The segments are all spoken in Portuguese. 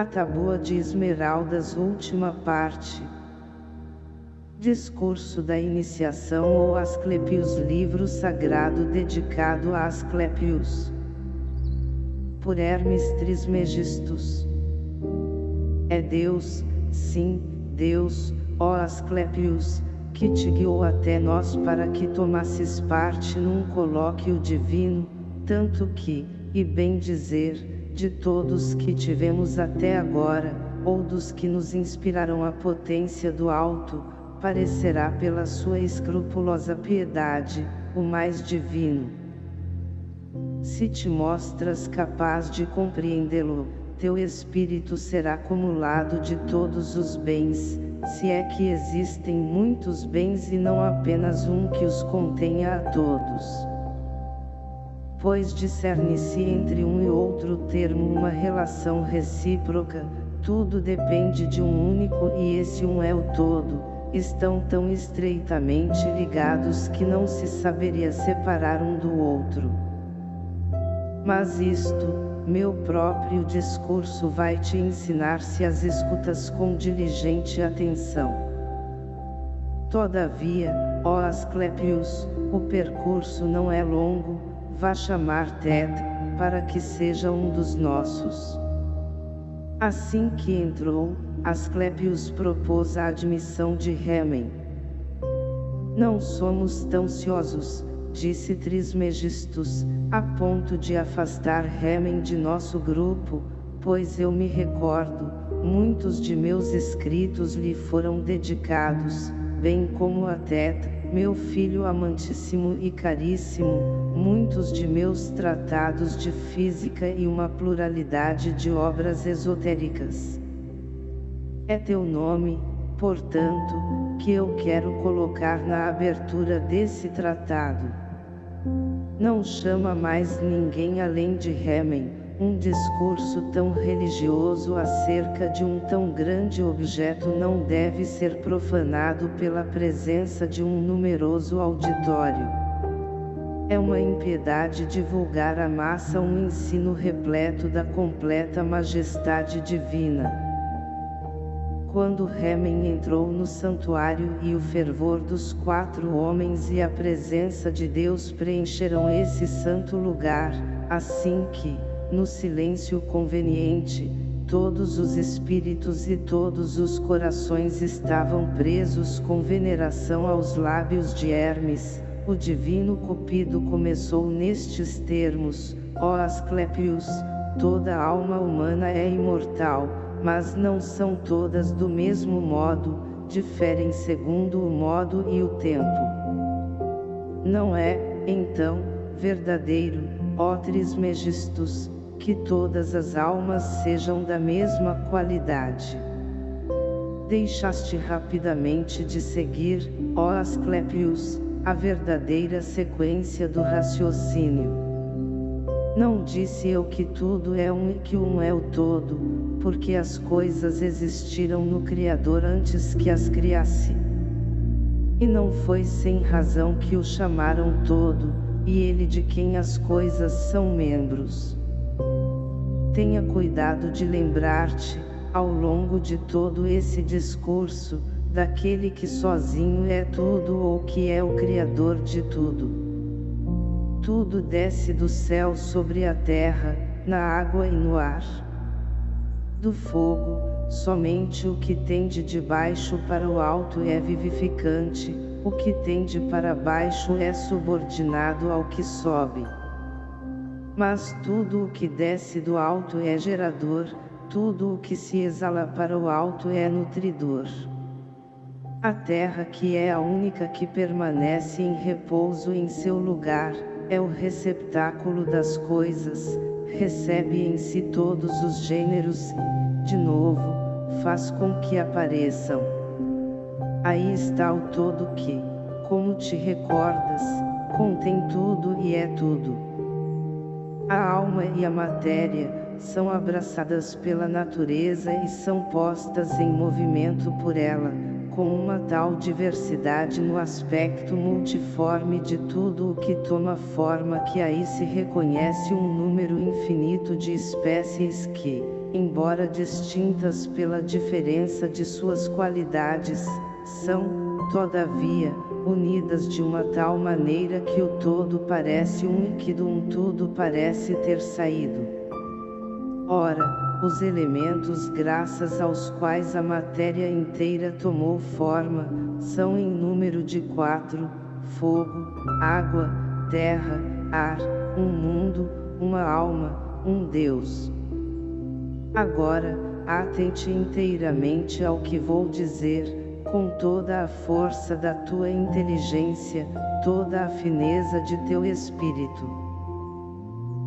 A Taboa de Esmeraldas Última parte. Discurso da Iniciação ou Asclepios Livro sagrado dedicado a Asclepios Por Hermes Trismegistus. É Deus, sim, Deus, ó Asclepios, que te guiou até nós para que tomasses parte num colóquio divino, tanto que, e bem dizer, de todos que tivemos até agora, ou dos que nos inspiraram a potência do alto, parecerá pela sua escrupulosa piedade, o mais divino. Se te mostras capaz de compreendê-lo, teu espírito será acumulado de todos os bens, se é que existem muitos bens e não apenas um que os contenha a todos. Pois discerne-se entre um e outro termo uma relação recíproca, tudo depende de um único e esse um é o todo, estão tão estreitamente ligados que não se saberia separar um do outro. Mas isto, meu próprio discurso vai te ensinar se as escutas com diligente atenção. Todavia, ó Asclepios, o percurso não é longo, vá chamar Ted, para que seja um dos nossos. Assim que entrou, Asclepios propôs a admissão de Remen. Não somos tão ciosos, disse Trismegistus, a ponto de afastar Remen de nosso grupo, pois eu me recordo, muitos de meus escritos lhe foram dedicados, bem como a Teta, meu filho amantíssimo e caríssimo, muitos de meus tratados de física e uma pluralidade de obras esotéricas. É teu nome, portanto, que eu quero colocar na abertura desse tratado. Não chama mais ninguém além de Remen, um discurso tão religioso acerca de um tão grande objeto não deve ser profanado pela presença de um numeroso auditório. É uma impiedade divulgar à massa um ensino repleto da completa majestade divina. Quando Remen entrou no santuário e o fervor dos quatro homens e a presença de Deus preencheram esse santo lugar, assim que, no silêncio conveniente, todos os espíritos e todos os corações estavam presos com veneração aos lábios de Hermes, o divino Cupido começou nestes termos, ó Asclepios, toda alma humana é imortal, mas não são todas do mesmo modo, diferem segundo o modo e o tempo. Não é, então, verdadeiro, ó Trismegistus, que todas as almas sejam da mesma qualidade. Deixaste rapidamente de seguir, ó Asclepius, a verdadeira sequência do raciocínio. Não disse eu que tudo é um e que um é o todo, porque as coisas existiram no Criador antes que as criasse. E não foi sem razão que o chamaram todo, e ele de quem as coisas são membros. Tenha cuidado de lembrar-te, ao longo de todo esse discurso, daquele que sozinho é tudo ou que é o Criador de tudo. Tudo desce do céu sobre a terra, na água e no ar. Do fogo, somente o que tende de baixo para o alto é vivificante, o que tende para baixo é subordinado ao que sobe. Mas tudo o que desce do alto é gerador, tudo o que se exala para o alto é nutridor. A terra que é a única que permanece em repouso em seu lugar, é o receptáculo das coisas, recebe em si todos os gêneros e, de novo, faz com que apareçam. Aí está o todo que, como te recordas, contém tudo e é tudo. A alma e a matéria, são abraçadas pela natureza e são postas em movimento por ela, com uma tal diversidade no aspecto multiforme de tudo o que toma forma que aí se reconhece um número infinito de espécies que, embora distintas pela diferença de suas qualidades, são, todavia, unidas de uma tal maneira que o todo parece um e que do um tudo parece ter saído. Ora, os elementos graças aos quais a matéria inteira tomou forma, são em número de quatro, fogo, água, terra, ar, um mundo, uma alma, um Deus. Agora, atente inteiramente ao que vou dizer, com toda a força da tua inteligência, toda a fineza de teu espírito.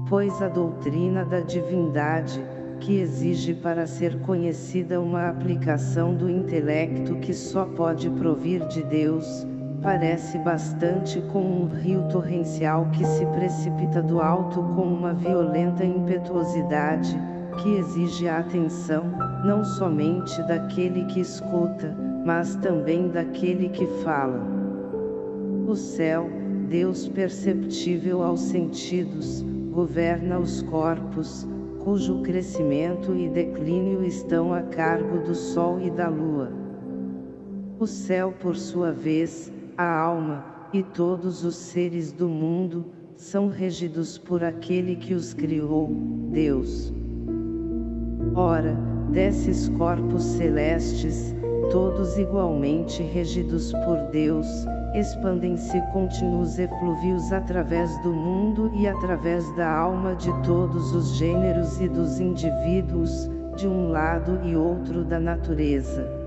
Pois a doutrina da divindade, que exige para ser conhecida uma aplicação do intelecto que só pode provir de Deus, parece bastante com um rio torrencial que se precipita do alto com uma violenta impetuosidade, que exige a atenção, não somente daquele que escuta, mas também daquele que fala. O céu, Deus perceptível aos sentidos, governa os corpos, cujo crescimento e declínio estão a cargo do Sol e da Lua. O céu por sua vez, a alma, e todos os seres do mundo, são regidos por aquele que os criou, Deus. Ora, desses corpos celestes, todos igualmente regidos por Deus, expandem-se contínuos eflúvios através do mundo e através da alma de todos os gêneros e dos indivíduos, de um lado e outro da natureza.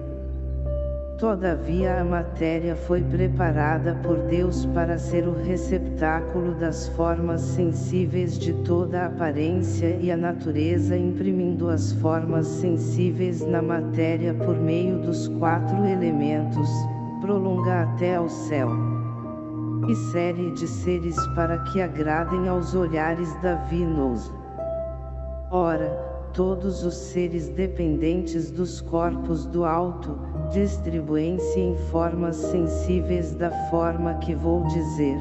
Todavia a matéria foi preparada por Deus para ser o receptáculo das formas sensíveis de toda a aparência e a natureza imprimindo as formas sensíveis na matéria por meio dos quatro elementos, prolonga até ao céu. E série de seres para que agradem aos olhares da vinos. Ora, todos os seres dependentes dos corpos do alto, distribuem-se em formas sensíveis da forma que vou dizer.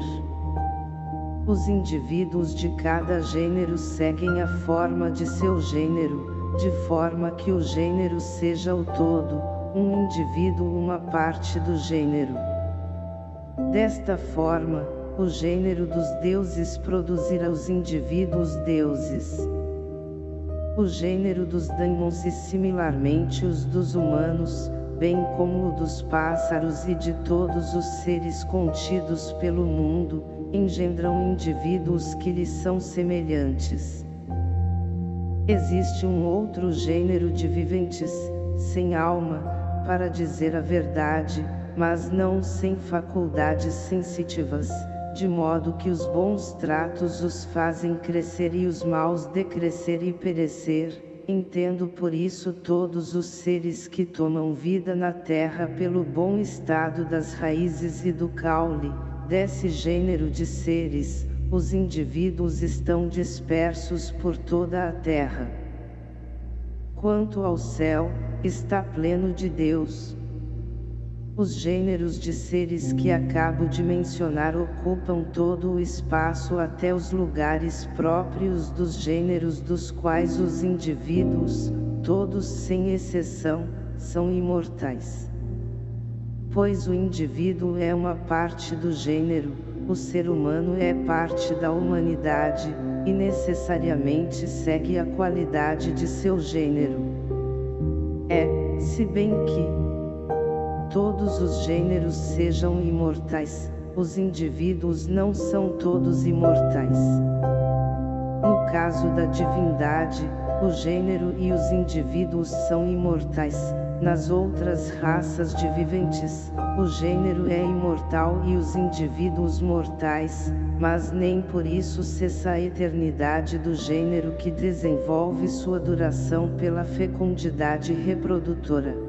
Os indivíduos de cada gênero seguem a forma de seu gênero, de forma que o gênero seja o todo, um indivíduo uma parte do gênero. Desta forma, o gênero dos deuses produzirá os indivíduos deuses o gênero dos daimons e similarmente os dos humanos, bem como o dos pássaros e de todos os seres contidos pelo mundo, engendram indivíduos que lhes são semelhantes. Existe um outro gênero de viventes, sem alma, para dizer a verdade, mas não sem faculdades sensitivas de modo que os bons tratos os fazem crescer e os maus decrescer e perecer, entendo por isso todos os seres que tomam vida na terra pelo bom estado das raízes e do caule, desse gênero de seres, os indivíduos estão dispersos por toda a terra. Quanto ao céu, está pleno de Deus, os gêneros de seres que acabo de mencionar ocupam todo o espaço até os lugares próprios dos gêneros dos quais os indivíduos, todos sem exceção, são imortais. Pois o indivíduo é uma parte do gênero, o ser humano é parte da humanidade, e necessariamente segue a qualidade de seu gênero. É, se bem que, todos os gêneros sejam imortais, os indivíduos não são todos imortais. No caso da divindade, o gênero e os indivíduos são imortais, nas outras raças de viventes, o gênero é imortal e os indivíduos mortais, mas nem por isso cessa a eternidade do gênero que desenvolve sua duração pela fecundidade reprodutora.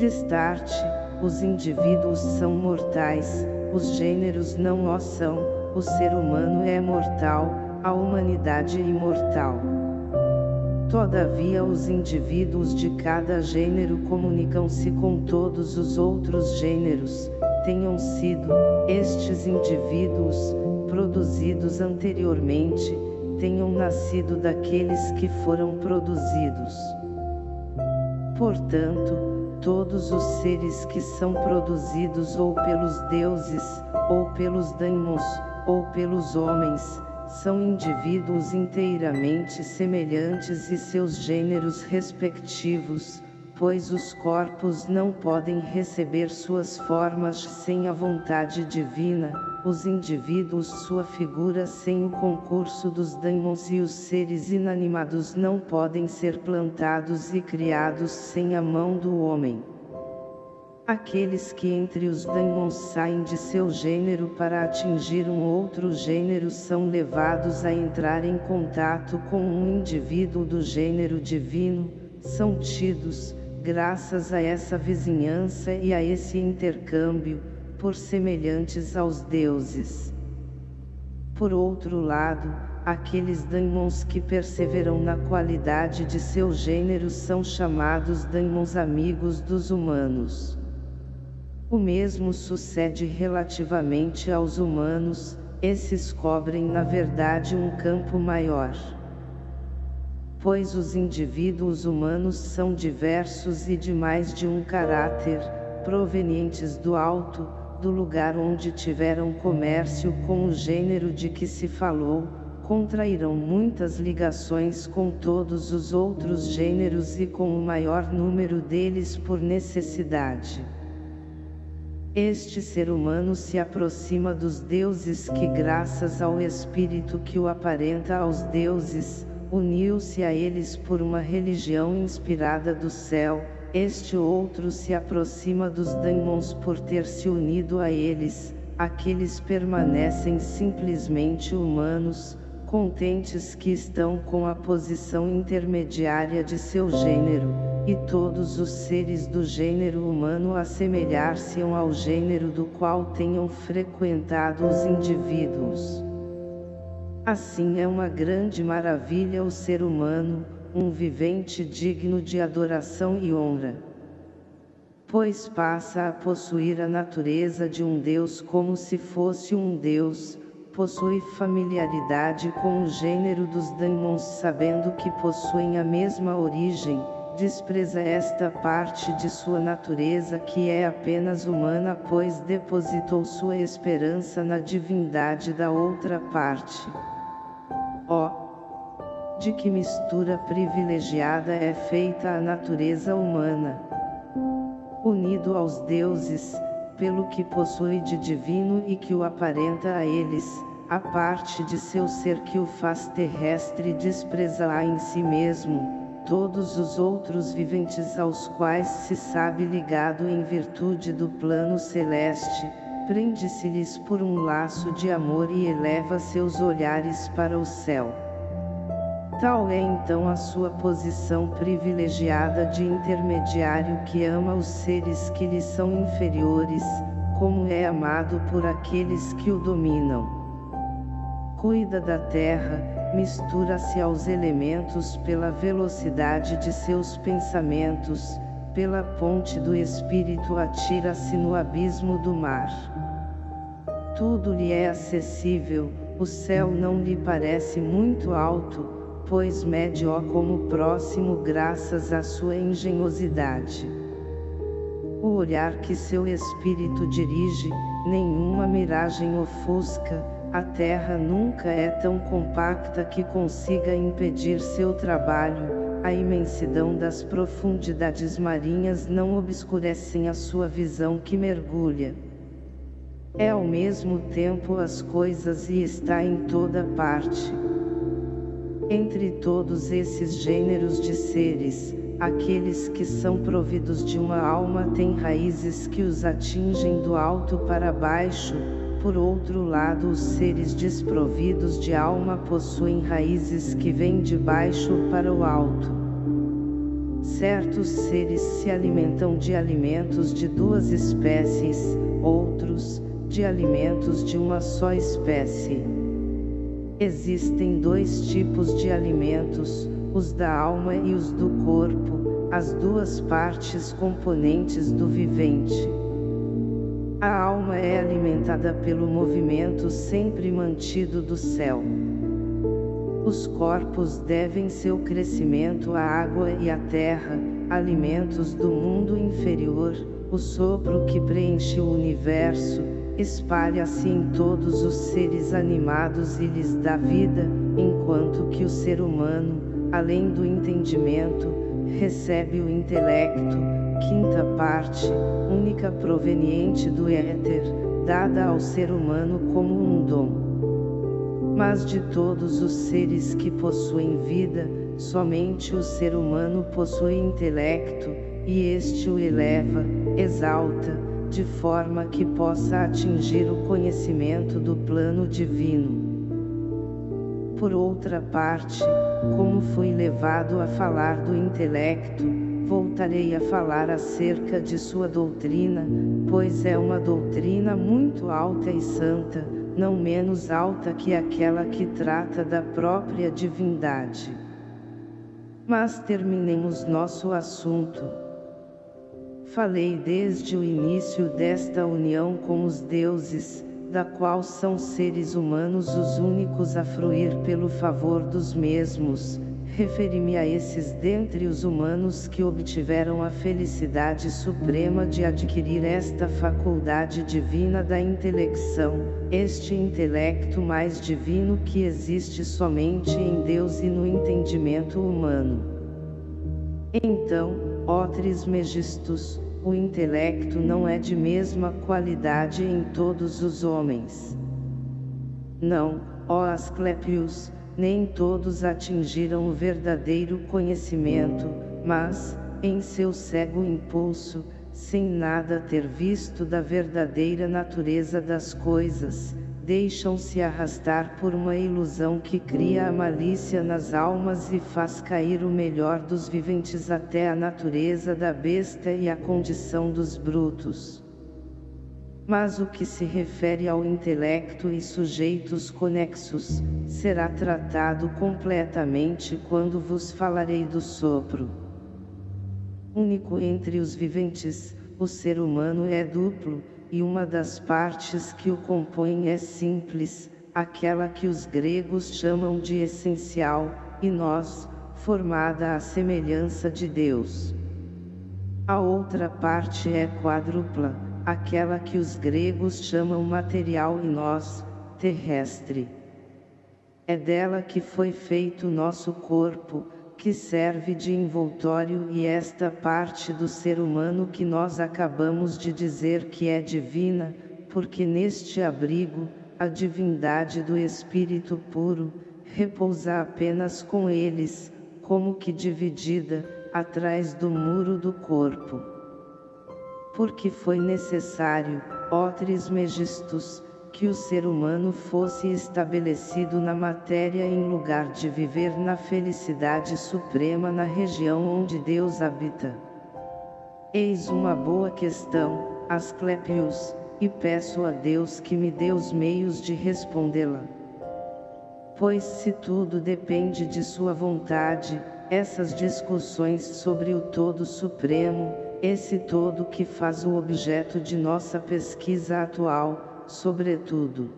Destarte, os indivíduos são mortais, os gêneros não o são, o ser humano é mortal, a humanidade imortal. Todavia os indivíduos de cada gênero comunicam-se com todos os outros gêneros, tenham sido, estes indivíduos, produzidos anteriormente, tenham nascido daqueles que foram produzidos. Portanto, todos os seres que são produzidos ou pelos deuses, ou pelos daimons, ou pelos homens, são indivíduos inteiramente semelhantes e seus gêneros respectivos, pois os corpos não podem receber suas formas sem a vontade divina, os indivíduos sua figura sem o concurso dos daimons e os seres inanimados não podem ser plantados e criados sem a mão do homem. Aqueles que entre os daimons saem de seu gênero para atingir um outro gênero são levados a entrar em contato com um indivíduo do gênero divino, são tidos, graças a essa vizinhança e a esse intercâmbio, por semelhantes aos deuses. Por outro lado, aqueles daimons que perseveram na qualidade de seu gênero são chamados daimons amigos dos humanos. O mesmo sucede relativamente aos humanos, esses cobrem na verdade um campo maior pois os indivíduos humanos são diversos e de mais de um caráter, provenientes do alto, do lugar onde tiveram comércio com o gênero de que se falou, contrairão muitas ligações com todos os outros gêneros e com o maior número deles por necessidade. Este ser humano se aproxima dos deuses que graças ao espírito que o aparenta aos deuses, uniu-se a eles por uma religião inspirada do céu, este outro se aproxima dos daimons por ter se unido a eles, aqueles permanecem simplesmente humanos, contentes que estão com a posição intermediária de seu gênero, e todos os seres do gênero humano assemelhar-se ao gênero do qual tenham frequentado os indivíduos. Assim é uma grande maravilha o ser humano, um vivente digno de adoração e honra. Pois passa a possuir a natureza de um Deus como se fosse um Deus, possui familiaridade com o gênero dos daimons sabendo que possuem a mesma origem, despreza esta parte de sua natureza que é apenas humana pois depositou sua esperança na divindade da outra parte. Ó! Oh, de que mistura privilegiada é feita a natureza humana. Unido aos deuses, pelo que possui de divino e que o aparenta a eles, a parte de seu ser que o faz terrestre despreza-a em si mesmo, todos os outros viventes aos quais se sabe ligado em virtude do plano celeste, prende-se-lhes por um laço de amor e eleva seus olhares para o céu. Tal é então a sua posição privilegiada de intermediário que ama os seres que lhe são inferiores, como é amado por aqueles que o dominam. Cuida da terra, mistura-se aos elementos pela velocidade de seus pensamentos, pela ponte do espírito atira-se no abismo do mar. Tudo lhe é acessível, o céu não lhe parece muito alto, pois mede-o como próximo graças à sua engenhosidade. O olhar que seu espírito dirige, nenhuma miragem ofusca, a terra nunca é tão compacta que consiga impedir seu trabalho, a imensidão das profundidades marinhas não obscurecem a sua visão que mergulha. É ao mesmo tempo as coisas e está em toda parte. Entre todos esses gêneros de seres, aqueles que são providos de uma alma têm raízes que os atingem do alto para baixo, por outro lado os seres desprovidos de alma possuem raízes que vêm de baixo para o alto. Certos seres se alimentam de alimentos de duas espécies, outros, de alimentos de uma só espécie. Existem dois tipos de alimentos, os da alma e os do corpo, as duas partes componentes do vivente. A alma é alimentada pelo movimento sempre mantido do céu. Os corpos devem seu crescimento à água e à terra, alimentos do mundo inferior, o sopro que preenche o universo, espalha-se em todos os seres animados e lhes dá vida, enquanto que o ser humano, além do entendimento, recebe o intelecto, quinta parte, única proveniente do éter, dada ao ser humano como um dom. Mas de todos os seres que possuem vida, somente o ser humano possui intelecto, e este o eleva, exalta, de forma que possa atingir o conhecimento do plano divino. Por outra parte, como fui levado a falar do intelecto, voltarei a falar acerca de sua doutrina, pois é uma doutrina muito alta e santa, não menos alta que aquela que trata da própria divindade. Mas terminemos nosso assunto. Falei desde o início desta união com os deuses, da qual são seres humanos os únicos a fruir pelo favor dos mesmos, referi-me a esses dentre os humanos que obtiveram a felicidade suprema de adquirir esta faculdade divina da intelecção, este intelecto mais divino que existe somente em Deus e no entendimento humano. Então, ó Trismegistus, o intelecto não é de mesma qualidade em todos os homens. Não, ó Asclepius, nem todos atingiram o verdadeiro conhecimento, mas, em seu cego impulso, sem nada ter visto da verdadeira natureza das coisas, deixam-se arrastar por uma ilusão que cria a malícia nas almas e faz cair o melhor dos viventes até a natureza da besta e a condição dos brutos. Mas o que se refere ao intelecto e sujeitos conexos, será tratado completamente quando vos falarei do sopro. Único entre os viventes, o ser humano é duplo, e uma das partes que o compõem é simples, aquela que os gregos chamam de essencial, e nós, formada à semelhança de Deus. A outra parte é quádrupla, aquela que os gregos chamam material e nós, terrestre. É dela que foi feito nosso corpo, que serve de envoltório e esta parte do ser humano que nós acabamos de dizer que é divina, porque neste abrigo, a divindade do Espírito puro, repousa apenas com eles, como que dividida, atrás do muro do corpo. Porque foi necessário, ó Trismegistus, que o ser humano fosse estabelecido na matéria em lugar de viver na felicidade suprema na região onde Deus habita. Eis uma boa questão, Asclepius, e peço a Deus que me dê os meios de respondê-la. Pois se tudo depende de sua vontade, essas discussões sobre o todo supremo, esse todo que faz o objeto de nossa pesquisa atual, sobretudo.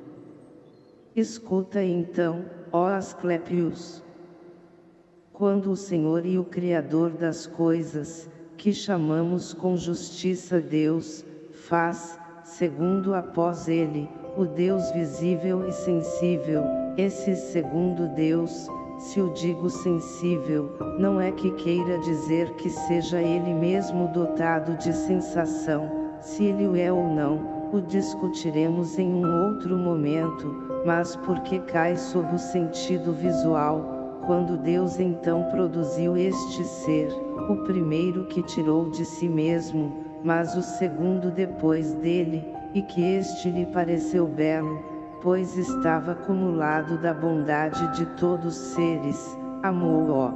Escuta então, ó Asclepius. Quando o Senhor e o Criador das coisas, que chamamos com justiça Deus, faz, segundo após ele, o Deus visível e sensível, esse segundo Deus, se o digo sensível, não é que queira dizer que seja ele mesmo dotado de sensação, se ele o é ou não, o discutiremos em um outro momento, mas porque cai sob o sentido visual, quando Deus então produziu este ser, o primeiro que tirou de si mesmo, mas o segundo depois dele, e que este lhe pareceu belo, pois estava acumulado da bondade de todos os seres, amou-o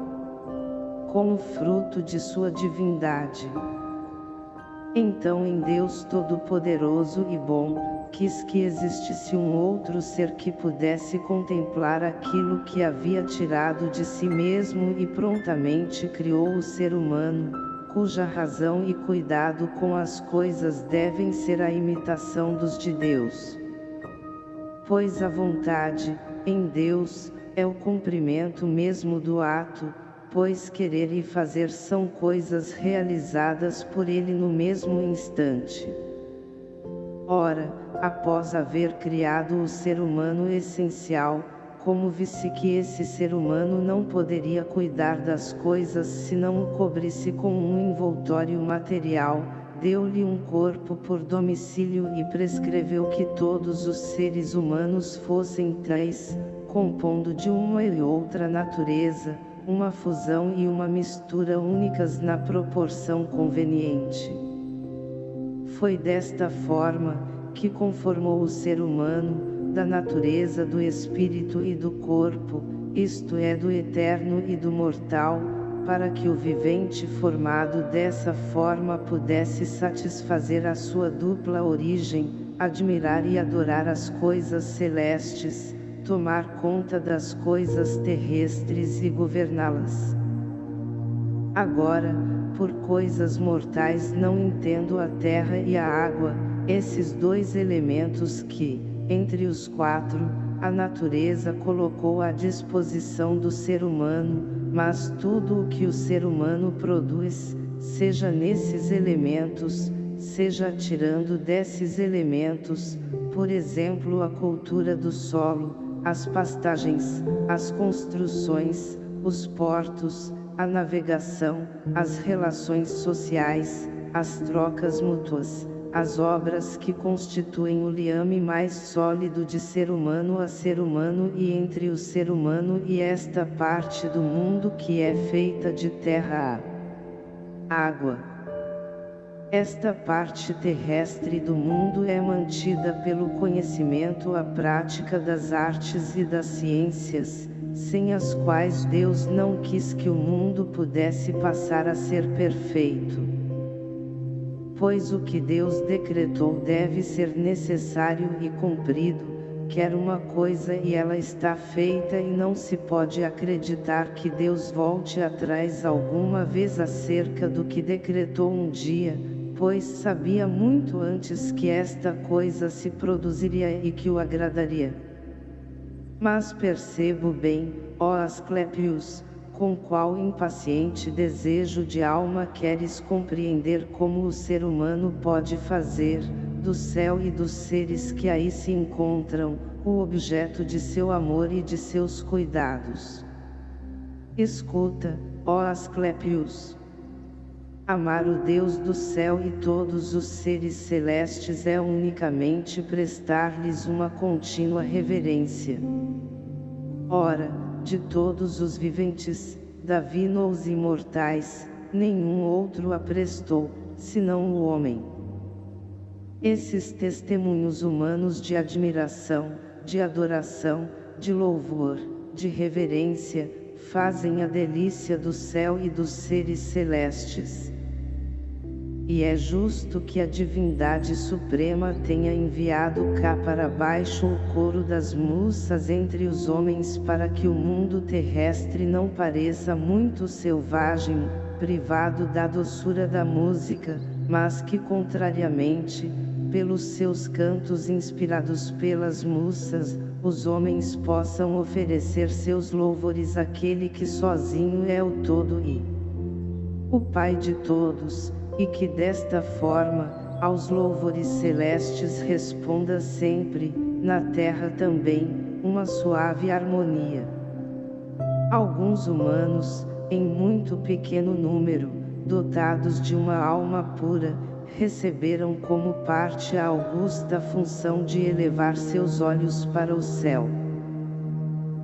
como fruto de sua divindade. Então em Deus Todo-Poderoso e Bom, quis que existisse um outro ser que pudesse contemplar aquilo que havia tirado de si mesmo e prontamente criou o ser humano, cuja razão e cuidado com as coisas devem ser a imitação dos de Deus. Pois a vontade, em Deus, é o cumprimento mesmo do ato, pois querer e fazer são coisas realizadas por ele no mesmo instante. Ora, após haver criado o ser humano essencial, como visse que esse ser humano não poderia cuidar das coisas se não o cobrisse com um envoltório material, deu-lhe um corpo por domicílio e prescreveu que todos os seres humanos fossem três, compondo de uma e outra natureza, uma fusão e uma mistura únicas na proporção conveniente. Foi desta forma, que conformou o ser humano, da natureza do espírito e do corpo, isto é do eterno e do mortal, para que o vivente formado dessa forma pudesse satisfazer a sua dupla origem, admirar e adorar as coisas celestes, tomar conta das coisas terrestres e governá-las. Agora, por coisas mortais não entendo a terra e a água, esses dois elementos que, entre os quatro, a natureza colocou à disposição do ser humano, mas tudo o que o ser humano produz, seja nesses elementos, seja tirando desses elementos, por exemplo a cultura do solo, as pastagens, as construções, os portos, a navegação, as relações sociais, as trocas mútuas, as obras que constituem o liame mais sólido de ser humano a ser humano e entre o ser humano e esta parte do mundo que é feita de terra a água. Esta parte terrestre do mundo é mantida pelo conhecimento a prática das artes e das ciências, sem as quais Deus não quis que o mundo pudesse passar a ser perfeito pois o que Deus decretou deve ser necessário e cumprido, quer uma coisa e ela está feita e não se pode acreditar que Deus volte atrás alguma vez acerca do que decretou um dia, pois sabia muito antes que esta coisa se produziria e que o agradaria. Mas percebo bem, ó Asclepius, com qual impaciente desejo de alma queres compreender como o ser humano pode fazer, do céu e dos seres que aí se encontram, o objeto de seu amor e de seus cuidados. Escuta, ó Asclepius. Amar o Deus do céu e todos os seres celestes é unicamente prestar-lhes uma contínua reverência. Ora, de todos os viventes, Davino os imortais, nenhum outro a prestou, senão o homem. Esses testemunhos humanos de admiração, de adoração, de louvor, de reverência, fazem a delícia do céu e dos seres celestes. E é justo que a divindade suprema tenha enviado cá para baixo o coro das musas entre os homens para que o mundo terrestre não pareça muito selvagem, privado da doçura da música, mas que contrariamente, pelos seus cantos inspirados pelas musas, os homens possam oferecer seus louvores àquele que sozinho é o todo e o Pai de todos, e que desta forma, aos louvores celestes responda sempre, na terra também, uma suave harmonia. Alguns humanos, em muito pequeno número, dotados de uma alma pura, receberam como parte a augusta função de elevar seus olhos para o céu.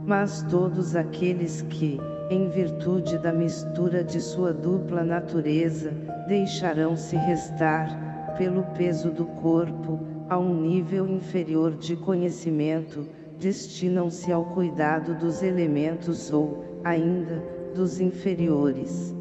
Mas todos aqueles que, em virtude da mistura de sua dupla natureza, deixarão-se restar, pelo peso do corpo, a um nível inferior de conhecimento, destinam-se ao cuidado dos elementos ou, ainda, dos inferiores.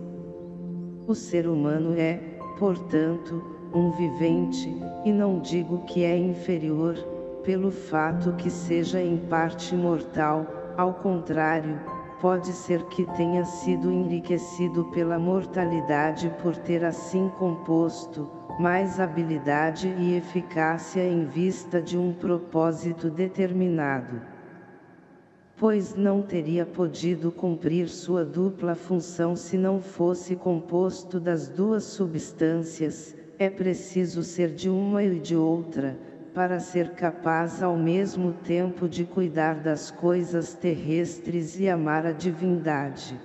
O ser humano é, portanto, um vivente, e não digo que é inferior, pelo fato que seja em parte mortal, ao contrário, pode ser que tenha sido enriquecido pela mortalidade por ter assim composto, mais habilidade e eficácia em vista de um propósito determinado. pois não teria podido cumprir sua dupla função se não fosse composto das duas substâncias, é preciso ser de uma e de outra, para ser capaz ao mesmo tempo de cuidar das coisas terrestres e amar a divindade.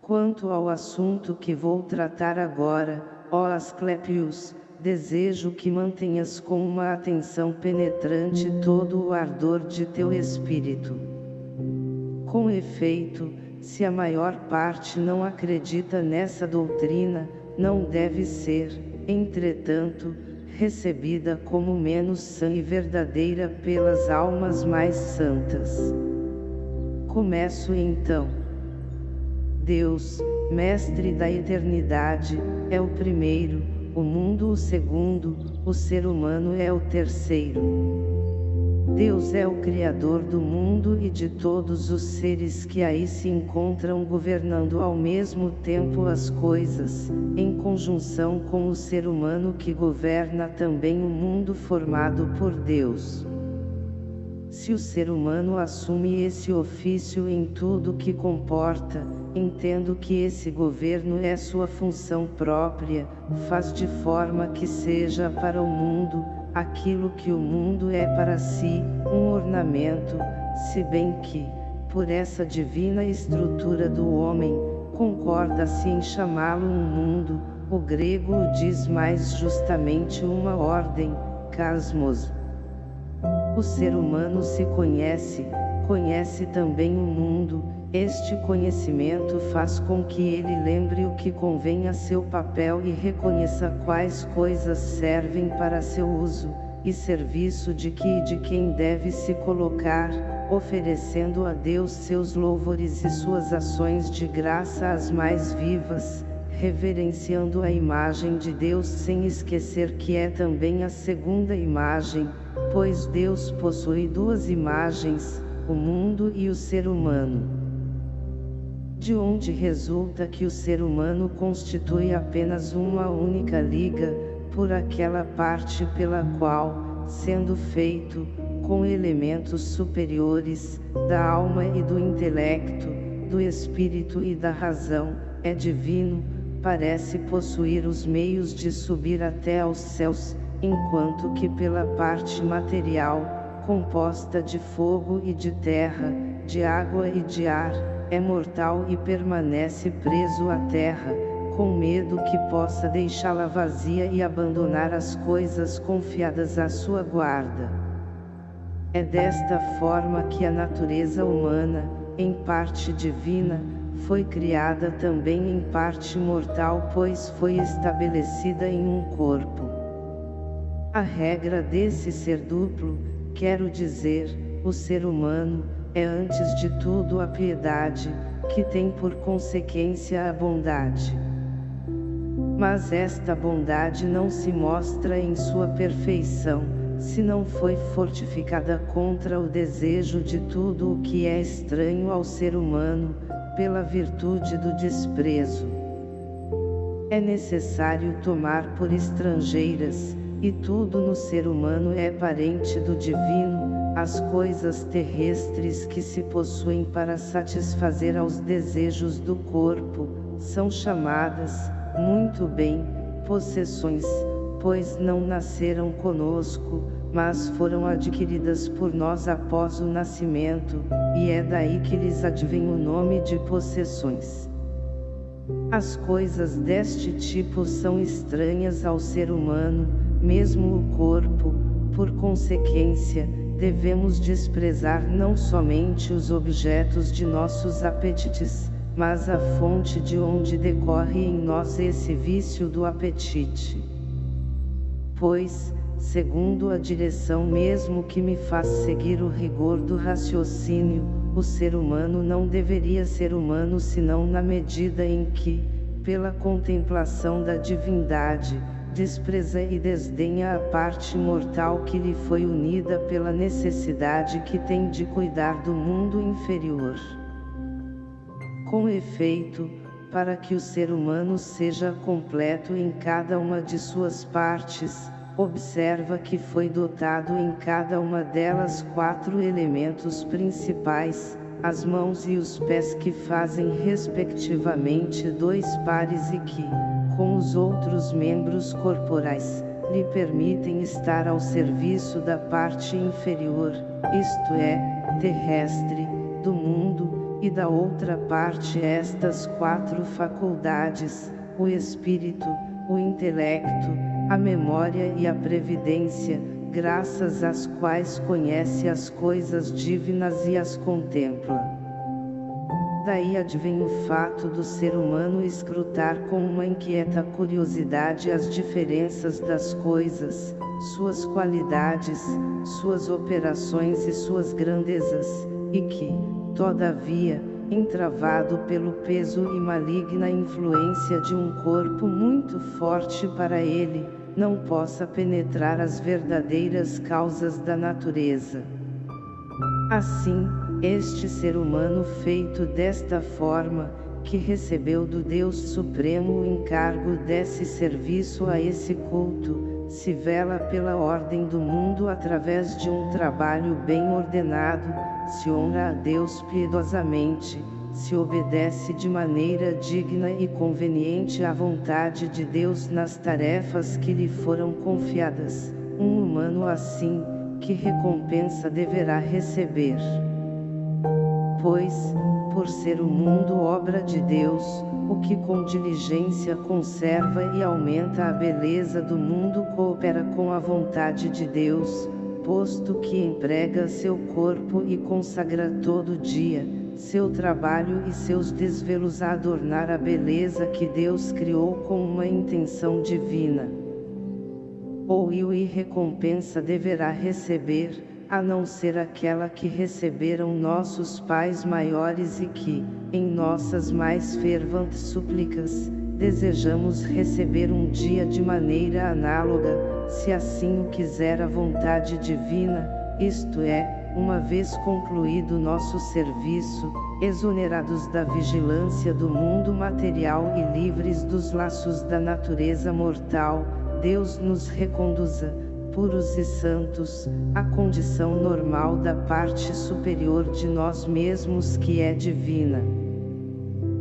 Quanto ao assunto que vou tratar agora, ó Asclepius, desejo que mantenhas com uma atenção penetrante todo o ardor de teu espírito. Com efeito, se a maior parte não acredita nessa doutrina, não deve ser, entretanto, recebida como menos sã e verdadeira pelas almas mais santas. Começo então. Deus, Mestre da eternidade, é o primeiro, o mundo o segundo, o ser humano é o terceiro. Deus é o Criador do mundo e de todos os seres que aí se encontram governando ao mesmo tempo as coisas, em conjunção com o ser humano que governa também o mundo formado por Deus. Se o ser humano assume esse ofício em tudo que comporta, entendo que esse governo é sua função própria, faz de forma que seja para o mundo, aquilo que o mundo é para si, um ornamento, se bem que, por essa divina estrutura do homem, concorda-se em chamá-lo um mundo, o grego o diz mais justamente uma ordem, cosmos. O ser humano se conhece, conhece também o mundo, este conhecimento faz com que ele lembre o que convém a seu papel e reconheça quais coisas servem para seu uso, e serviço de que e de quem deve se colocar, oferecendo a Deus seus louvores e suas ações de graça as mais vivas, reverenciando a imagem de Deus sem esquecer que é também a segunda imagem, pois Deus possui duas imagens, o mundo e o ser humano de onde resulta que o ser humano constitui apenas uma única liga, por aquela parte pela qual, sendo feito, com elementos superiores, da alma e do intelecto, do espírito e da razão, é divino, parece possuir os meios de subir até aos céus, enquanto que pela parte material, composta de fogo e de terra, de água e de ar, é mortal e permanece preso à terra, com medo que possa deixá-la vazia e abandonar as coisas confiadas à sua guarda. É desta forma que a natureza humana, em parte divina, foi criada também em parte mortal pois foi estabelecida em um corpo. A regra desse ser duplo, quero dizer, o ser humano, é antes de tudo a piedade, que tem por consequência a bondade. Mas esta bondade não se mostra em sua perfeição, se não foi fortificada contra o desejo de tudo o que é estranho ao ser humano, pela virtude do desprezo. É necessário tomar por estrangeiras, e tudo no ser humano é parente do divino, as coisas terrestres que se possuem para satisfazer aos desejos do corpo, são chamadas, muito bem, possessões, pois não nasceram conosco, mas foram adquiridas por nós após o nascimento, e é daí que lhes advém o nome de possessões. As coisas deste tipo são estranhas ao ser humano, mesmo o corpo, por consequência, devemos desprezar não somente os objetos de nossos apetites, mas a fonte de onde decorre em nós esse vício do apetite. Pois, segundo a direção mesmo que me faz seguir o rigor do raciocínio, o ser humano não deveria ser humano senão na medida em que, pela contemplação da divindade, despreza e desdenha a parte mortal que lhe foi unida pela necessidade que tem de cuidar do mundo inferior. Com efeito, para que o ser humano seja completo em cada uma de suas partes, observa que foi dotado em cada uma delas quatro elementos principais, as mãos e os pés que fazem respectivamente dois pares e que, com os outros membros corporais, lhe permitem estar ao serviço da parte inferior, isto é, terrestre, do mundo, e da outra parte estas quatro faculdades, o espírito, o intelecto, a memória e a previdência, graças às quais conhece as coisas divinas e as contempla. Daí advém o fato do ser humano escrutar com uma inquieta curiosidade as diferenças das coisas, suas qualidades, suas operações e suas grandezas, e que, todavia, entravado pelo peso e maligna influência de um corpo muito forte para ele, não possa penetrar as verdadeiras causas da natureza. Assim, este ser humano feito desta forma, que recebeu do Deus Supremo o encargo desse serviço a esse culto, se vela pela ordem do mundo através de um trabalho bem ordenado, se honra a Deus piedosamente, se obedece de maneira digna e conveniente à vontade de Deus nas tarefas que lhe foram confiadas, um humano assim, que recompensa deverá receber? Pois, por ser o mundo obra de Deus, o que com diligência conserva e aumenta a beleza do mundo coopera com a vontade de Deus, posto que emprega seu corpo e consagra todo dia, seu trabalho e seus desvelos a adornar a beleza que Deus criou com uma intenção divina. Ou e recompensa deverá receber, a não ser aquela que receberam nossos pais maiores e que, em nossas mais ferventes súplicas, desejamos receber um dia de maneira análoga, se assim o quiser a vontade divina, isto é, uma vez concluído nosso serviço, exonerados da vigilância do mundo material e livres dos laços da natureza mortal, Deus nos reconduza, puros e santos, à condição normal da parte superior de nós mesmos que é divina.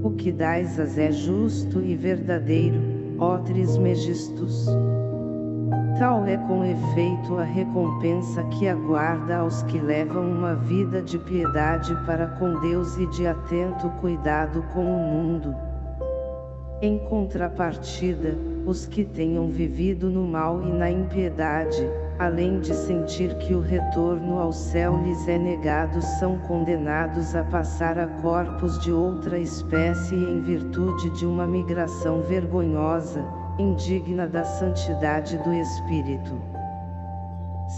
O que dais é justo e verdadeiro, ó Trismegistus. Tal é com efeito a recompensa que aguarda aos que levam uma vida de piedade para com Deus e de atento cuidado com o mundo. Em contrapartida, os que tenham vivido no mal e na impiedade, além de sentir que o retorno ao céu lhes é negado são condenados a passar a corpos de outra espécie em virtude de uma migração vergonhosa, indigna da santidade do Espírito.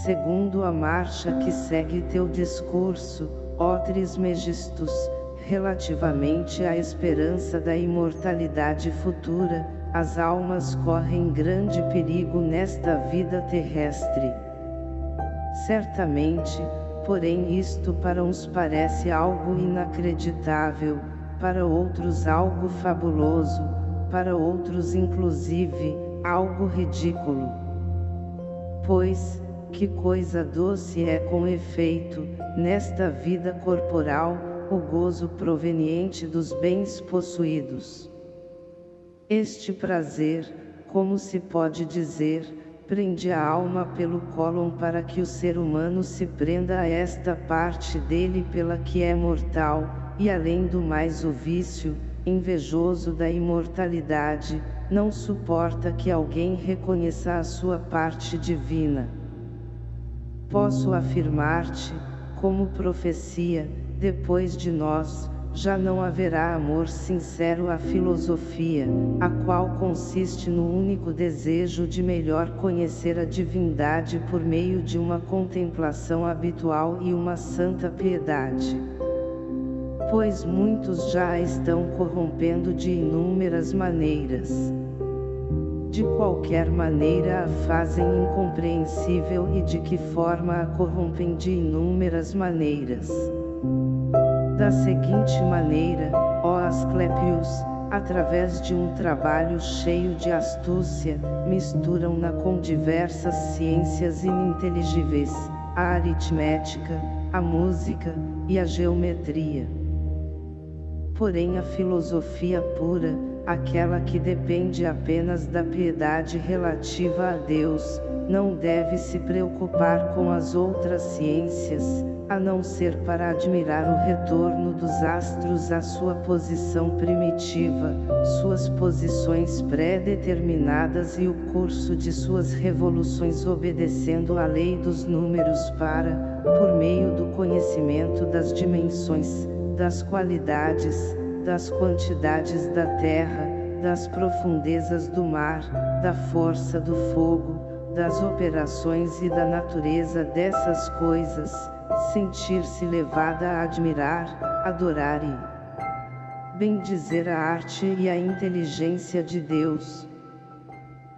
Segundo a marcha que segue teu discurso, ó Trismegistus, relativamente à esperança da imortalidade futura, as almas correm grande perigo nesta vida terrestre. Certamente, porém isto para uns parece algo inacreditável, para outros algo fabuloso, para outros inclusive, algo ridículo. Pois, que coisa doce é com efeito, nesta vida corporal, o gozo proveniente dos bens possuídos. Este prazer, como se pode dizer, prende a alma pelo cólon para que o ser humano se prenda a esta parte dele pela que é mortal, e além do mais o vício, invejoso da imortalidade, não suporta que alguém reconheça a sua parte divina. Posso afirmar-te, como profecia, depois de nós, já não haverá amor sincero à filosofia, a qual consiste no único desejo de melhor conhecer a divindade por meio de uma contemplação habitual e uma santa piedade. Pois muitos já a estão corrompendo de inúmeras maneiras. De qualquer maneira a fazem incompreensível e de que forma a corrompem de inúmeras maneiras. Da seguinte maneira, ó Asclepios, através de um trabalho cheio de astúcia, misturam-na com diversas ciências ininteligíveis, a aritmética, a música, e a geometria. Porém a filosofia pura, aquela que depende apenas da piedade relativa a Deus, não deve se preocupar com as outras ciências, a não ser para admirar o retorno dos astros à sua posição primitiva, suas posições pré-determinadas e o curso de suas revoluções obedecendo à lei dos números para, por meio do conhecimento das dimensões, das qualidades, das quantidades da terra, das profundezas do mar, da força do fogo, das operações e da natureza dessas coisas, sentir-se levada a admirar, adorar e bendizer a arte e a inteligência de Deus.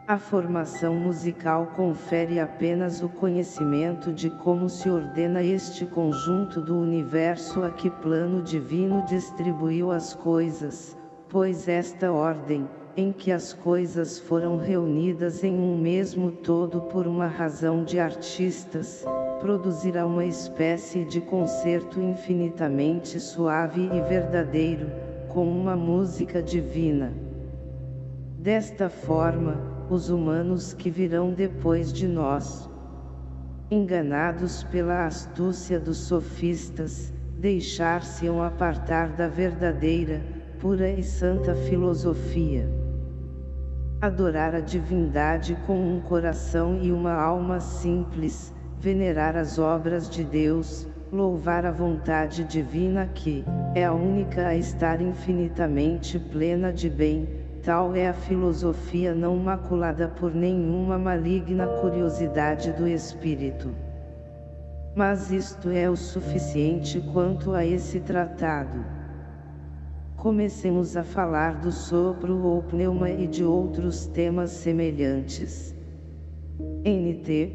A formação musical confere apenas o conhecimento de como se ordena este conjunto do universo a que plano divino distribuiu as coisas, pois esta ordem, em que as coisas foram reunidas em um mesmo todo por uma razão de artistas, produzirá uma espécie de concerto infinitamente suave e verdadeiro, com uma música divina. Desta forma, os humanos que virão depois de nós, enganados pela astúcia dos sofistas, deixar-se-ão apartar da verdadeira, pura e santa filosofia adorar a divindade com um coração e uma alma simples, venerar as obras de Deus, louvar a vontade divina que, é a única a estar infinitamente plena de bem, tal é a filosofia não maculada por nenhuma maligna curiosidade do espírito. Mas isto é o suficiente quanto a esse tratado. Comecemos a falar do sopro ou pneuma e de outros temas semelhantes. NT.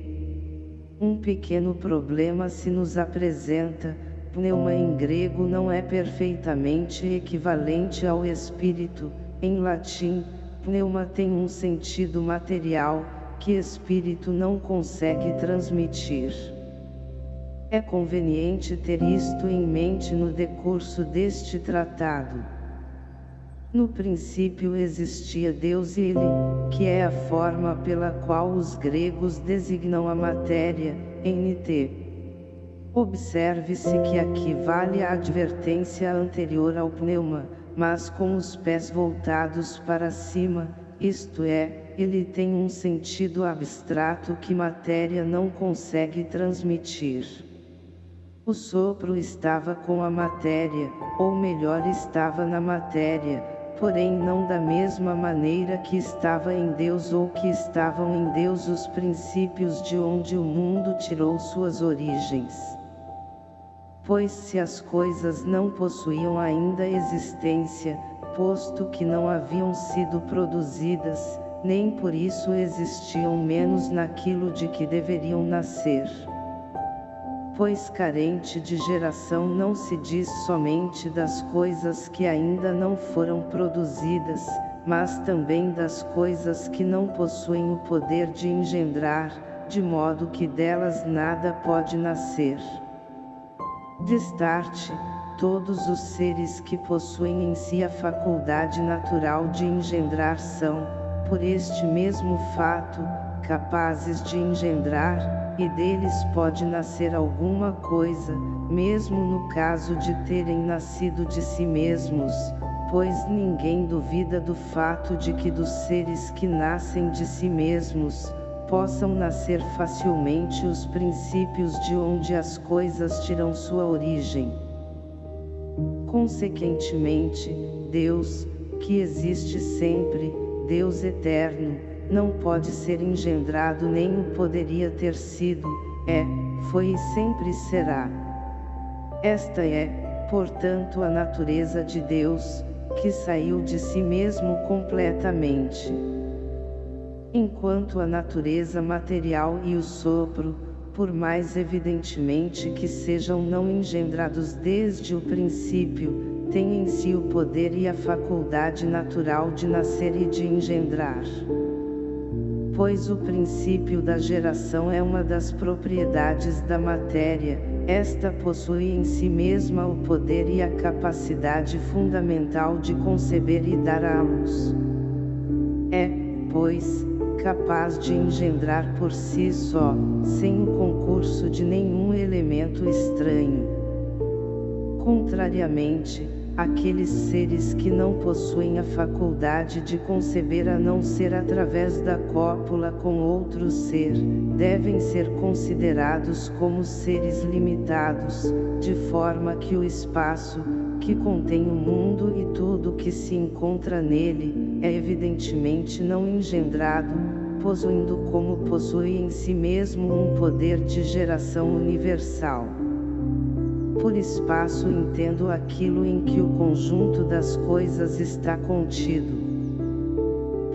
Um pequeno problema se nos apresenta, pneuma em grego não é perfeitamente equivalente ao espírito, em latim, pneuma tem um sentido material, que espírito não consegue transmitir. É conveniente ter isto em mente no decurso deste tratado. No princípio existia Deus e Ele, que é a forma pela qual os gregos designam a matéria, NT. Observe-se que aqui vale a advertência anterior ao pneuma, mas com os pés voltados para cima, isto é, ele tem um sentido abstrato que matéria não consegue transmitir. O sopro estava com a matéria, ou melhor estava na matéria, porém não da mesma maneira que estava em Deus ou que estavam em Deus os princípios de onde o mundo tirou suas origens. Pois se as coisas não possuíam ainda existência, posto que não haviam sido produzidas, nem por isso existiam menos naquilo de que deveriam nascer pois carente de geração não se diz somente das coisas que ainda não foram produzidas, mas também das coisas que não possuem o poder de engendrar, de modo que delas nada pode nascer. Destarte, todos os seres que possuem em si a faculdade natural de engendrar são, por este mesmo fato, capazes de engendrar, e deles pode nascer alguma coisa, mesmo no caso de terem nascido de si mesmos, pois ninguém duvida do fato de que dos seres que nascem de si mesmos, possam nascer facilmente os princípios de onde as coisas tiram sua origem. Consequentemente, Deus, que existe sempre, Deus eterno, não pode ser engendrado nem o poderia ter sido, é, foi e sempre será. Esta é, portanto a natureza de Deus, que saiu de si mesmo completamente. Enquanto a natureza material e o sopro, por mais evidentemente que sejam não engendrados desde o princípio, tem em si o poder e a faculdade natural de nascer e de engendrar. Pois o princípio da geração é uma das propriedades da matéria, esta possui em si mesma o poder e a capacidade fundamental de conceber e dar à luz. É, pois, capaz de engendrar por si só, sem o concurso de nenhum elemento estranho. Contrariamente, aqueles seres que não possuem a faculdade de conceber a não ser através da cópula com outro ser, devem ser considerados como seres limitados, de forma que o espaço, que contém o mundo e tudo que se encontra nele, é evidentemente não engendrado, possuindo como possui em si mesmo um poder de geração universal. Por espaço entendo aquilo em que o conjunto das coisas está contido.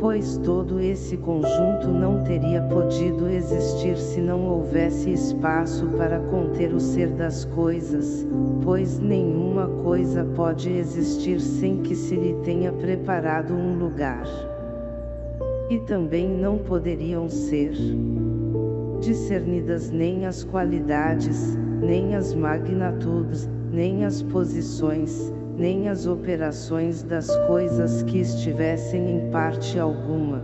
Pois todo esse conjunto não teria podido existir se não houvesse espaço para conter o ser das coisas, pois nenhuma coisa pode existir sem que se lhe tenha preparado um lugar. E também não poderiam ser discernidas nem as qualidades, nem as magnitudes, nem as posições, nem as operações das coisas que estivessem em parte alguma.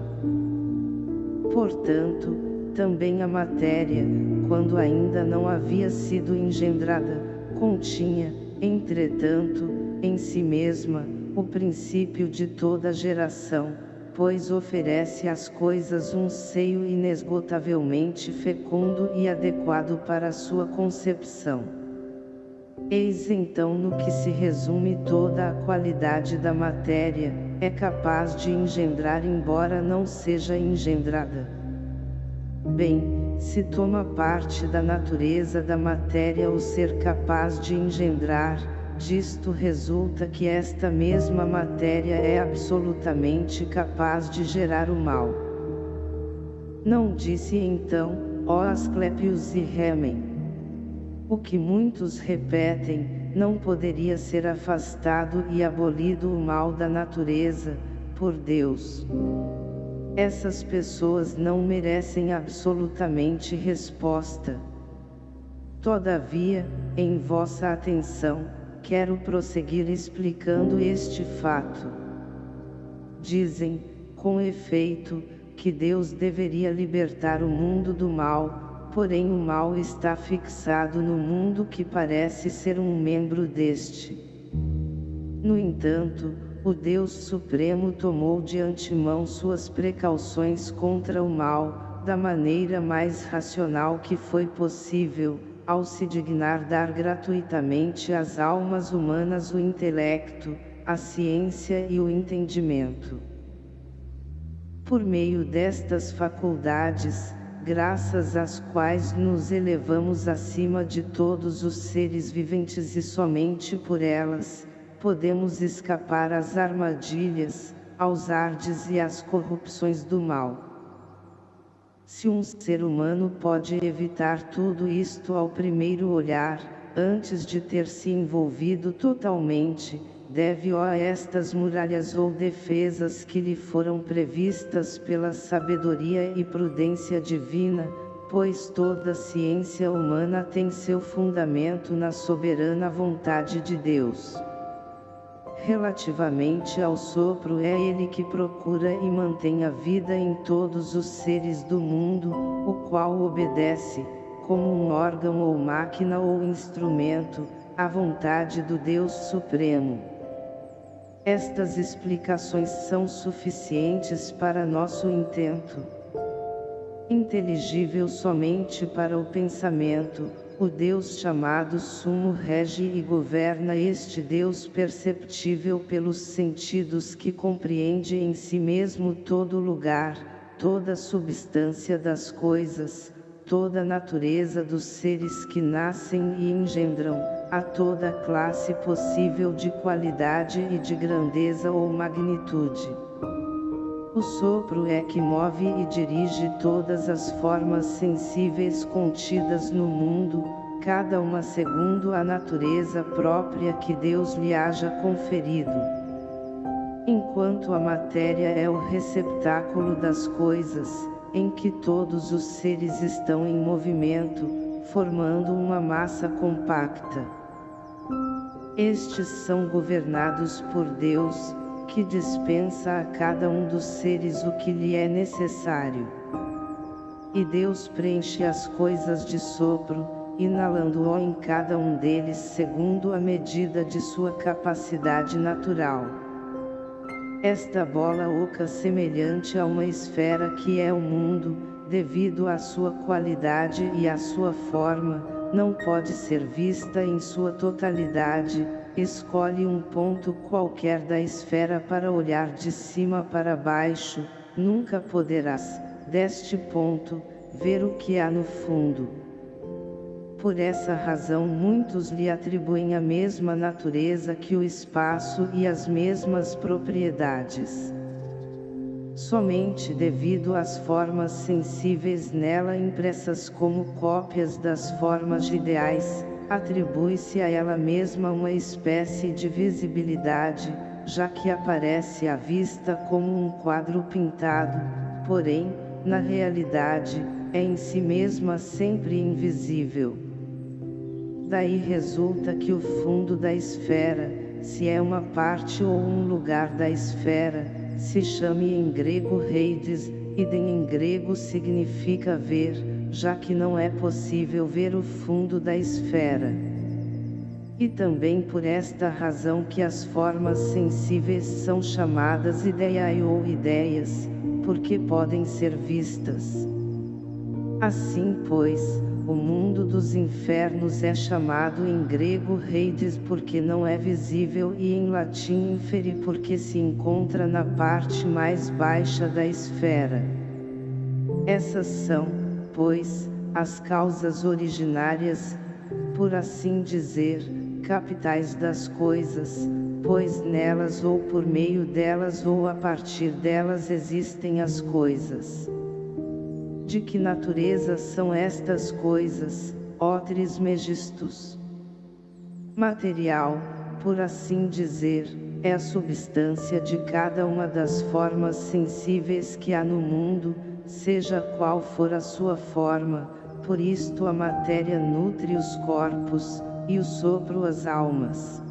Portanto, também a matéria, quando ainda não havia sido engendrada, continha, entretanto, em si mesma, o princípio de toda geração, pois oferece às coisas um seio inesgotavelmente fecundo e adequado para sua concepção. Eis então no que se resume toda a qualidade da matéria, é capaz de engendrar embora não seja engendrada. Bem, se toma parte da natureza da matéria o ser capaz de engendrar, Disto resulta que esta mesma matéria é absolutamente capaz de gerar o mal. Não disse então, ó Asclepios e Remen. O que muitos repetem, não poderia ser afastado e abolido o mal da natureza, por Deus. Essas pessoas não merecem absolutamente resposta. Todavia, em vossa atenção, quero prosseguir explicando este fato. Dizem, com efeito, que Deus deveria libertar o mundo do mal, porém o mal está fixado no mundo que parece ser um membro deste. No entanto, o Deus Supremo tomou de antemão suas precauções contra o mal, da maneira mais racional que foi possível, ao se dignar dar gratuitamente às almas humanas o intelecto, a ciência e o entendimento. Por meio destas faculdades, graças às quais nos elevamos acima de todos os seres viventes e somente por elas, podemos escapar às armadilhas, aos ardes e às corrupções do mal. Se um ser humano pode evitar tudo isto ao primeiro olhar, antes de ter se envolvido totalmente, deve-o a estas muralhas ou defesas que lhe foram previstas pela sabedoria e prudência divina, pois toda ciência humana tem seu fundamento na soberana vontade de Deus. Relativamente ao sopro é ele que procura e mantém a vida em todos os seres do mundo, o qual obedece, como um órgão ou máquina ou instrumento, à vontade do Deus Supremo. Estas explicações são suficientes para nosso intento. Inteligível somente para o pensamento, o Deus chamado Sumo rege e governa este Deus perceptível pelos sentidos que compreende em si mesmo todo lugar, toda substância das coisas, toda natureza dos seres que nascem e engendram, a toda classe possível de qualidade e de grandeza ou magnitude. O sopro é que move e dirige todas as formas sensíveis contidas no mundo, cada uma segundo a natureza própria que Deus lhe haja conferido. Enquanto a matéria é o receptáculo das coisas, em que todos os seres estão em movimento, formando uma massa compacta. Estes são governados por Deus, que dispensa a cada um dos seres o que lhe é necessário. E Deus preenche as coisas de sopro, inalando-o em cada um deles segundo a medida de sua capacidade natural. Esta bola oca semelhante a uma esfera que é o mundo, devido à sua qualidade e à sua forma, não pode ser vista em sua totalidade, escolhe um ponto qualquer da esfera para olhar de cima para baixo, nunca poderás, deste ponto, ver o que há no fundo. Por essa razão muitos lhe atribuem a mesma natureza que o espaço e as mesmas propriedades. Somente devido às formas sensíveis nela impressas como cópias das formas ideais, atribui-se a ela mesma uma espécie de visibilidade, já que aparece à vista como um quadro pintado, porém, na realidade, é em si mesma sempre invisível. Daí resulta que o fundo da esfera, se é uma parte ou um lugar da esfera, se chame em grego reides, idem em grego significa ver, já que não é possível ver o fundo da esfera. E também por esta razão que as formas sensíveis são chamadas ideia ou ideias, porque podem ser vistas. Assim pois, o mundo dos infernos é chamado em grego Hades porque não é visível e em latim inferi porque se encontra na parte mais baixa da esfera. Essas são, pois, as causas originárias, por assim dizer, capitais das coisas, pois nelas ou por meio delas ou a partir delas existem as coisas. De que natureza são estas coisas, ó Trismegistus? Material, por assim dizer, é a substância de cada uma das formas sensíveis que há no mundo, seja qual for a sua forma, por isto a matéria nutre os corpos, e o sopro as almas.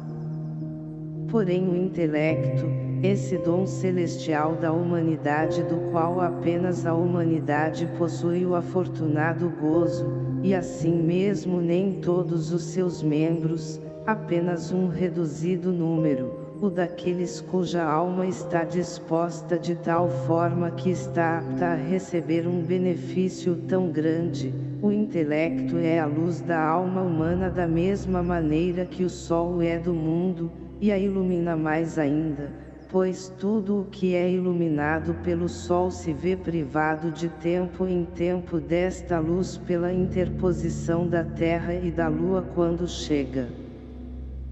Porém o intelecto, esse dom celestial da humanidade do qual apenas a humanidade possui o afortunado gozo, e assim mesmo nem todos os seus membros, apenas um reduzido número, o daqueles cuja alma está disposta de tal forma que está apta a receber um benefício tão grande, o intelecto é a luz da alma humana da mesma maneira que o sol é do mundo, e a ilumina mais ainda pois tudo o que é iluminado pelo sol se vê privado de tempo em tempo desta luz pela interposição da terra e da lua quando chega.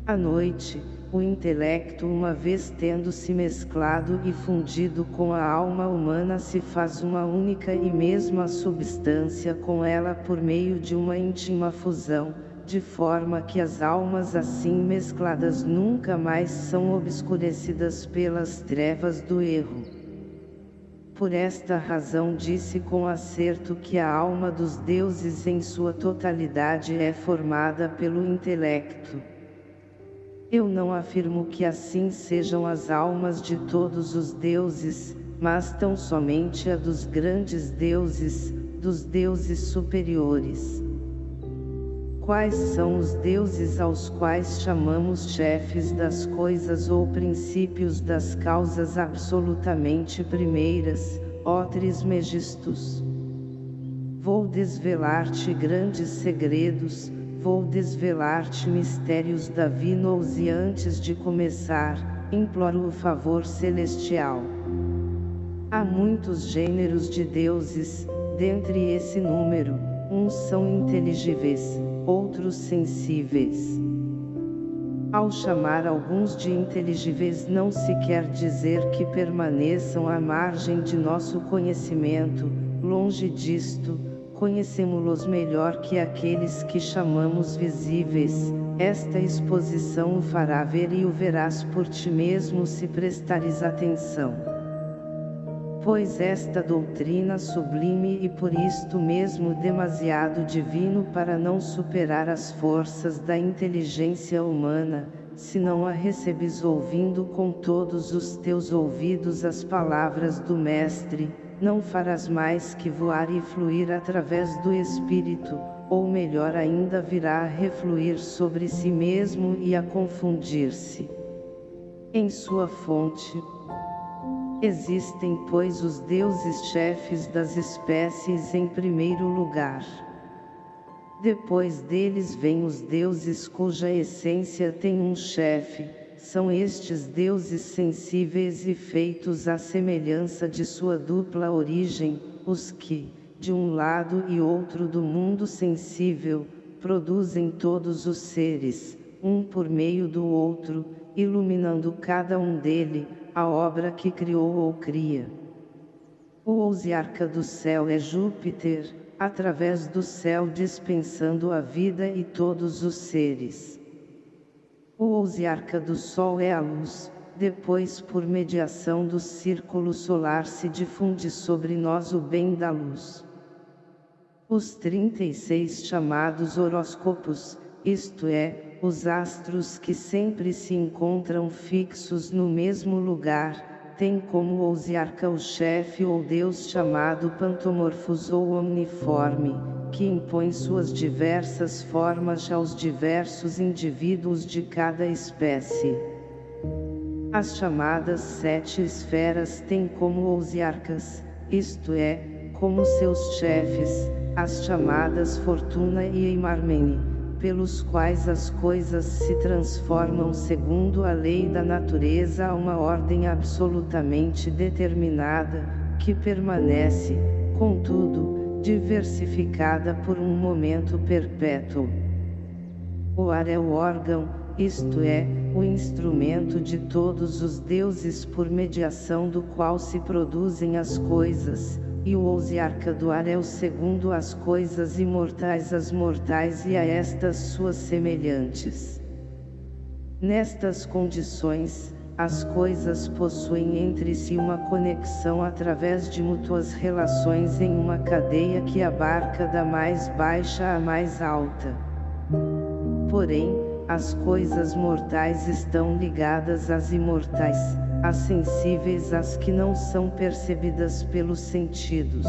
À noite, o intelecto uma vez tendo se mesclado e fundido com a alma humana se faz uma única e mesma substância com ela por meio de uma íntima fusão, de forma que as almas assim mescladas nunca mais são obscurecidas pelas trevas do erro. Por esta razão disse com acerto que a alma dos deuses em sua totalidade é formada pelo intelecto. Eu não afirmo que assim sejam as almas de todos os deuses, mas tão somente a dos grandes deuses, dos deuses superiores. Quais são os deuses aos quais chamamos chefes das coisas ou princípios das causas absolutamente primeiras, ó Trismegistus? Vou desvelar-te grandes segredos, vou desvelar-te mistérios da e antes de começar, imploro o favor celestial. Há muitos gêneros de deuses, dentre esse número, uns são inteligíveis, outros sensíveis. Ao chamar alguns de inteligíveis não se quer dizer que permaneçam à margem de nosso conhecimento, longe disto, conhecemos-los melhor que aqueles que chamamos visíveis, esta exposição o fará ver e o verás por ti mesmo se prestares atenção. Pois esta doutrina sublime e por isto mesmo demasiado divino para não superar as forças da inteligência humana, se não a recebes ouvindo com todos os teus ouvidos as palavras do Mestre, não farás mais que voar e fluir através do Espírito, ou melhor ainda virá a refluir sobre si mesmo e a confundir-se. Em sua fonte, existem pois os deuses chefes das espécies em primeiro lugar. Depois deles vêm os deuses cuja essência tem um chefe, são estes deuses sensíveis e feitos à semelhança de sua dupla origem, os que, de um lado e outro do mundo sensível, produzem todos os seres, um por meio do outro, iluminando cada um dele, a obra que criou ou cria. O ousiarca do céu é Júpiter, através do céu dispensando a vida e todos os seres. O ousiarca do Sol é a luz, depois por mediação do círculo solar se difunde sobre nós o bem da luz. Os 36 chamados horóscopos, isto é, os astros que sempre se encontram fixos no mesmo lugar, têm como ousiarca o chefe ou Deus chamado Pantomorfos ou Omniforme, que impõe suas diversas formas aos diversos indivíduos de cada espécie. As chamadas sete esferas têm como ousiarcas, isto é, como seus chefes, as chamadas Fortuna e Eimarmene, pelos quais as coisas se transformam segundo a lei da natureza a uma ordem absolutamente determinada, que permanece, contudo, diversificada por um momento perpétuo. O ar é o órgão, isto é, o instrumento de todos os deuses por mediação do qual se produzem as coisas, e o ousiarca do ar é o segundo as coisas imortais as mortais e a estas suas semelhantes. Nestas condições, as coisas possuem entre si uma conexão através de mútuas relações em uma cadeia que abarca da mais baixa à mais alta. Porém, as coisas mortais estão ligadas às imortais, as sensíveis às que não são percebidas pelos sentidos.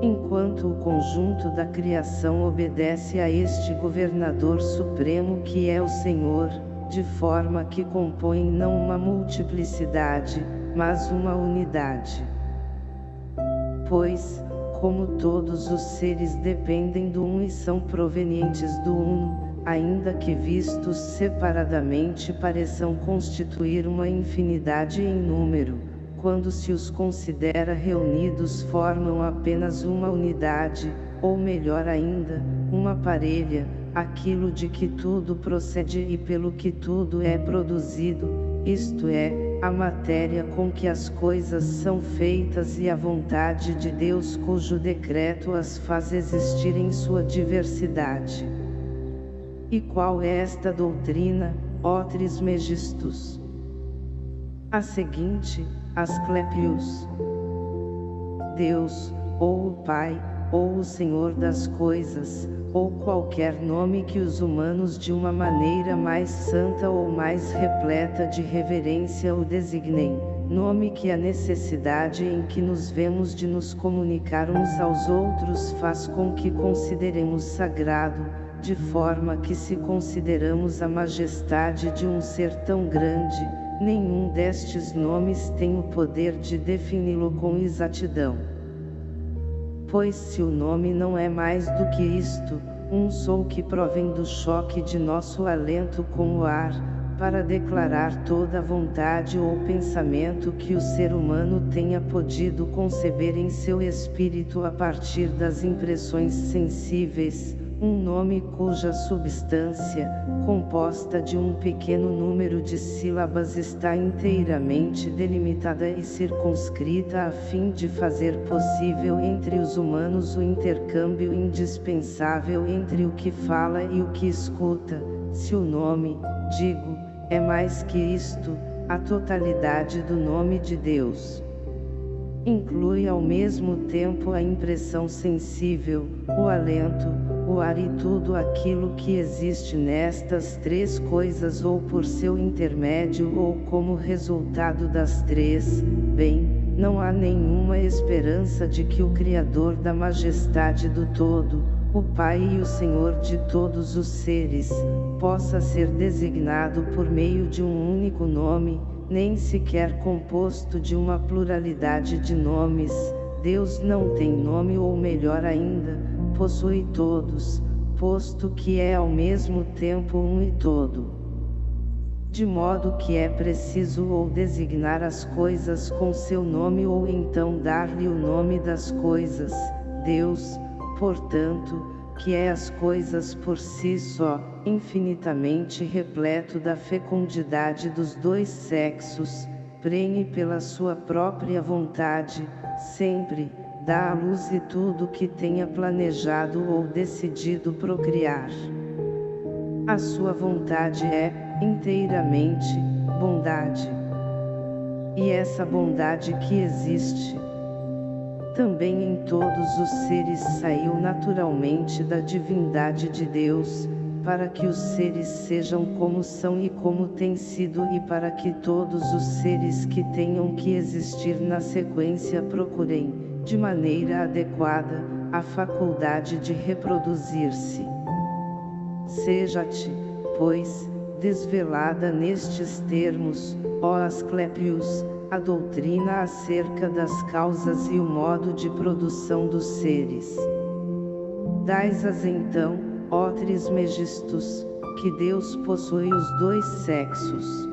Enquanto o conjunto da criação obedece a este governador supremo que é o Senhor, de forma que compõem não uma multiplicidade, mas uma unidade. Pois, como todos os seres dependem do um e são provenientes do uno, ainda que vistos separadamente pareçam constituir uma infinidade em número, quando se os considera reunidos formam apenas uma unidade, ou melhor ainda, uma parelha, aquilo de que tudo procede e pelo que tudo é produzido, isto é, a matéria com que as coisas são feitas e a vontade de Deus cujo decreto as faz existir em sua diversidade. E qual é esta doutrina, ó Trismegistus? A seguinte, Asclepius. Deus, ou o Pai, ou o Senhor das coisas, ou qualquer nome que os humanos de uma maneira mais santa ou mais repleta de reverência o designem, nome que a necessidade em que nos vemos de nos comunicar uns aos outros faz com que consideremos sagrado, de forma que se consideramos a majestade de um ser tão grande, nenhum destes nomes tem o poder de defini-lo com exatidão. Pois se o nome não é mais do que isto, um som que provém do choque de nosso alento com o ar, para declarar toda vontade ou pensamento que o ser humano tenha podido conceber em seu espírito a partir das impressões sensíveis, um nome cuja substância, composta de um pequeno número de sílabas está inteiramente delimitada e circunscrita a fim de fazer possível entre os humanos o intercâmbio indispensável entre o que fala e o que escuta, se o nome, digo, é mais que isto, a totalidade do nome de Deus inclui ao mesmo tempo a impressão sensível, o alento, o ar e tudo aquilo que existe nestas três coisas ou por seu intermédio ou como resultado das três, bem, não há nenhuma esperança de que o Criador da majestade do todo, o Pai e o Senhor de todos os seres, possa ser designado por meio de um único nome, nem sequer composto de uma pluralidade de nomes, Deus não tem nome ou melhor ainda, possui todos, posto que é ao mesmo tempo um e todo. De modo que é preciso ou designar as coisas com seu nome ou então dar-lhe o nome das coisas, Deus, portanto, que é as coisas por si só, infinitamente repleto da fecundidade dos dois sexos, prenhe pela sua própria vontade, sempre, dá à luz e tudo que tenha planejado ou decidido procriar. A sua vontade é, inteiramente, bondade. E essa bondade que existe, também em todos os seres saiu naturalmente da divindade de Deus, para que os seres sejam como são e como têm sido e para que todos os seres que tenham que existir na sequência procurem, de maneira adequada, a faculdade de reproduzir-se. Seja-te, pois, desvelada nestes termos, ó Asclepios, a doutrina acerca das causas e o modo de produção dos seres. Dais-as então, ó Trismegistus, que Deus possui os dois sexos.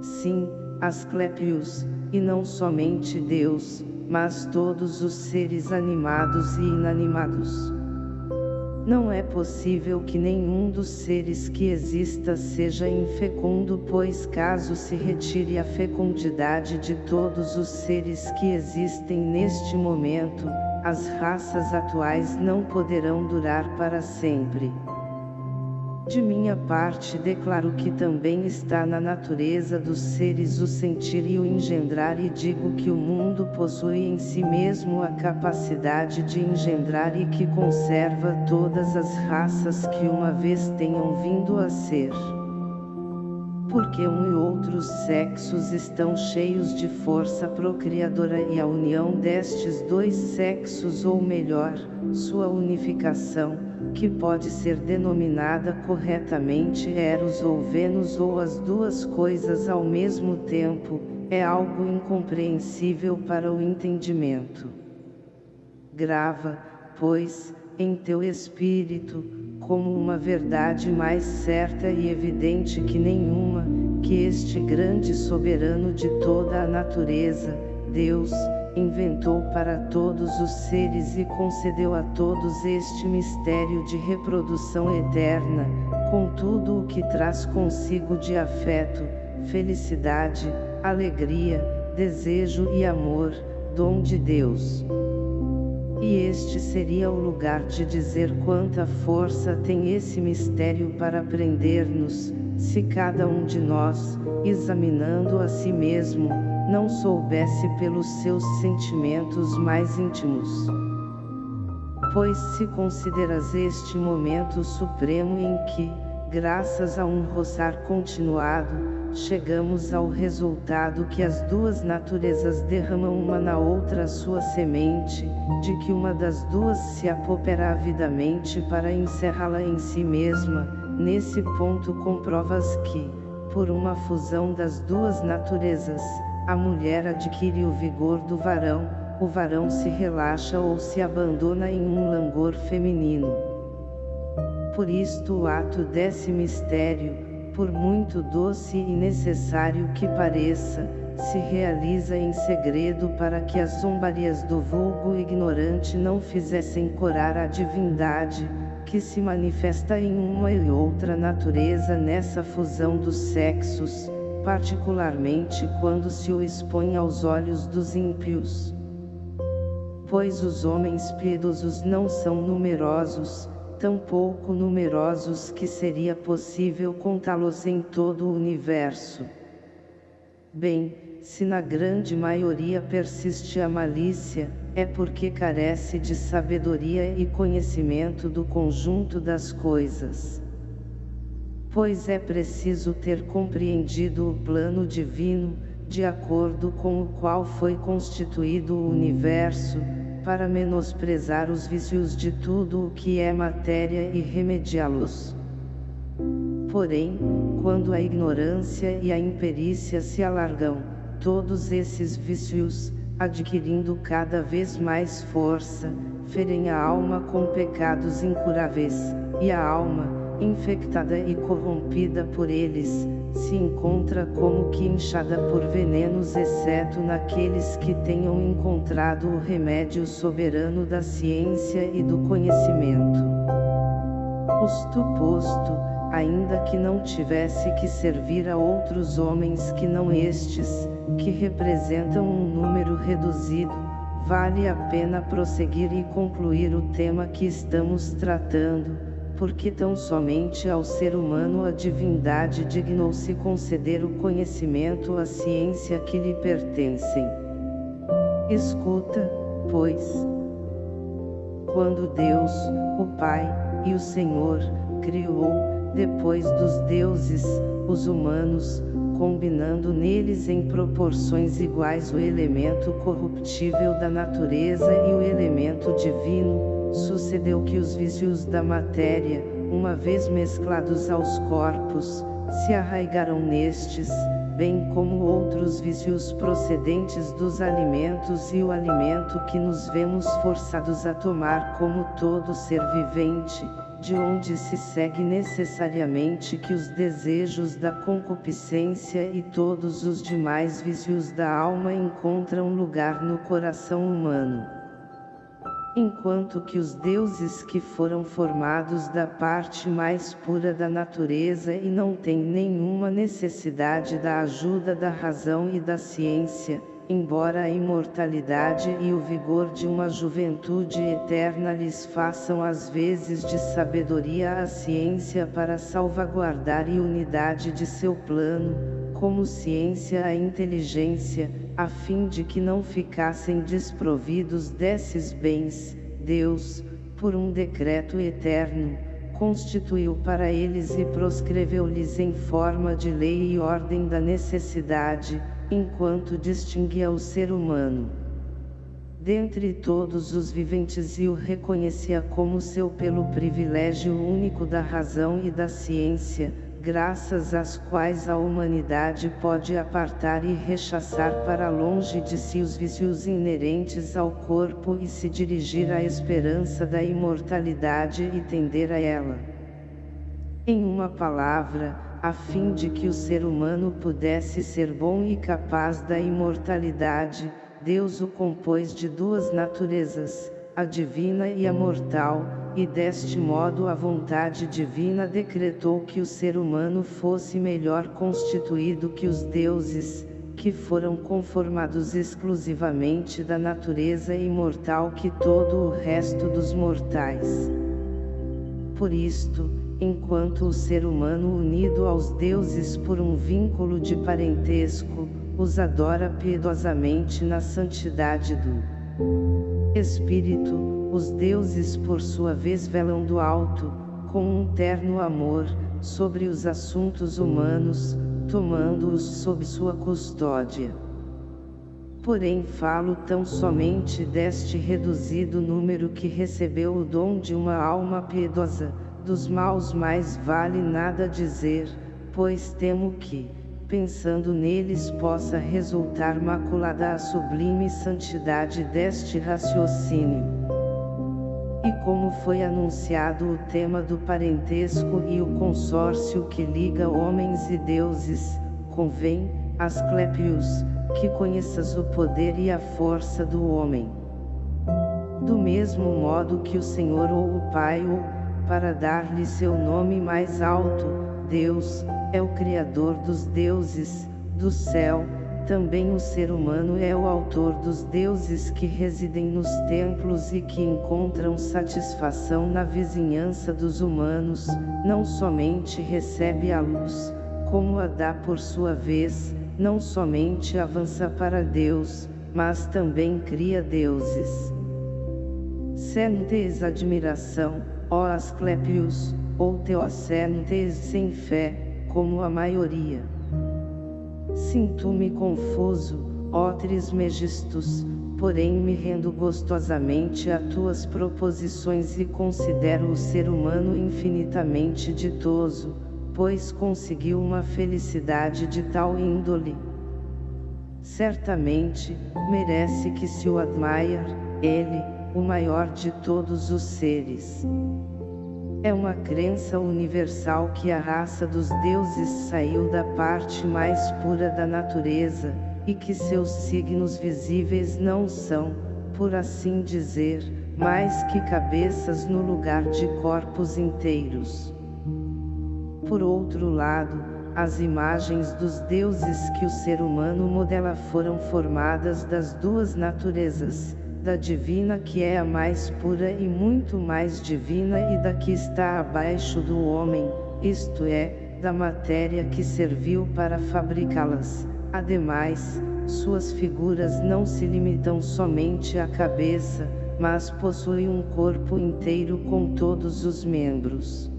Sim, Asclepios, e não somente Deus, mas todos os seres animados e inanimados. Não é possível que nenhum dos seres que exista seja infecundo pois caso se retire a fecundidade de todos os seres que existem neste momento, as raças atuais não poderão durar para sempre. De minha parte declaro que também está na natureza dos seres o sentir e o engendrar e digo que o mundo possui em si mesmo a capacidade de engendrar e que conserva todas as raças que uma vez tenham vindo a ser porque um e outros sexos estão cheios de força procriadora e a união destes dois sexos ou melhor, sua unificação, que pode ser denominada corretamente Eros ou Vênus ou as duas coisas ao mesmo tempo, é algo incompreensível para o entendimento. Grava, pois, em teu espírito, como uma verdade mais certa e evidente que nenhuma, que este grande soberano de toda a natureza, Deus, inventou para todos os seres e concedeu a todos este mistério de reprodução eterna, com tudo o que traz consigo de afeto, felicidade, alegria, desejo e amor, dom de Deus. E este seria o lugar de dizer quanta força tem esse mistério para prender-nos, se cada um de nós, examinando a si mesmo, não soubesse pelos seus sentimentos mais íntimos. Pois se consideras este momento supremo em que, graças a um roçar continuado, chegamos ao resultado que as duas naturezas derramam uma na outra sua semente, de que uma das duas se apopera avidamente para encerrá-la em si mesma, nesse ponto comprovas que, por uma fusão das duas naturezas, a mulher adquire o vigor do varão, o varão se relaxa ou se abandona em um langor feminino. Por isto o ato desse mistério, por muito doce e necessário que pareça, se realiza em segredo para que as zombarias do vulgo ignorante não fizessem corar a divindade, que se manifesta em uma e outra natureza nessa fusão dos sexos, particularmente quando se o expõe aos olhos dos ímpios. Pois os homens piedosos não são numerosos, tão pouco numerosos que seria possível contá-los em todo o universo. Bem, se na grande maioria persiste a malícia, é porque carece de sabedoria e conhecimento do conjunto das coisas. Pois é preciso ter compreendido o plano divino, de acordo com o qual foi constituído o universo, para menosprezar os vícios de tudo o que é matéria e remediá-los. Porém, quando a ignorância e a imperícia se alargam, todos esses vícios, adquirindo cada vez mais força, ferem a alma com pecados incuráveis, e a alma, infectada e corrompida por eles, se encontra como que inchada por venenos exceto naqueles que tenham encontrado o remédio soberano da ciência e do conhecimento. Posto posto, ainda que não tivesse que servir a outros homens que não estes, que representam um número reduzido, vale a pena prosseguir e concluir o tema que estamos tratando, porque tão somente ao ser humano a divindade dignou-se conceder o conhecimento a ciência que lhe pertencem. Escuta, pois. Quando Deus, o Pai, e o Senhor, criou, depois dos deuses, os humanos, combinando neles em proporções iguais o elemento corruptível da natureza e o elemento divino, sucedeu que os vícios da matéria, uma vez mesclados aos corpos, se arraigaram nestes, bem como outros vícios procedentes dos alimentos e o alimento que nos vemos forçados a tomar como todo ser vivente, de onde se segue necessariamente que os desejos da concupiscência e todos os demais vícios da alma encontram lugar no coração humano. Enquanto que os deuses que foram formados da parte mais pura da natureza e não têm nenhuma necessidade da ajuda da razão e da ciência, embora a imortalidade e o vigor de uma juventude eterna lhes façam às vezes de sabedoria a ciência para salvaguardar a unidade de seu plano, como ciência a inteligência, a fim de que não ficassem desprovidos desses bens, Deus, por um decreto eterno, constituiu para eles e proscreveu-lhes em forma de lei e ordem da necessidade, enquanto distinguia o ser humano. Dentre todos os viventes e o reconhecia como seu pelo privilégio único da razão e da ciência, graças às quais a humanidade pode apartar e rechaçar para longe de si os vícios inerentes ao corpo e se dirigir à esperança da imortalidade e tender a ela. Em uma palavra, a fim de que o ser humano pudesse ser bom e capaz da imortalidade, Deus o compôs de duas naturezas, a divina e a mortal, e deste modo a vontade divina decretou que o ser humano fosse melhor constituído que os deuses, que foram conformados exclusivamente da natureza imortal que todo o resto dos mortais. Por isto, enquanto o ser humano unido aos deuses por um vínculo de parentesco, os adora piedosamente na santidade do Espírito, os deuses por sua vez velam do alto, com um terno amor, sobre os assuntos humanos, tomando-os sob sua custódia. Porém falo tão somente deste reduzido número que recebeu o dom de uma alma piedosa, dos maus mais vale nada dizer, pois temo que, pensando neles possa resultar maculada a sublime santidade deste raciocínio. E como foi anunciado o tema do parentesco e o consórcio que liga homens e deuses, convém, Asclepius, que conheças o poder e a força do homem. Do mesmo modo que o Senhor ou o Pai ou, para dar-lhe seu nome mais alto, Deus, é o Criador dos deuses, do céu, também o ser humano é o autor dos deuses que residem nos templos e que encontram satisfação na vizinhança dos humanos, não somente recebe a luz, como a dá por sua vez, não somente avança para Deus, mas também cria deuses. Sentes admiração, ó Asclepios, ou teocentes sem fé, como a maioria. Sinto-me confuso, ó Trismegistus, porém me rendo gostosamente a tuas proposições e considero o ser humano infinitamente ditoso, pois conseguiu uma felicidade de tal índole. Certamente, merece que se o admire, ele, o maior de todos os seres. É uma crença universal que a raça dos deuses saiu da parte mais pura da natureza, e que seus signos visíveis não são, por assim dizer, mais que cabeças no lugar de corpos inteiros. Por outro lado, as imagens dos deuses que o ser humano modela foram formadas das duas naturezas, da divina que é a mais pura e muito mais divina e da que está abaixo do homem, isto é, da matéria que serviu para fabricá-las. Ademais, suas figuras não se limitam somente à cabeça, mas possuem um corpo inteiro com todos os membros.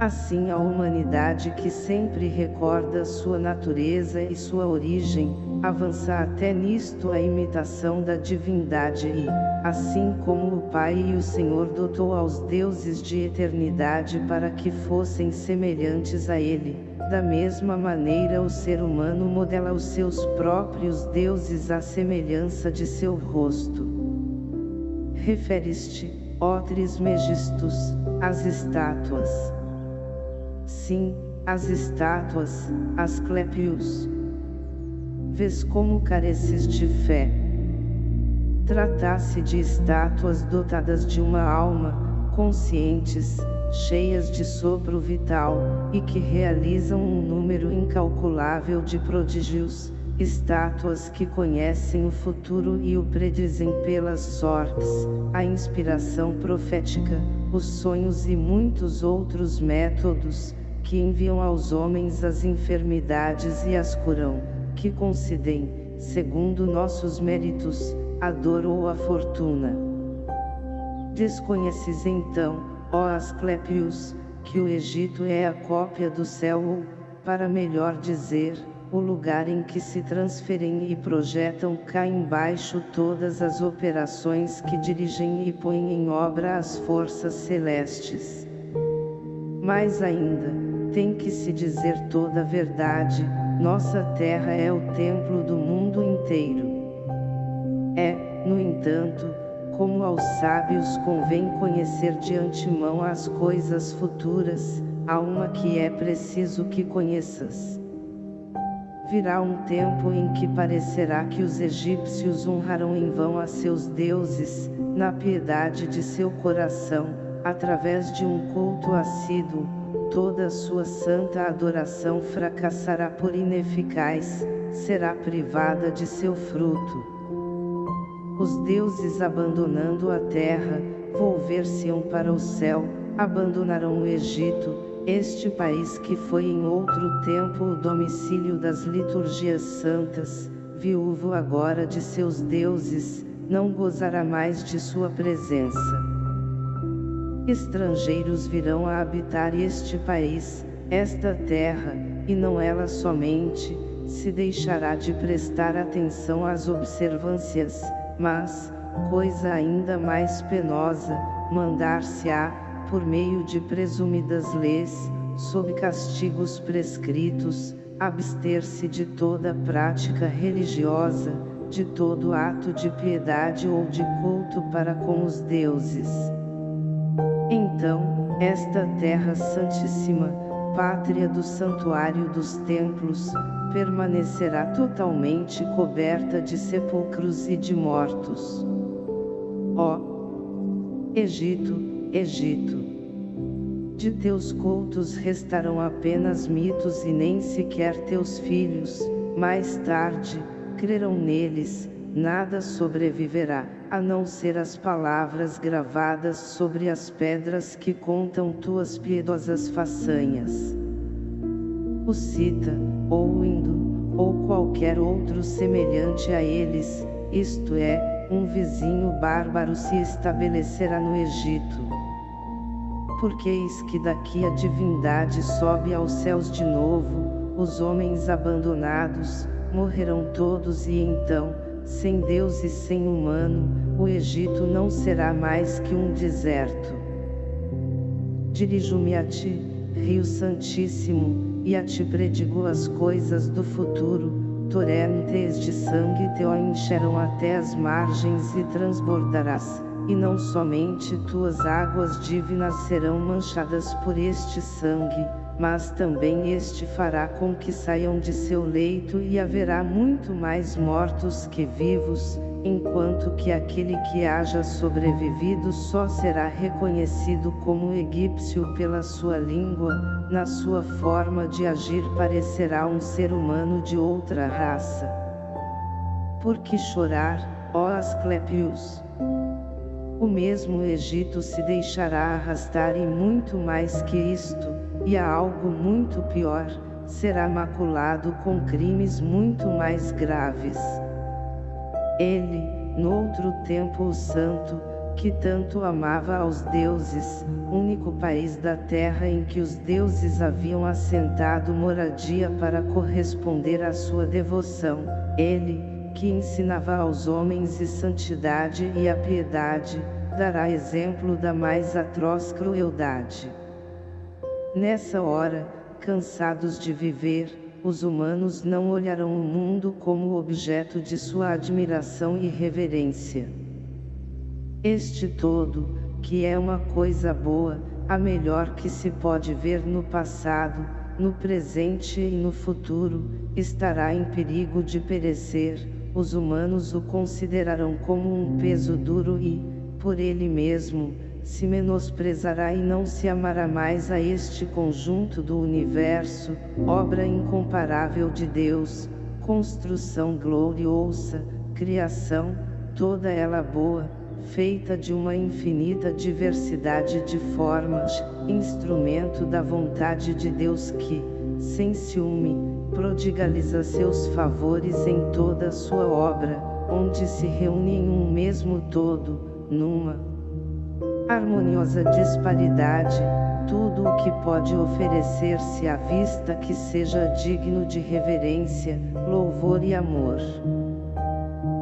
Assim a humanidade que sempre recorda sua natureza e sua origem, avança até nisto a imitação da divindade e, assim como o Pai e o Senhor dotou aos deuses de eternidade para que fossem semelhantes a Ele, da mesma maneira o ser humano modela os seus próprios deuses à semelhança de seu rosto. Referiste, ó Trismegistus, às estátuas. Sim, as estátuas, as clépios. Vês como careces de fé. Tratasse de estátuas dotadas de uma alma, conscientes, cheias de sopro vital, e que realizam um número incalculável de prodígios, estátuas que conhecem o futuro e o predizem pelas sortes, a inspiração profética, os sonhos e muitos outros métodos, que enviam aos homens as enfermidades e as curam, que concedem, segundo nossos méritos, a dor ou a fortuna. Desconheces então, ó Asclepios, que o Egito é a cópia do céu ou, para melhor dizer, o lugar em que se transferem e projetam cá embaixo todas as operações que dirigem e põem em obra as forças celestes. Mais ainda, tem que se dizer toda a verdade, nossa terra é o templo do mundo inteiro. É, no entanto, como aos sábios convém conhecer de antemão as coisas futuras, há uma que é preciso que conheças. Virá um tempo em que parecerá que os egípcios honrarão em vão a seus deuses, na piedade de seu coração, através de um culto assíduo, toda sua santa adoração fracassará por ineficaz, será privada de seu fruto. Os deuses abandonando a terra, volver-se-ão para o céu, abandonarão o Egito, este país que foi em outro tempo o domicílio das liturgias santas, viúvo agora de seus deuses, não gozará mais de sua presença. Estrangeiros virão a habitar este país, esta terra, e não ela somente, se deixará de prestar atenção às observâncias, mas, coisa ainda mais penosa, mandar-se-á, por meio de presumidas leis, sob castigos prescritos, abster-se de toda prática religiosa, de todo ato de piedade ou de culto para com os deuses. Então, esta terra santíssima, pátria do santuário dos templos, permanecerá totalmente coberta de sepulcros e de mortos. Ó Egito, Egito! De teus cultos restarão apenas mitos e nem sequer teus filhos, mais tarde, crerão neles, nada sobreviverá, a não ser as palavras gravadas sobre as pedras que contam tuas piedosas façanhas. O Cita, ou o Indo, ou qualquer outro semelhante a eles, isto é, um vizinho bárbaro se estabelecerá no Egito. Porque eis que daqui a divindade sobe aos céus de novo, os homens abandonados, morrerão todos e então, sem Deus e sem humano, o Egito não será mais que um deserto. Dirijo-me a ti, Rio Santíssimo, e a ti predigo as coisas do futuro, torrentes de sangue teu encherão até as margens e transbordarás, e não somente tuas águas divinas serão manchadas por este sangue, mas também este fará com que saiam de seu leito e haverá muito mais mortos que vivos, enquanto que aquele que haja sobrevivido só será reconhecido como egípcio pela sua língua, na sua forma de agir parecerá um ser humano de outra raça. Por que chorar, ó Asclepios? O mesmo Egito se deixará arrastar e muito mais que isto, e há algo muito pior, será maculado com crimes muito mais graves. Ele, noutro tempo o santo, que tanto amava aos deuses, único país da terra em que os deuses haviam assentado moradia para corresponder à sua devoção, ele, que ensinava aos homens e santidade e a piedade, dará exemplo da mais atroz crueldade. Nessa hora, cansados de viver, os humanos não olharão o mundo como objeto de sua admiração e reverência. Este todo, que é uma coisa boa, a melhor que se pode ver no passado, no presente e no futuro, estará em perigo de perecer, os humanos o considerarão como um peso duro e, por ele mesmo, se menosprezará e não se amará mais a este conjunto do universo, obra incomparável de Deus, construção gloriosa, criação, toda ela boa, feita de uma infinita diversidade de formas, instrumento da vontade de Deus que, sem ciúme, prodigaliza seus favores em toda sua obra, onde se reúne em um mesmo todo, numa harmoniosa disparidade, tudo o que pode oferecer-se à vista que seja digno de reverência, louvor e amor.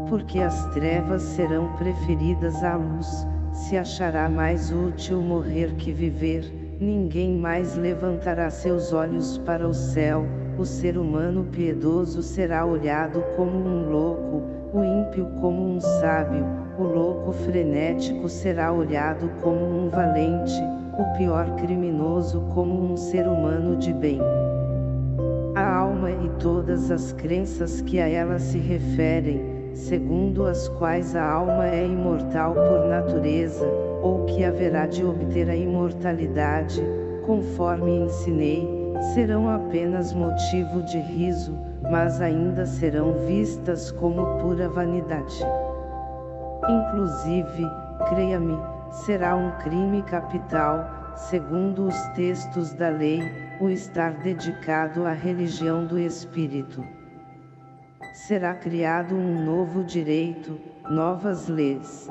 Porque as trevas serão preferidas à luz, se achará mais útil morrer que viver, ninguém mais levantará seus olhos para o céu, o ser humano piedoso será olhado como um louco, o ímpio como um sábio, o louco frenético será olhado como um valente, o pior criminoso como um ser humano de bem. A alma e todas as crenças que a ela se referem, segundo as quais a alma é imortal por natureza, ou que haverá de obter a imortalidade, conforme ensinei, serão apenas motivo de riso, mas ainda serão vistas como pura vanidade. Inclusive, creia-me, será um crime capital, segundo os textos da lei, o estar dedicado à religião do Espírito. Será criado um novo direito, novas leis.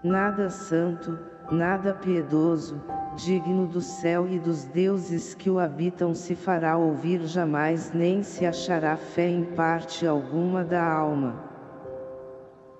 Nada santo, nada piedoso, digno do céu e dos deuses que o habitam se fará ouvir jamais nem se achará fé em parte alguma da alma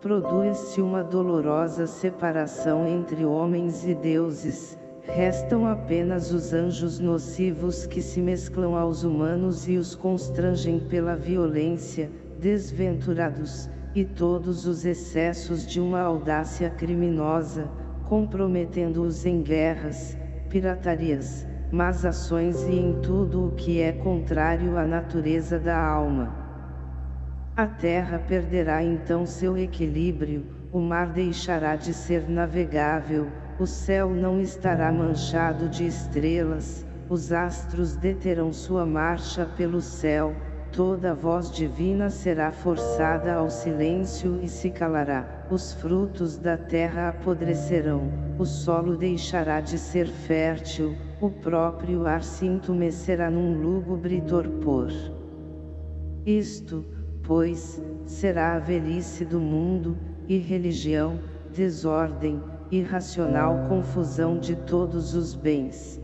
produz-se uma dolorosa separação entre homens e deuses, restam apenas os anjos nocivos que se mesclam aos humanos e os constrangem pela violência, desventurados, e todos os excessos de uma audácia criminosa, comprometendo-os em guerras, piratarias, más ações e em tudo o que é contrário à natureza da alma. A terra perderá então seu equilíbrio, o mar deixará de ser navegável, o céu não estará manchado de estrelas, os astros deterão sua marcha pelo céu, toda voz divina será forçada ao silêncio e se calará, os frutos da terra apodrecerão, o solo deixará de ser fértil, o próprio ar se entumecerá num lúgubre torpor. Isto, pois, será a velhice do mundo, irreligião, desordem, irracional confusão de todos os bens.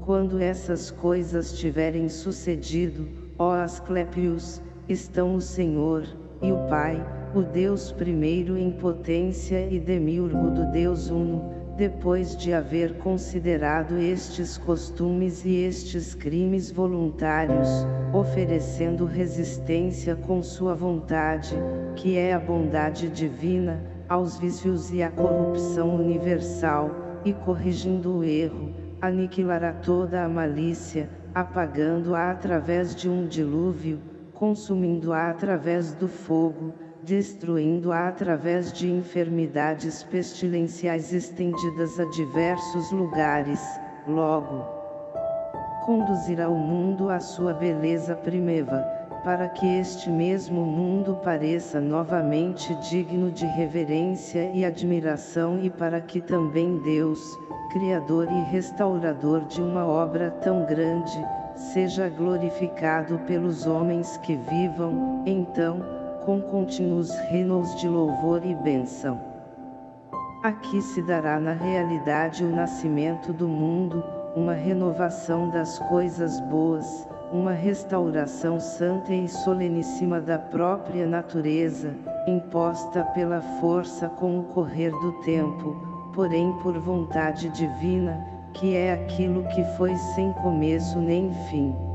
Quando essas coisas tiverem sucedido, Ó Asclepios, estão o Senhor, e o Pai, o Deus primeiro em potência e demiurgo do Deus Uno, depois de haver considerado estes costumes e estes crimes voluntários, oferecendo resistência com sua vontade, que é a bondade divina, aos vícios e à corrupção universal, e corrigindo o erro, aniquilará toda a malícia, apagando-a através de um dilúvio, consumindo-a através do fogo, destruindo-a através de enfermidades pestilenciais estendidas a diversos lugares, logo conduzirá o mundo à sua beleza primeva, para que este mesmo mundo pareça novamente digno de reverência e admiração e para que também Deus, Criador e restaurador de uma obra tão grande, seja glorificado pelos homens que vivam, então, com contínuos renos de louvor e bênção. Aqui se dará na realidade o nascimento do mundo, uma renovação das coisas boas, uma restauração santa e soleníssima da própria natureza, imposta pela força com o correr do tempo, porém por vontade divina, que é aquilo que foi sem começo nem fim.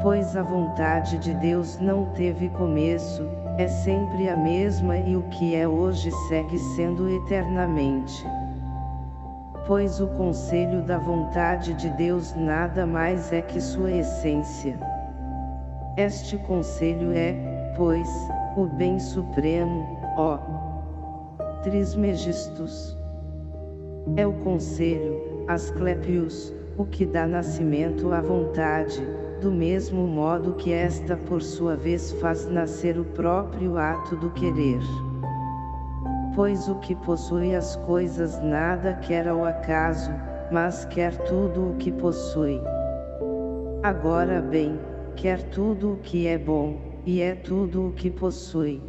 Pois a vontade de Deus não teve começo, é sempre a mesma e o que é hoje segue sendo eternamente. Pois o conselho da vontade de Deus nada mais é que sua essência. Este conselho é, pois, o bem supremo, ó Trismegistus. É o conselho, Asclepius, o que dá nascimento à vontade, do mesmo modo que esta por sua vez faz nascer o próprio ato do querer. Pois o que possui as coisas nada quer ao acaso, mas quer tudo o que possui. Agora bem, quer tudo o que é bom, e é tudo o que possui.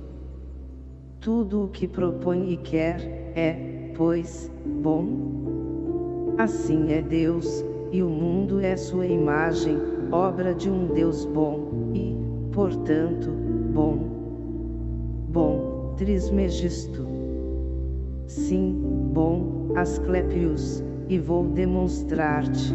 Tudo o que propõe e quer, é, pois, bom? Assim é Deus, e o mundo é sua imagem, obra de um Deus bom, e, portanto, bom. Bom, Trismegisto. Sim, bom, Asclepius, e vou demonstrar-te.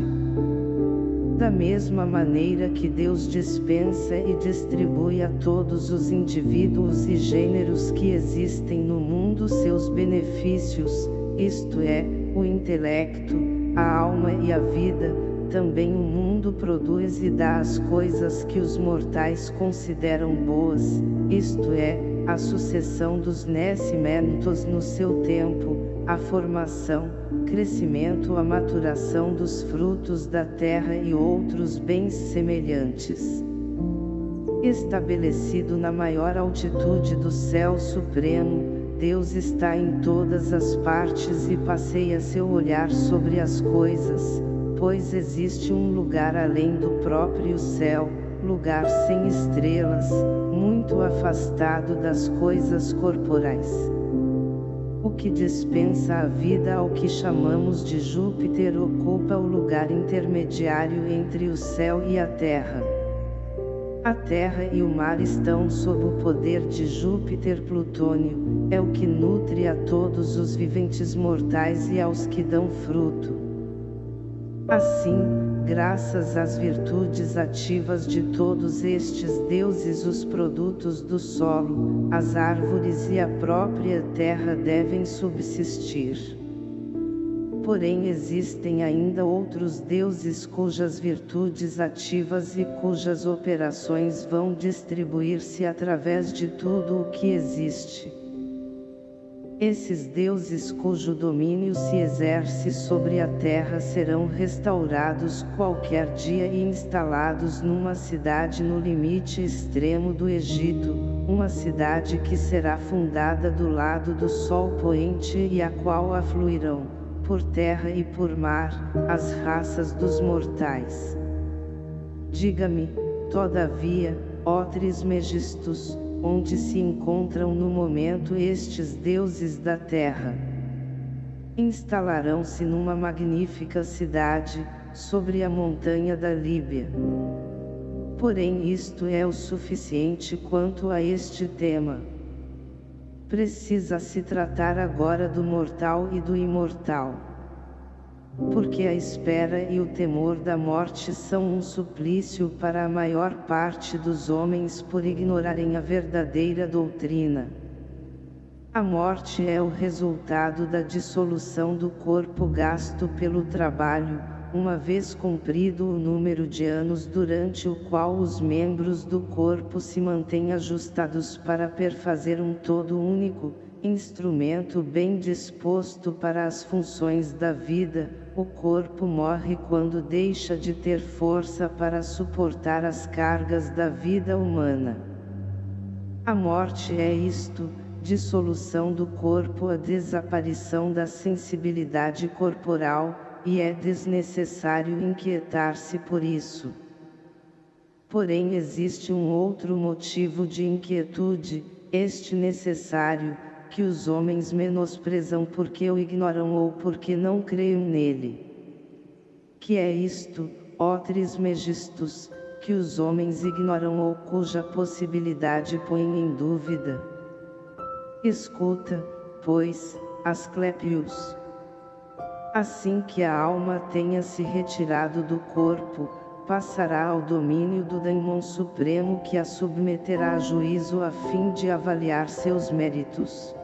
Da mesma maneira que Deus dispensa e distribui a todos os indivíduos e gêneros que existem no mundo seus benefícios, isto é, o intelecto, a alma e a vida, também o mundo produz e dá as coisas que os mortais consideram boas, isto é, a sucessão dos nascimentos no seu tempo, a formação, crescimento a maturação dos frutos da terra e outros bens semelhantes. Estabelecido na maior altitude do céu supremo, Deus está em todas as partes e passeia seu olhar sobre as coisas, pois existe um lugar além do próprio céu, lugar sem estrelas, muito afastado das coisas corporais o que dispensa a vida ao que chamamos de Júpiter ocupa o lugar intermediário entre o céu e a terra. A terra e o mar estão sob o poder de Júpiter Plutônio, é o que nutre a todos os viventes mortais e aos que dão fruto. Assim, graças às virtudes ativas de todos estes deuses os produtos do solo, as árvores e a própria terra devem subsistir. Porém existem ainda outros deuses cujas virtudes ativas e cujas operações vão distribuir-se através de tudo o que existe. Esses deuses cujo domínio se exerce sobre a terra serão restaurados qualquer dia e instalados numa cidade no limite extremo do Egito, uma cidade que será fundada do lado do sol poente e a qual afluirão, por terra e por mar, as raças dos mortais. Diga-me, todavia, ó Trismegistus, onde se encontram no momento estes deuses da terra. Instalarão-se numa magnífica cidade, sobre a montanha da Líbia. Porém isto é o suficiente quanto a este tema. Precisa-se tratar agora do mortal e do imortal porque a espera e o temor da morte são um suplício para a maior parte dos homens por ignorarem a verdadeira doutrina. A morte é o resultado da dissolução do corpo gasto pelo trabalho, uma vez cumprido o número de anos durante o qual os membros do corpo se mantêm ajustados para perfazer um todo único, instrumento bem disposto para as funções da vida, o corpo morre quando deixa de ter força para suportar as cargas da vida humana. A morte é isto, dissolução do corpo a desaparição da sensibilidade corporal, e é desnecessário inquietar-se por isso. Porém existe um outro motivo de inquietude, este necessário, que os homens menosprezam porque o ignoram ou porque não creem nele. Que é isto, ó Trismegistus, que os homens ignoram ou cuja possibilidade põem em dúvida? Escuta, pois, Asclepius. Assim que a alma tenha se retirado do corpo, passará ao domínio do Daimon Supremo que a submeterá a juízo a fim de avaliar seus méritos.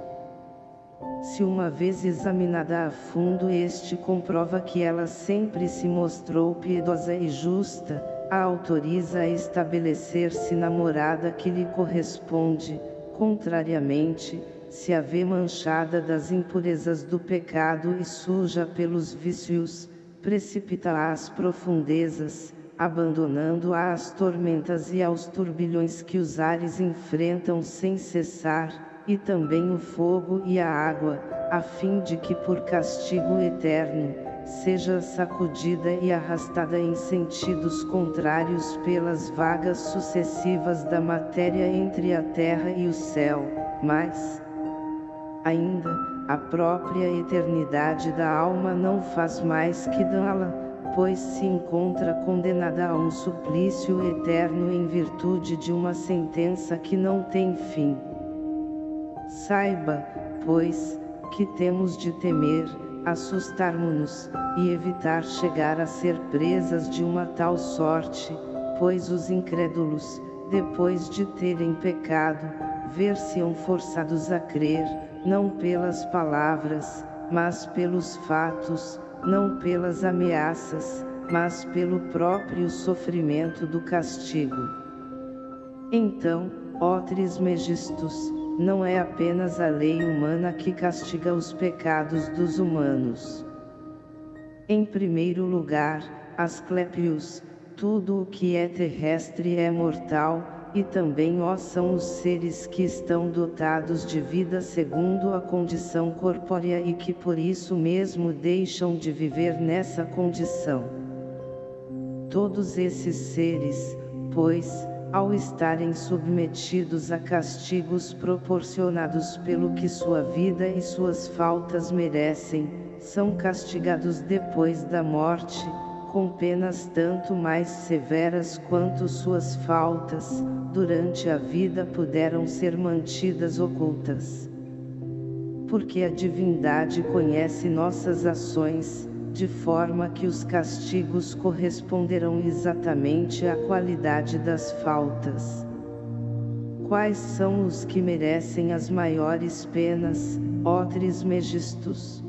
Se uma vez examinada a fundo este comprova que ela sempre se mostrou piedosa e justa, a autoriza a estabelecer-se na morada que lhe corresponde, contrariamente, se a vê manchada das impurezas do pecado e suja pelos vícios, precipita-a às profundezas, abandonando-a às tormentas e aos turbilhões que os ares enfrentam sem cessar, e também o fogo e a água, a fim de que por castigo eterno, seja sacudida e arrastada em sentidos contrários pelas vagas sucessivas da matéria entre a terra e o céu, mas, ainda, a própria eternidade da alma não faz mais que dá-la, pois se encontra condenada a um suplício eterno em virtude de uma sentença que não tem fim. Saiba, pois, que temos de temer, assustarmos-nos, e evitar chegar a ser presas de uma tal sorte, pois os incrédulos, depois de terem pecado, ver-se-ão forçados a crer, não pelas palavras, mas pelos fatos, não pelas ameaças, mas pelo próprio sofrimento do castigo. Então, ó Trismegistus, não é apenas a lei humana que castiga os pecados dos humanos. Em primeiro lugar, Asclepius, tudo o que é terrestre é mortal, e também ó são os seres que estão dotados de vida segundo a condição corpórea e que por isso mesmo deixam de viver nessa condição. Todos esses seres, pois, ao estarem submetidos a castigos proporcionados pelo que sua vida e suas faltas merecem, são castigados depois da morte, com penas tanto mais severas quanto suas faltas, durante a vida puderam ser mantidas ocultas. Porque a divindade conhece nossas ações, de forma que os castigos corresponderão exatamente à qualidade das faltas. Quais são os que merecem as maiores penas, ó Trismegistus?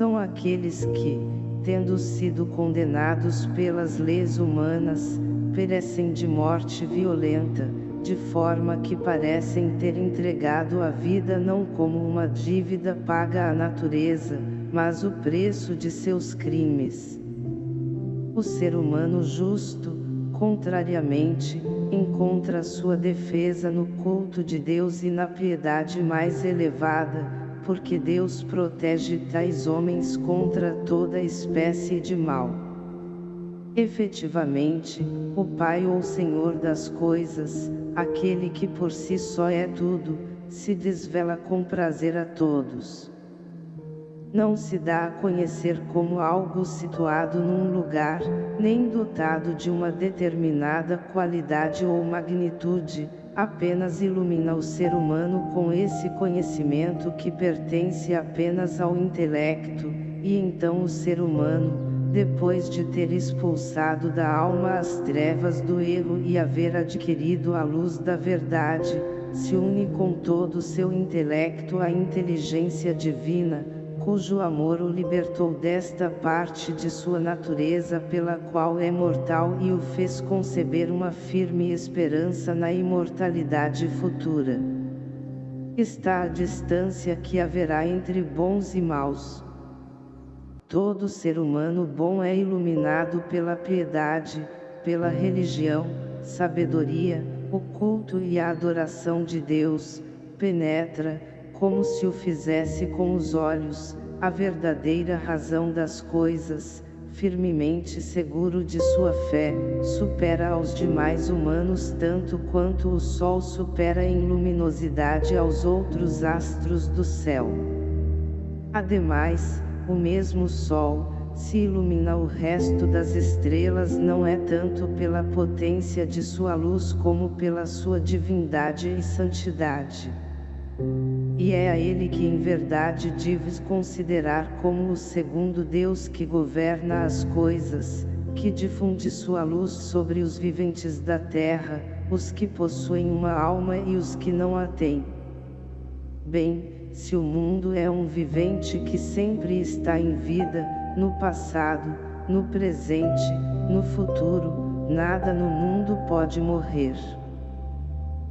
são aqueles que, tendo sido condenados pelas leis humanas, perecem de morte violenta, de forma que parecem ter entregado a vida não como uma dívida paga à natureza, mas o preço de seus crimes. O ser humano justo, contrariamente, encontra sua defesa no culto de Deus e na piedade mais elevada, porque Deus protege tais homens contra toda espécie de mal. Efetivamente, o Pai ou Senhor das coisas, aquele que por si só é tudo, se desvela com prazer a todos. Não se dá a conhecer como algo situado num lugar, nem dotado de uma determinada qualidade ou magnitude, apenas ilumina o ser humano com esse conhecimento que pertence apenas ao intelecto, e então o ser humano, depois de ter expulsado da alma as trevas do erro e haver adquirido a luz da verdade, se une com todo o seu intelecto à inteligência divina, cujo amor o libertou desta parte de sua natureza pela qual é mortal e o fez conceber uma firme esperança na imortalidade futura. Está a distância que haverá entre bons e maus. Todo ser humano bom é iluminado pela piedade, pela religião, sabedoria, o culto e a adoração de Deus, penetra, como se o fizesse com os olhos, a verdadeira razão das coisas, firmemente seguro de sua fé, supera aos demais humanos tanto quanto o Sol supera em luminosidade aos outros astros do céu. Ademais, o mesmo Sol, se ilumina o resto das estrelas não é tanto pela potência de sua luz como pela sua divindade e santidade. E é a ele que em verdade deves considerar como o segundo Deus que governa as coisas, que difunde sua luz sobre os viventes da terra, os que possuem uma alma e os que não a têm. Bem, se o mundo é um vivente que sempre está em vida, no passado, no presente, no futuro, nada no mundo pode morrer.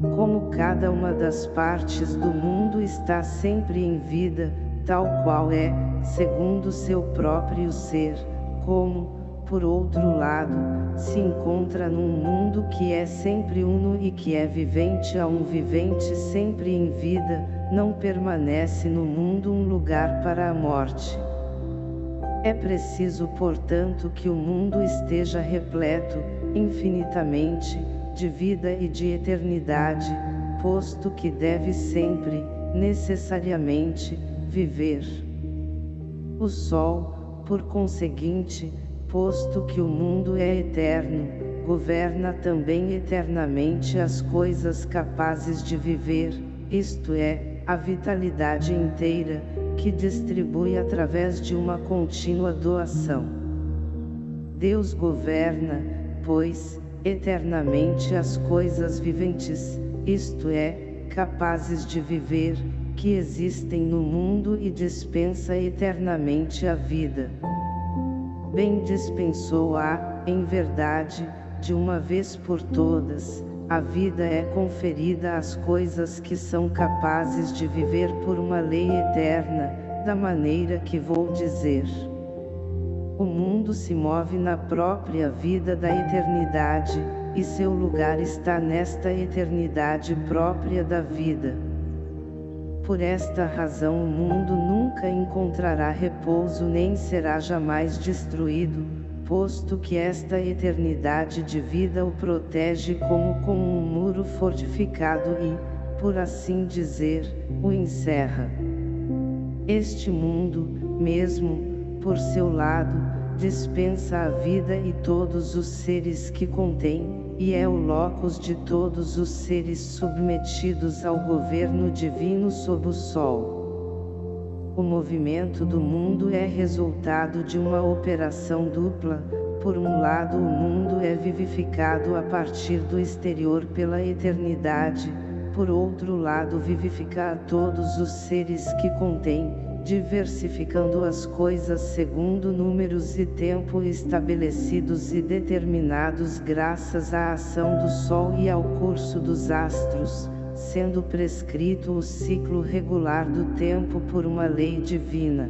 Como cada uma das partes do mundo está sempre em vida, tal qual é, segundo seu próprio ser, como, por outro lado, se encontra num mundo que é sempre uno e que é vivente a um vivente sempre em vida, não permanece no mundo um lugar para a morte. É preciso portanto que o mundo esteja repleto, infinitamente, de vida e de eternidade, posto que deve sempre, necessariamente, viver. O Sol, por conseguinte, posto que o mundo é eterno, governa também eternamente as coisas capazes de viver, isto é, a vitalidade inteira, que distribui através de uma contínua doação. Deus governa, pois, eternamente as coisas viventes, isto é, capazes de viver, que existem no mundo e dispensa eternamente a vida bem dispensou-a, em verdade, de uma vez por todas, a vida é conferida às coisas que são capazes de viver por uma lei eterna, da maneira que vou dizer. O mundo se move na própria vida da eternidade, e seu lugar está nesta eternidade própria da vida. Por esta razão o mundo nunca encontrará repouso nem será jamais destruído, posto que esta eternidade de vida o protege como com um muro fortificado e, por assim dizer, o encerra. Este mundo, mesmo, por seu lado, dispensa a vida e todos os seres que contém, e é o locus de todos os seres submetidos ao governo divino sob o sol. O movimento do mundo é resultado de uma operação dupla, por um lado o mundo é vivificado a partir do exterior pela eternidade, por outro lado vivifica a todos os seres que contém, diversificando as coisas segundo números e tempo estabelecidos e determinados graças à ação do Sol e ao curso dos astros, sendo prescrito o ciclo regular do tempo por uma lei divina.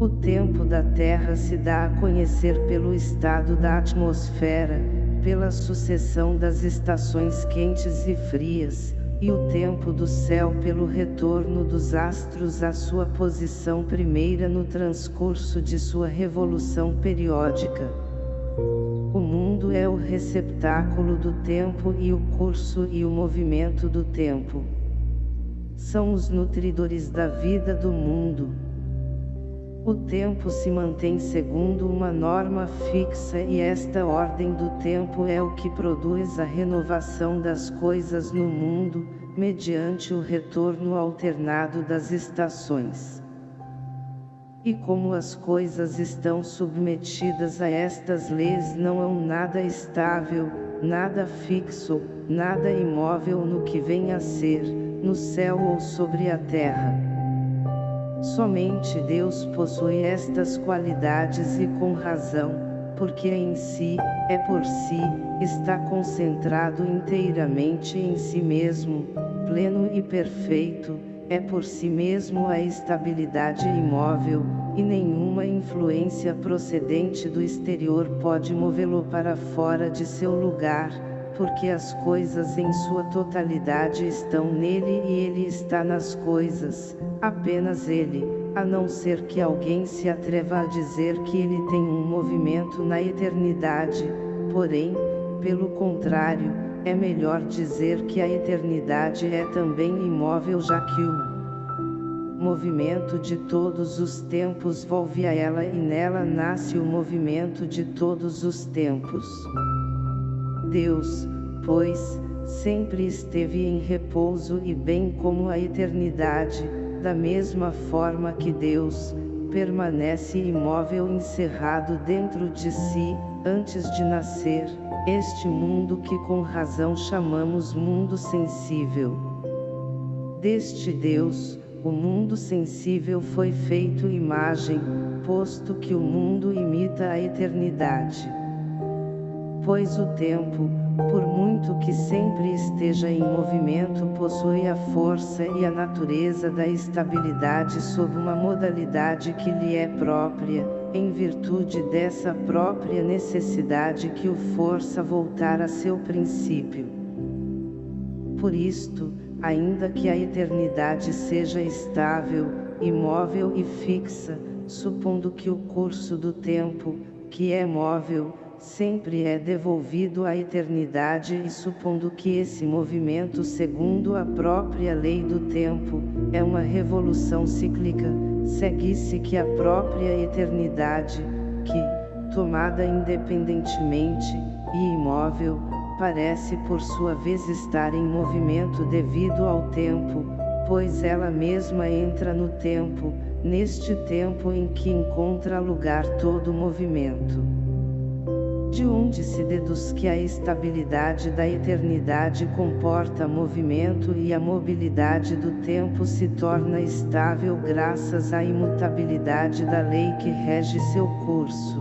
O tempo da Terra se dá a conhecer pelo estado da atmosfera, pela sucessão das estações quentes e frias, e o tempo do céu pelo retorno dos astros à sua posição primeira no transcurso de sua revolução periódica. O mundo é o receptáculo do tempo e o curso e o movimento do tempo. São os nutridores da vida do mundo. O tempo se mantém segundo uma norma fixa e esta ordem do tempo é o que produz a renovação das coisas no mundo, mediante o retorno alternado das estações. E como as coisas estão submetidas a estas leis não há nada estável, nada fixo, nada imóvel no que vem a ser, no céu ou sobre a terra. Somente Deus possui estas qualidades e com razão, porque em si, é por si, está concentrado inteiramente em si mesmo, pleno e perfeito, é por si mesmo a estabilidade imóvel, e nenhuma influência procedente do exterior pode movê-lo para fora de seu lugar, porque as coisas em sua totalidade estão nele e ele está nas coisas, apenas ele, a não ser que alguém se atreva a dizer que ele tem um movimento na eternidade, porém, pelo contrário, é melhor dizer que a eternidade é também imóvel já que o movimento de todos os tempos volve a ela e nela nasce o movimento de todos os tempos. Deus, pois, sempre esteve em repouso e bem como a eternidade, da mesma forma que Deus, permanece imóvel encerrado dentro de si, antes de nascer, este mundo que com razão chamamos mundo sensível. Deste Deus, o mundo sensível foi feito imagem, posto que o mundo imita a eternidade pois o tempo, por muito que sempre esteja em movimento possui a força e a natureza da estabilidade sob uma modalidade que lhe é própria, em virtude dessa própria necessidade que o força voltar a seu princípio. Por isto, ainda que a eternidade seja estável, imóvel e fixa, supondo que o curso do tempo, que é móvel, sempre é devolvido à eternidade e supondo que esse movimento segundo a própria lei do tempo, é uma revolução cíclica, segue-se que a própria eternidade, que, tomada independentemente, e imóvel, parece por sua vez estar em movimento devido ao tempo, pois ela mesma entra no tempo, neste tempo em que encontra lugar todo movimento de onde se deduz que a estabilidade da eternidade comporta movimento e a mobilidade do tempo se torna estável graças à imutabilidade da lei que rege seu curso.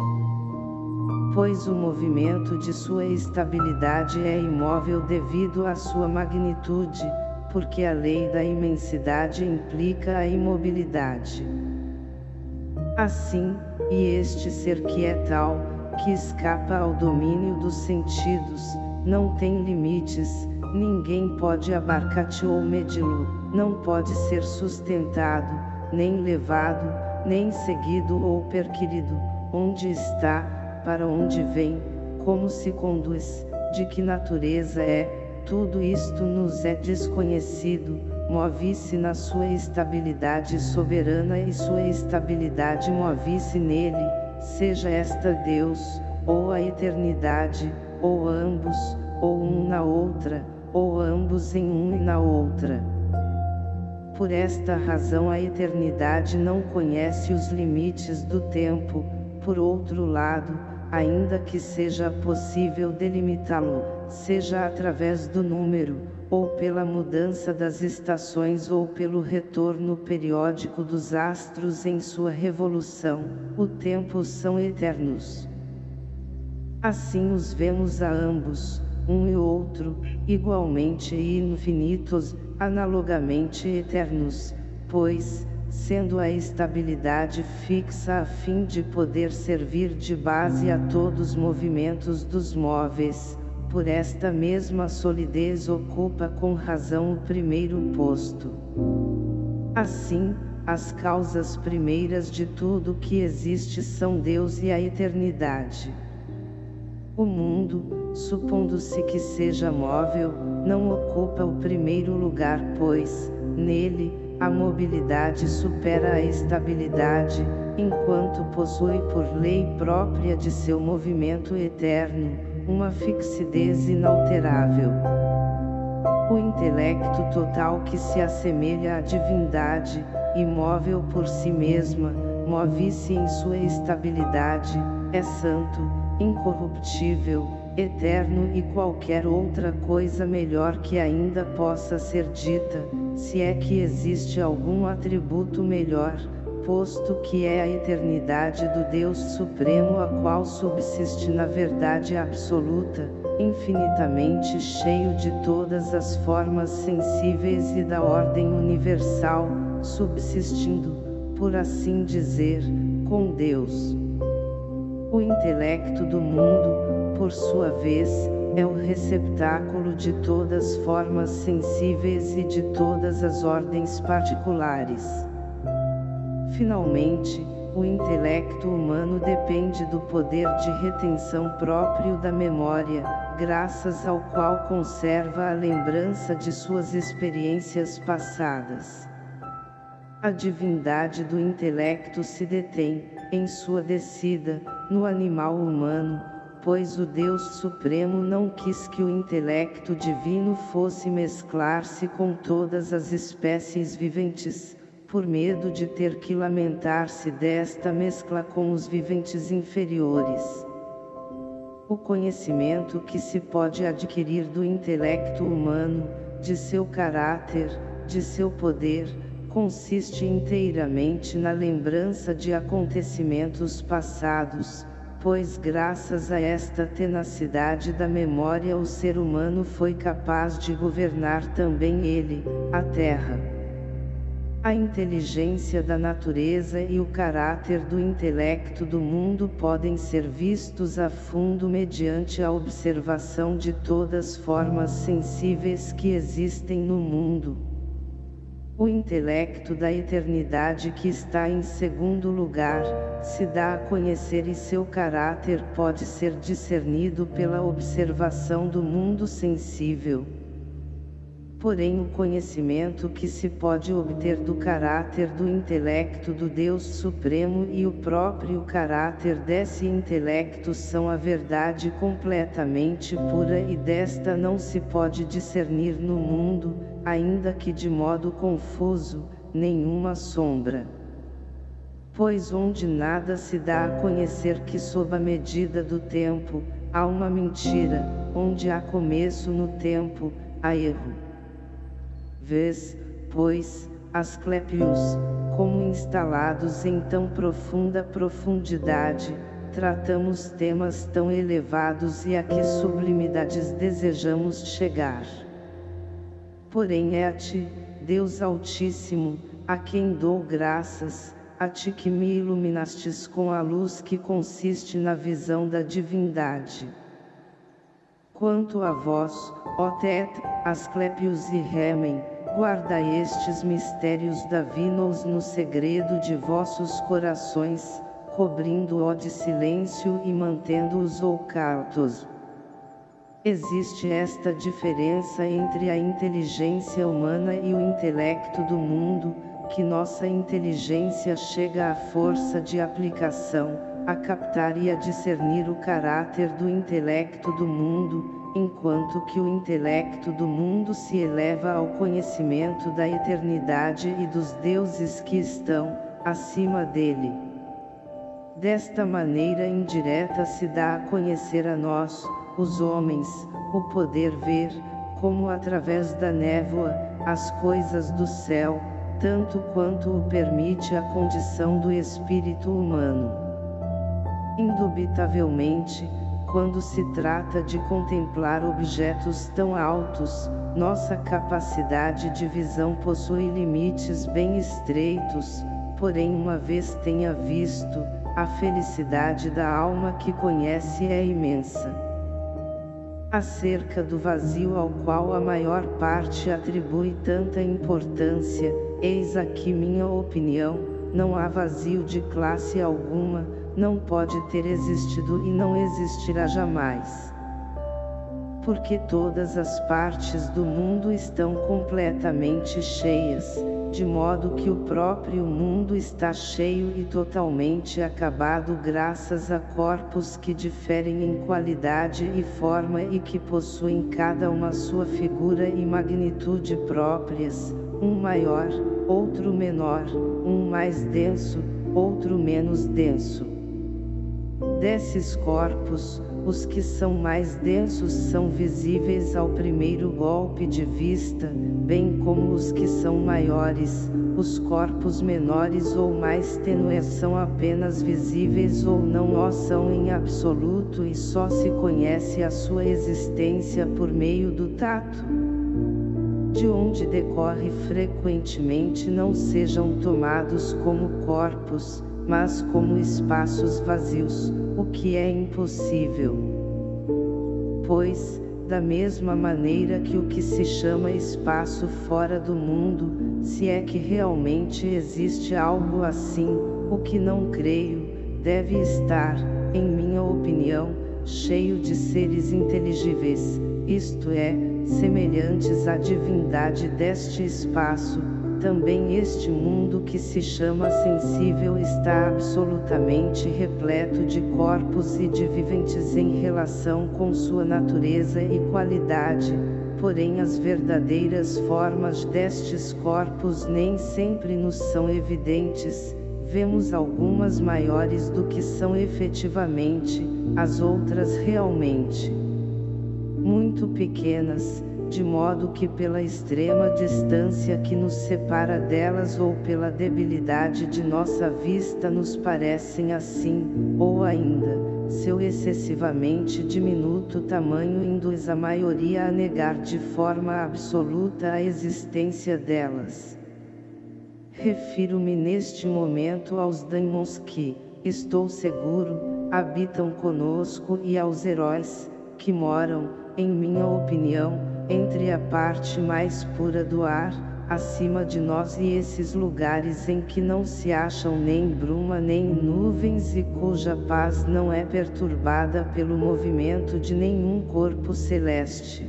Pois o movimento de sua estabilidade é imóvel devido à sua magnitude, porque a lei da imensidade implica a imobilidade. Assim, e este ser que é tal, que escapa ao domínio dos sentidos, não tem limites, ninguém pode abarcar-te ou medi-lo, não pode ser sustentado, nem levado, nem seguido ou perquirido, onde está, para onde vem, como se conduz, de que natureza é, tudo isto nos é desconhecido, move-se na sua estabilidade soberana e sua estabilidade move-se nele, seja esta Deus, ou a eternidade, ou ambos, ou um na outra, ou ambos em um e na outra. Por esta razão a eternidade não conhece os limites do tempo, por outro lado, ainda que seja possível delimitá-lo, seja através do número, ou pela mudança das estações ou pelo retorno periódico dos astros em sua revolução, o tempo são eternos. Assim os vemos a ambos, um e outro, igualmente infinitos, analogamente eternos, pois, sendo a estabilidade fixa a fim de poder servir de base a todos os movimentos dos móveis, por esta mesma solidez ocupa com razão o primeiro posto. Assim, as causas primeiras de tudo que existe são Deus e a eternidade. O mundo, supondo-se que seja móvel, não ocupa o primeiro lugar pois, nele, a mobilidade supera a estabilidade, enquanto possui por lei própria de seu movimento eterno, uma fixidez inalterável. O intelecto total que se assemelha à divindade, imóvel por si mesma, move-se em sua estabilidade, é santo, incorruptível, eterno e qualquer outra coisa melhor que ainda possa ser dita, se é que existe algum atributo melhor, que é a eternidade do Deus Supremo a qual subsiste na verdade absoluta, infinitamente cheio de todas as formas sensíveis e da ordem universal, subsistindo, por assim dizer, com Deus. O intelecto do mundo, por sua vez, é o receptáculo de todas as formas sensíveis e de todas as ordens particulares. Finalmente, o intelecto humano depende do poder de retenção próprio da memória, graças ao qual conserva a lembrança de suas experiências passadas. A divindade do intelecto se detém, em sua descida, no animal humano, pois o Deus Supremo não quis que o intelecto divino fosse mesclar-se com todas as espécies viventes, por medo de ter que lamentar-se desta mescla com os viventes inferiores. O conhecimento que se pode adquirir do intelecto humano, de seu caráter, de seu poder, consiste inteiramente na lembrança de acontecimentos passados, pois graças a esta tenacidade da memória o ser humano foi capaz de governar também ele, a terra. A inteligência da natureza e o caráter do intelecto do mundo podem ser vistos a fundo mediante a observação de todas as formas sensíveis que existem no mundo. O intelecto da eternidade que está em segundo lugar, se dá a conhecer e seu caráter pode ser discernido pela observação do mundo sensível porém o conhecimento que se pode obter do caráter do intelecto do Deus Supremo e o próprio caráter desse intelecto são a verdade completamente pura e desta não se pode discernir no mundo, ainda que de modo confuso, nenhuma sombra. Pois onde nada se dá a conhecer que sob a medida do tempo, há uma mentira, onde há começo no tempo, há erro. Vês, pois, Asclepios, como instalados em tão profunda profundidade, tratamos temas tão elevados e a que sublimidades desejamos chegar. Porém é a ti, Deus Altíssimo, a quem dou graças, a ti que me iluminastes com a luz que consiste na visão da divindade. Quanto a vós, ó Tet, Asclepios e Remen, guardai estes mistérios divinos no segredo de vossos corações, cobrindo-o de silêncio e mantendo-os ocultos. Existe esta diferença entre a inteligência humana e o intelecto do mundo, que nossa inteligência chega à força de aplicação, a captar e a discernir o caráter do intelecto do mundo, enquanto que o intelecto do mundo se eleva ao conhecimento da eternidade e dos deuses que estão, acima dele. Desta maneira indireta se dá a conhecer a nós, os homens, o poder ver, como através da névoa, as coisas do céu, tanto quanto o permite a condição do espírito humano. Indubitavelmente, quando se trata de contemplar objetos tão altos, nossa capacidade de visão possui limites bem estreitos, porém uma vez tenha visto, a felicidade da alma que conhece é imensa. Acerca do vazio ao qual a maior parte atribui tanta importância, eis aqui minha opinião, não há vazio de classe alguma, não pode ter existido e não existirá jamais. Porque todas as partes do mundo estão completamente cheias, de modo que o próprio mundo está cheio e totalmente acabado graças a corpos que diferem em qualidade e forma e que possuem cada uma sua figura e magnitude próprias, um maior, outro menor, um mais denso, outro menos denso. Desses corpos, os que são mais densos são visíveis ao primeiro golpe de vista, bem como os que são maiores, os corpos menores ou mais tênues são apenas visíveis ou não o são em absoluto e só se conhece a sua existência por meio do tato. De onde decorre frequentemente não sejam tomados como corpos, mas como espaços vazios, o que é impossível. Pois, da mesma maneira que o que se chama espaço fora do mundo, se é que realmente existe algo assim, o que não creio, deve estar, em minha opinião, cheio de seres inteligíveis, isto é, semelhantes à divindade deste espaço, também este mundo que se chama sensível está absolutamente repleto de corpos e de viventes em relação com sua natureza e qualidade, porém as verdadeiras formas destes corpos nem sempre nos são evidentes, vemos algumas maiores do que são efetivamente, as outras realmente. Muito pequenas, de modo que pela extrema distância que nos separa delas ou pela debilidade de nossa vista nos parecem assim, ou ainda, seu excessivamente diminuto tamanho induz a maioria a negar de forma absoluta a existência delas. Refiro-me neste momento aos daimons que, estou seguro, habitam conosco e aos heróis, que moram, em minha opinião, entre a parte mais pura do ar, acima de nós e esses lugares em que não se acham nem bruma nem nuvens e cuja paz não é perturbada pelo movimento de nenhum corpo celeste.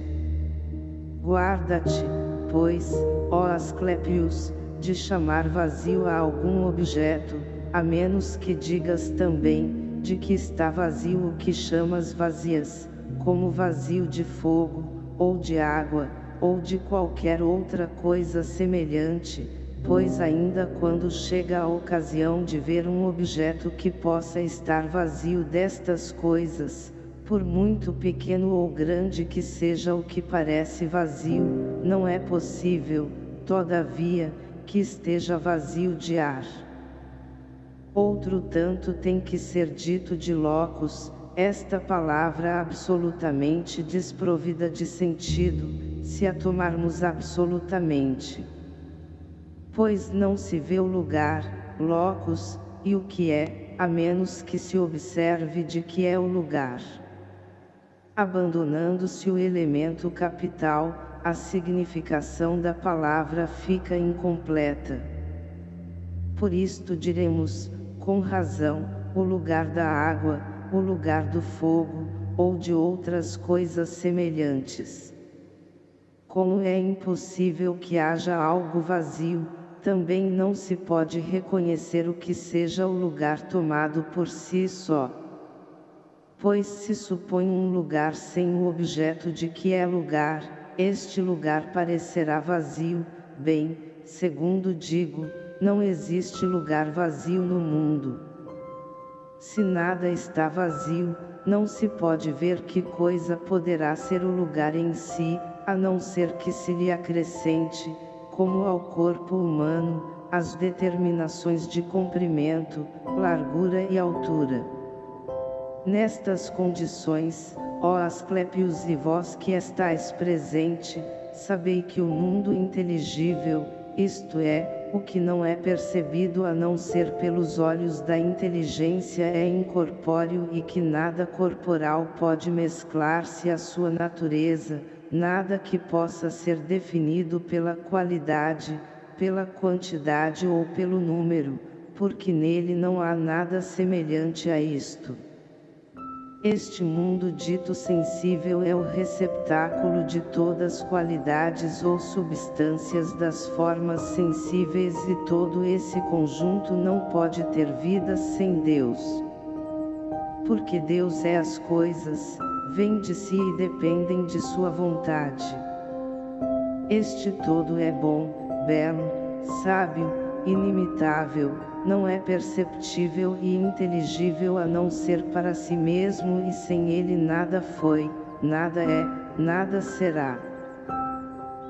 Guarda-te, pois, ó Asclepius, de chamar vazio a algum objeto, a menos que digas também, de que está vazio o que chamas vazias, como vazio de fogo, ou de água, ou de qualquer outra coisa semelhante, pois ainda quando chega a ocasião de ver um objeto que possa estar vazio destas coisas, por muito pequeno ou grande que seja o que parece vazio, não é possível, todavia, que esteja vazio de ar. Outro tanto tem que ser dito de locos, esta palavra absolutamente desprovida de sentido, se a tomarmos absolutamente. Pois não se vê o lugar, locus, e o que é, a menos que se observe de que é o lugar. Abandonando-se o elemento capital, a significação da palavra fica incompleta. Por isto diremos, com razão, o lugar da água, o lugar do fogo, ou de outras coisas semelhantes. Como é impossível que haja algo vazio, também não se pode reconhecer o que seja o lugar tomado por si só. Pois se supõe um lugar sem o objeto de que é lugar, este lugar parecerá vazio, bem, segundo digo, não existe lugar vazio no mundo. Se nada está vazio, não se pode ver que coisa poderá ser o lugar em si, a não ser que se lhe acrescente, como ao corpo humano, as determinações de comprimento, largura e altura. Nestas condições, ó Asclepios e vós que estáis presente, sabei que o mundo inteligível, isto é, o que não é percebido a não ser pelos olhos da inteligência é incorpóreo e que nada corporal pode mesclar-se à sua natureza, nada que possa ser definido pela qualidade, pela quantidade ou pelo número, porque nele não há nada semelhante a isto. Este mundo dito sensível é o receptáculo de todas qualidades ou substâncias das formas sensíveis e todo esse conjunto não pode ter vida sem Deus. Porque Deus é as coisas, vêm de si e dependem de sua vontade. Este todo é bom, belo, sábio, inimitável, não é perceptível e inteligível a não ser para si mesmo e sem ele nada foi, nada é, nada será.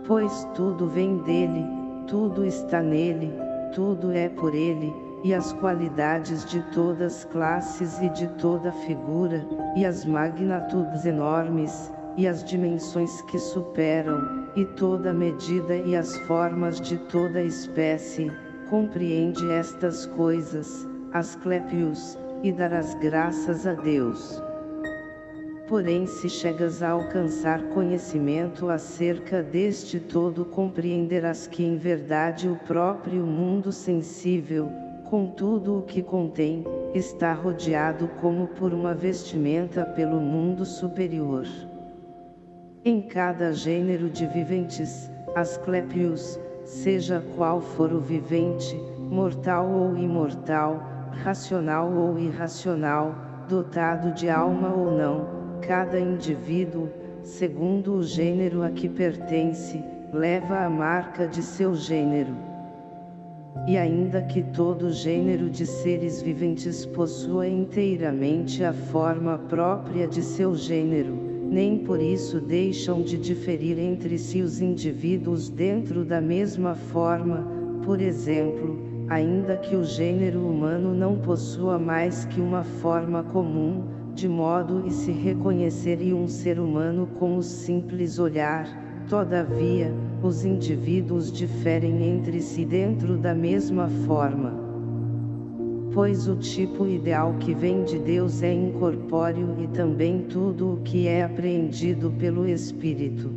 Pois tudo vem dele, tudo está nele, tudo é por ele, e as qualidades de todas classes e de toda figura, e as magnitudes enormes, e as dimensões que superam, e toda medida e as formas de toda espécie, compreende estas coisas, Asclepius, e darás graças a Deus. Porém se chegas a alcançar conhecimento acerca deste todo compreenderás que em verdade o próprio mundo sensível, com tudo o que contém, está rodeado como por uma vestimenta pelo mundo superior. Em cada gênero de viventes, Asclepius, seja qual for o vivente, mortal ou imortal, racional ou irracional, dotado de alma ou não, cada indivíduo, segundo o gênero a que pertence, leva a marca de seu gênero. E ainda que todo gênero de seres viventes possua inteiramente a forma própria de seu gênero, nem por isso deixam de diferir entre si os indivíduos dentro da mesma forma, por exemplo, ainda que o gênero humano não possua mais que uma forma comum, de modo e se reconheceria um ser humano com o simples olhar, todavia, os indivíduos diferem entre si dentro da mesma forma pois o tipo ideal que vem de Deus é incorpóreo e também tudo o que é apreendido pelo Espírito.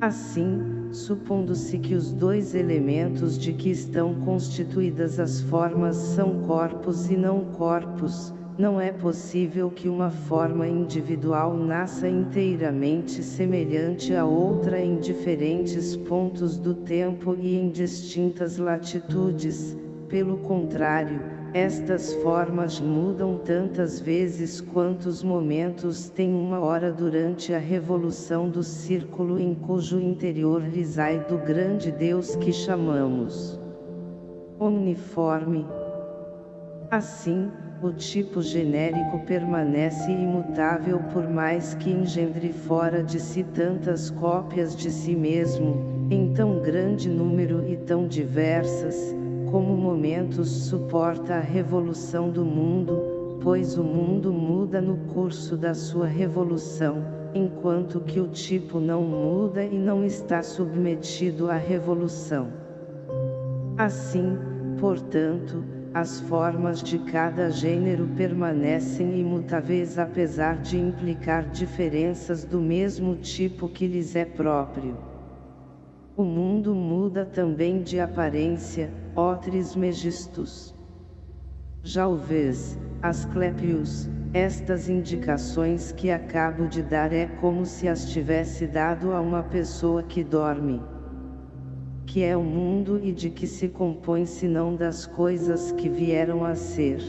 Assim, supondo-se que os dois elementos de que estão constituídas as formas são corpos e não corpos, não é possível que uma forma individual nasça inteiramente semelhante a outra em diferentes pontos do tempo e em distintas latitudes, pelo contrário, estas formas mudam tantas vezes quantos momentos tem uma hora durante a revolução do círculo em cujo interior reside o grande Deus que chamamos omniforme. Assim, o tipo genérico permanece imutável por mais que engendre fora de si tantas cópias de si mesmo, em tão grande número e tão diversas, como momentos suporta a revolução do mundo, pois o mundo muda no curso da sua revolução, enquanto que o tipo não muda e não está submetido à revolução. Assim, portanto, as formas de cada gênero permanecem imutáveis apesar de implicar diferenças do mesmo tipo que lhes é próprio. O mundo muda também de aparência, ó Trismegistus. Já o vês, Asclepius, estas indicações que acabo de dar é como se as tivesse dado a uma pessoa que dorme. Que é o mundo e de que se compõe senão das coisas que vieram a ser.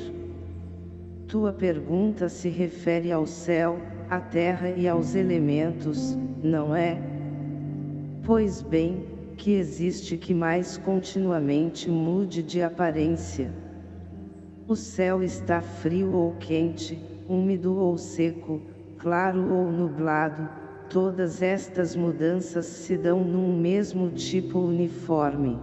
Tua pergunta se refere ao céu, à terra e aos elementos, não é? Pois bem, que existe que mais continuamente mude de aparência. O céu está frio ou quente, úmido ou seco, claro ou nublado, todas estas mudanças se dão num mesmo tipo uniforme.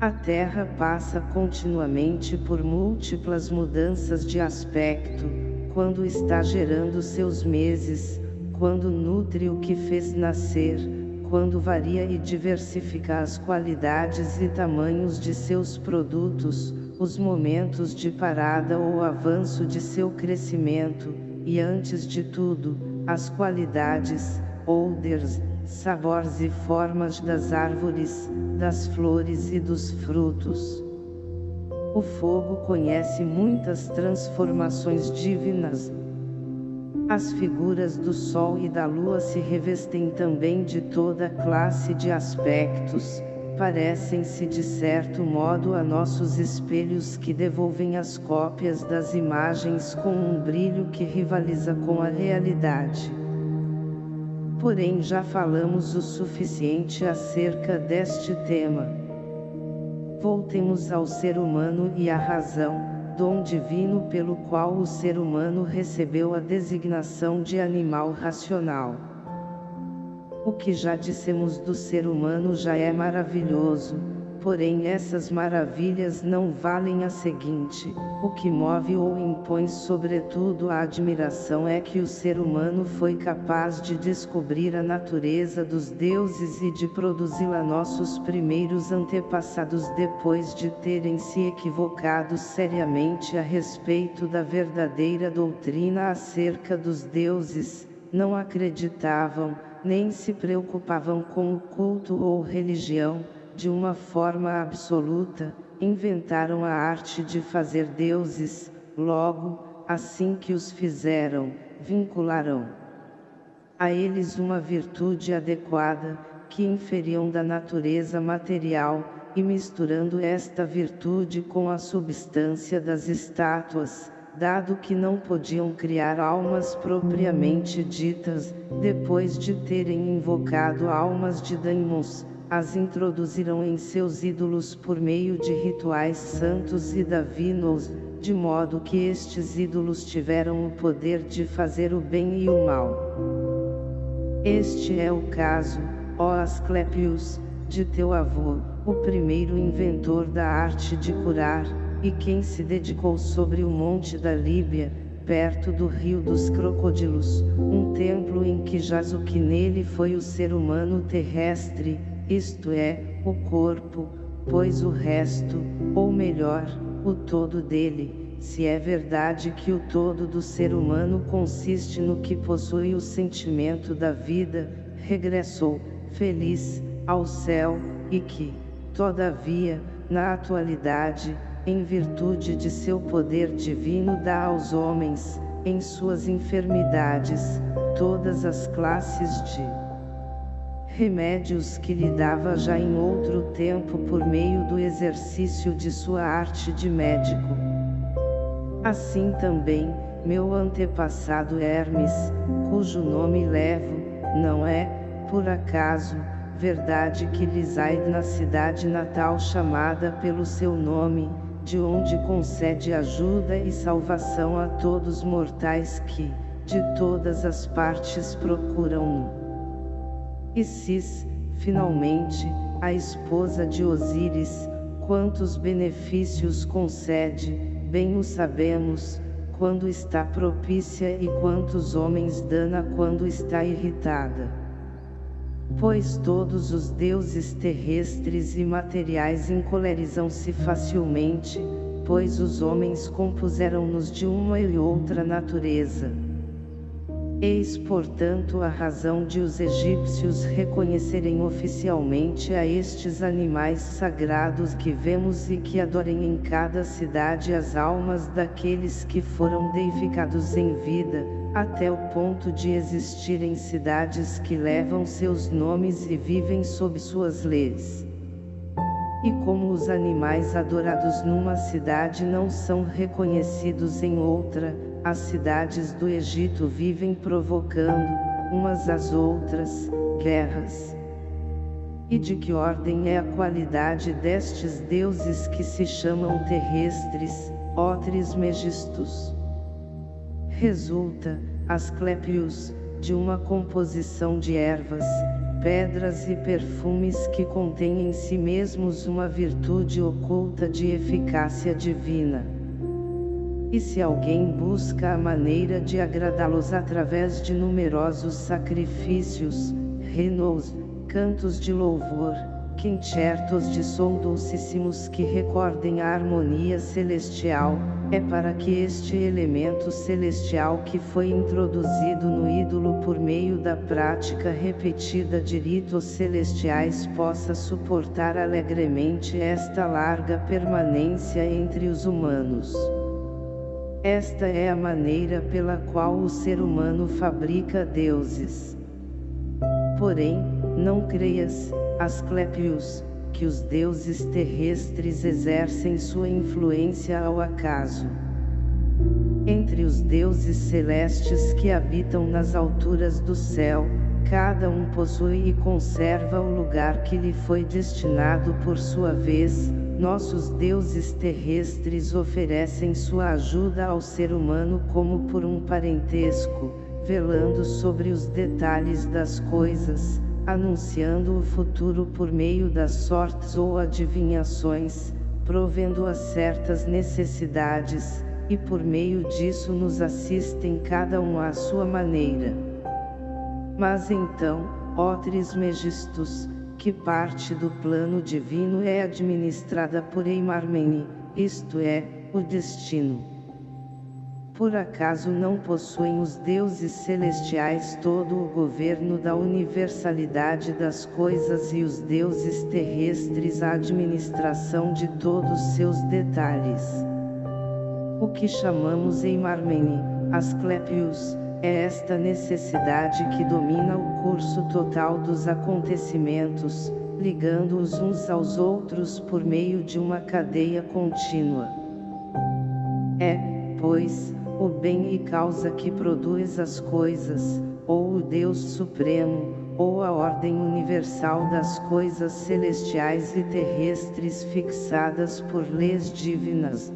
A Terra passa continuamente por múltiplas mudanças de aspecto, quando está gerando seus meses, quando nutre o que fez nascer, quando varia e diversifica as qualidades e tamanhos de seus produtos, os momentos de parada ou avanço de seu crescimento, e antes de tudo, as qualidades, odors, sabores e formas das árvores, das flores e dos frutos. O fogo conhece muitas transformações divinas. As figuras do Sol e da Lua se revestem também de toda classe de aspectos, parecem-se de certo modo a nossos espelhos que devolvem as cópias das imagens com um brilho que rivaliza com a realidade. Porém já falamos o suficiente acerca deste tema. Voltemos ao ser humano e à razão, dom divino pelo qual o ser humano recebeu a designação de animal racional. O que já dissemos do ser humano já é maravilhoso, porém essas maravilhas não valem a seguinte, o que move ou impõe sobretudo a admiração é que o ser humano foi capaz de descobrir a natureza dos deuses e de produzi-la nossos primeiros antepassados depois de terem se equivocado seriamente a respeito da verdadeira doutrina acerca dos deuses, não acreditavam, nem se preocupavam com o culto ou religião, de uma forma absoluta, inventaram a arte de fazer deuses, logo, assim que os fizeram, vincularão a eles uma virtude adequada, que inferiam da natureza material, e misturando esta virtude com a substância das estátuas, dado que não podiam criar almas propriamente ditas, depois de terem invocado almas de daimons, as introduziram em seus ídolos por meio de rituais santos e divinos, de modo que estes ídolos tiveram o poder de fazer o bem e o mal. Este é o caso, ó Asclepius, de teu avô, o primeiro inventor da arte de curar, e quem se dedicou sobre o monte da Líbia, perto do rio dos crocodilos, um templo em que jaz o que nele foi o ser humano terrestre, isto é, o corpo, pois o resto, ou melhor, o todo dele, se é verdade que o todo do ser humano consiste no que possui o sentimento da vida, regressou, feliz, ao céu, e que, todavia, na atualidade, em virtude de seu poder divino dá aos homens, em suas enfermidades, todas as classes de remédios que lhe dava já em outro tempo por meio do exercício de sua arte de médico. Assim também, meu antepassado Hermes, cujo nome levo, não é, por acaso, verdade que lhes na cidade natal chamada pelo seu nome, de onde concede ajuda e salvação a todos mortais que, de todas as partes procuram-no. Isis, finalmente, a esposa de Osíris, quantos benefícios concede, bem o sabemos, quando está propícia e quantos homens dana quando está irritada pois todos os deuses terrestres e materiais encolerizam-se facilmente, pois os homens compuseram-nos de uma e outra natureza. Eis portanto a razão de os egípcios reconhecerem oficialmente a estes animais sagrados que vemos e que adorem em cada cidade as almas daqueles que foram deificados em vida, até o ponto de existirem cidades que levam seus nomes e vivem sob suas leis. E como os animais adorados numa cidade não são reconhecidos em outra, as cidades do Egito vivem provocando, umas às outras, guerras. E de que ordem é a qualidade destes deuses que se chamam terrestres, ó Trismegistus? Resulta, Asclepius, de uma composição de ervas, pedras e perfumes que contêm em si mesmos uma virtude oculta de eficácia divina. E se alguém busca a maneira de agradá-los através de numerosos sacrifícios, renos, cantos de louvor, quincertos de som dulcíssimos que recordem a harmonia celestial, é para que este elemento celestial que foi introduzido no ídolo por meio da prática repetida de ritos celestiais possa suportar alegremente esta larga permanência entre os humanos. Esta é a maneira pela qual o ser humano fabrica deuses. Porém, não creias, Asclepius, que os deuses terrestres exercem sua influência ao acaso. Entre os deuses celestes que habitam nas alturas do céu, cada um possui e conserva o lugar que lhe foi destinado por sua vez, nossos deuses terrestres oferecem sua ajuda ao ser humano como por um parentesco, velando sobre os detalhes das coisas, anunciando o futuro por meio das sortes ou adivinhações, provendo a certas necessidades, e por meio disso nos assistem cada um à sua maneira. Mas então, ó Trismegistus, que parte do plano divino é administrada por Eimarmene, isto é, o destino. Por acaso não possuem os deuses celestiais todo o governo da universalidade das coisas e os deuses terrestres a administração de todos seus detalhes? O que chamamos em Marmene, Asclepius, é esta necessidade que domina o curso total dos acontecimentos, ligando-os uns aos outros por meio de uma cadeia contínua. É, pois, o bem e causa que produz as coisas, ou o Deus Supremo, ou a ordem universal das coisas celestiais e terrestres fixadas por leis divinas.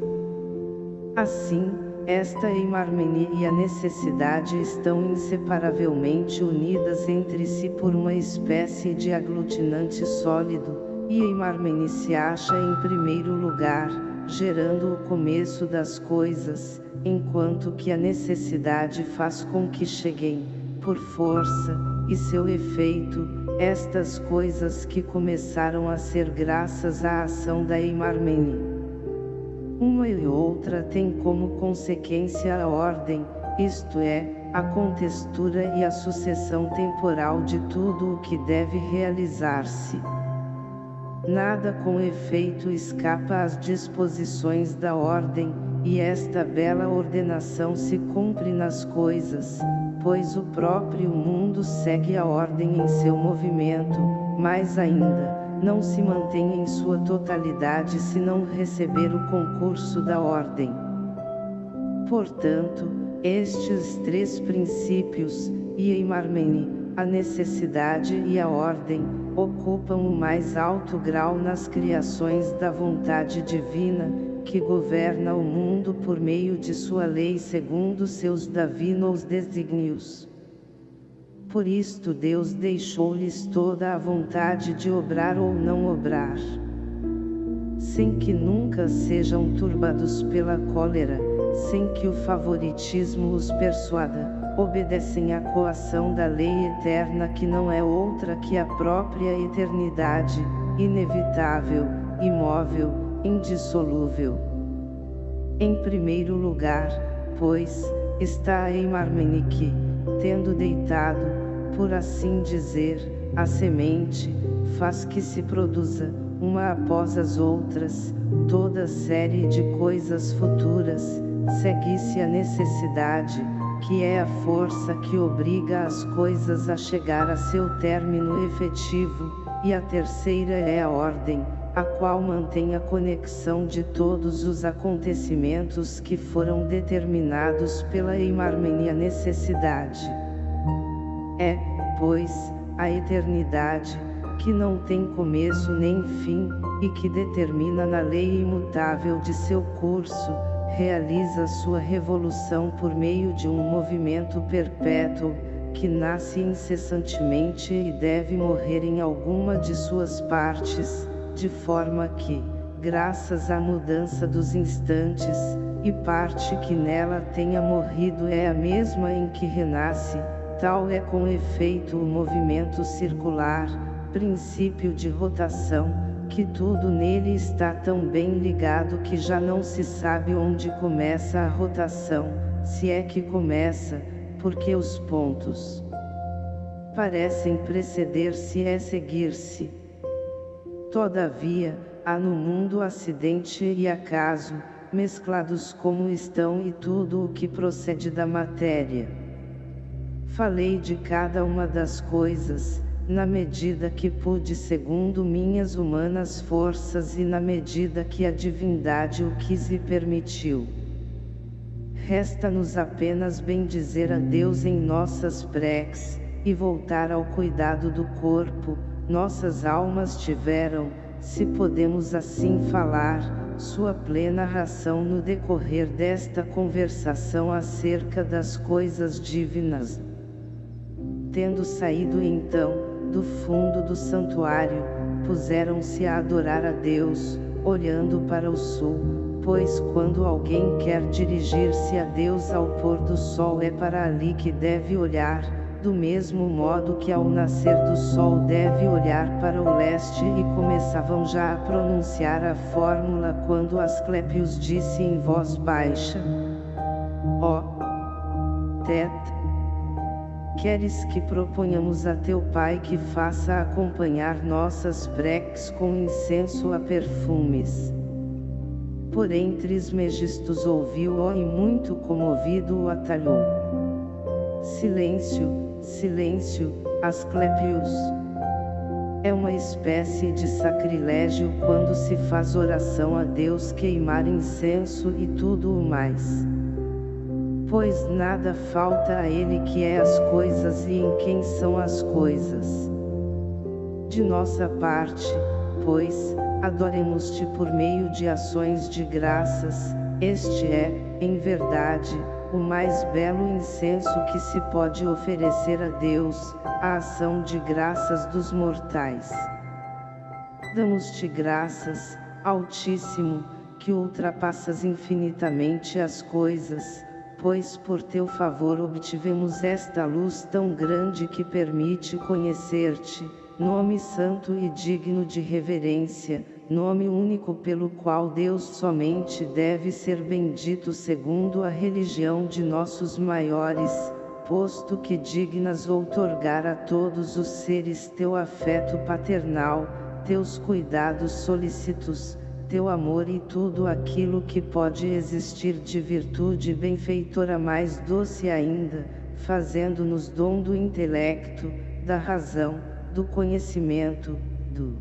Assim, esta imarmenia e a necessidade estão inseparavelmente unidas entre si por uma espécie de aglutinante sólido, e a imarmene se acha em primeiro lugar, gerando o começo das coisas, enquanto que a necessidade faz com que cheguem, por força, e seu efeito, estas coisas que começaram a ser graças à ação da Eimarmene. Uma e outra tem como consequência a ordem, isto é, a contextura e a sucessão temporal de tudo o que deve realizar-se. Nada com efeito escapa às disposições da ordem, e esta bela ordenação se cumpre nas coisas, pois o próprio mundo segue a ordem em seu movimento, mais ainda, não se mantém em sua totalidade se não receber o concurso da ordem. Portanto, estes três princípios, Ieimarmene, a necessidade e a ordem, ocupam o mais alto grau nas criações da vontade divina, que governa o mundo por meio de sua lei segundo seus divinos desígnios. Por isto Deus deixou-lhes toda a vontade de obrar ou não obrar. Sem que nunca sejam turbados pela cólera, sem que o favoritismo os persuada, obedecem à coação da lei eterna que não é outra que a própria eternidade, inevitável, imóvel, indissolúvel. Em primeiro lugar, pois, está em Marmenique, tendo deitado, por assim dizer, a semente, faz que se produza, uma após as outras, toda série de coisas futuras, segue-se a necessidade, que é a força que obriga as coisas a chegar a seu término efetivo, e a terceira é a ordem, a qual mantém a conexão de todos os acontecimentos que foram determinados pela Eimarmenia necessidade. É, pois, a eternidade, que não tem começo nem fim, e que determina na lei imutável de seu curso, realiza sua revolução por meio de um movimento perpétuo, que nasce incessantemente e deve morrer em alguma de suas partes, de forma que, graças à mudança dos instantes, e parte que nela tenha morrido é a mesma em que renasce, tal é com efeito o movimento circular, princípio de rotação, que tudo nele está tão bem ligado que já não se sabe onde começa a rotação, se é que começa, porque os pontos parecem preceder-se é seguir-se. Todavia, há no mundo acidente e acaso, mesclados como estão e tudo o que procede da matéria. Falei de cada uma das coisas, na medida que pude segundo minhas humanas forças e na medida que a divindade o quis e permitiu. Resta-nos apenas bendizer a Deus em nossas preces, e voltar ao cuidado do corpo, nossas almas tiveram, se podemos assim falar, sua plena ração no decorrer desta conversação acerca das coisas divinas. Tendo saído então, do fundo do santuário, puseram-se a adorar a Deus, olhando para o sul, pois quando alguém quer dirigir-se a Deus ao pôr do sol é para ali que deve olhar, do mesmo modo que ao nascer do sol deve olhar para o leste e começavam já a pronunciar a fórmula quando Asclepios disse em voz baixa, ó, oh, Tet, Queres que proponhamos a teu Pai que faça acompanhar nossas preces com incenso a perfumes. Por entre Megistos ouviu-o e muito comovido o atalhou. Silêncio, silêncio, Asclepios. É uma espécie de sacrilégio quando se faz oração a Deus queimar incenso e tudo o mais pois nada falta a ele que é as coisas e em quem são as coisas. De nossa parte, pois, adoremos-te por meio de ações de graças, este é, em verdade, o mais belo incenso que se pode oferecer a Deus, a ação de graças dos mortais. Damos-te graças, Altíssimo, que ultrapassas infinitamente as coisas, pois por teu favor obtivemos esta luz tão grande que permite conhecer-te, nome santo e digno de reverência, nome único pelo qual Deus somente deve ser bendito segundo a religião de nossos maiores, posto que dignas outorgar a todos os seres teu afeto paternal, teus cuidados solícitos, teu amor e tudo aquilo que pode existir de virtude benfeitora mais doce ainda, fazendo-nos dom do intelecto, da razão, do conhecimento, do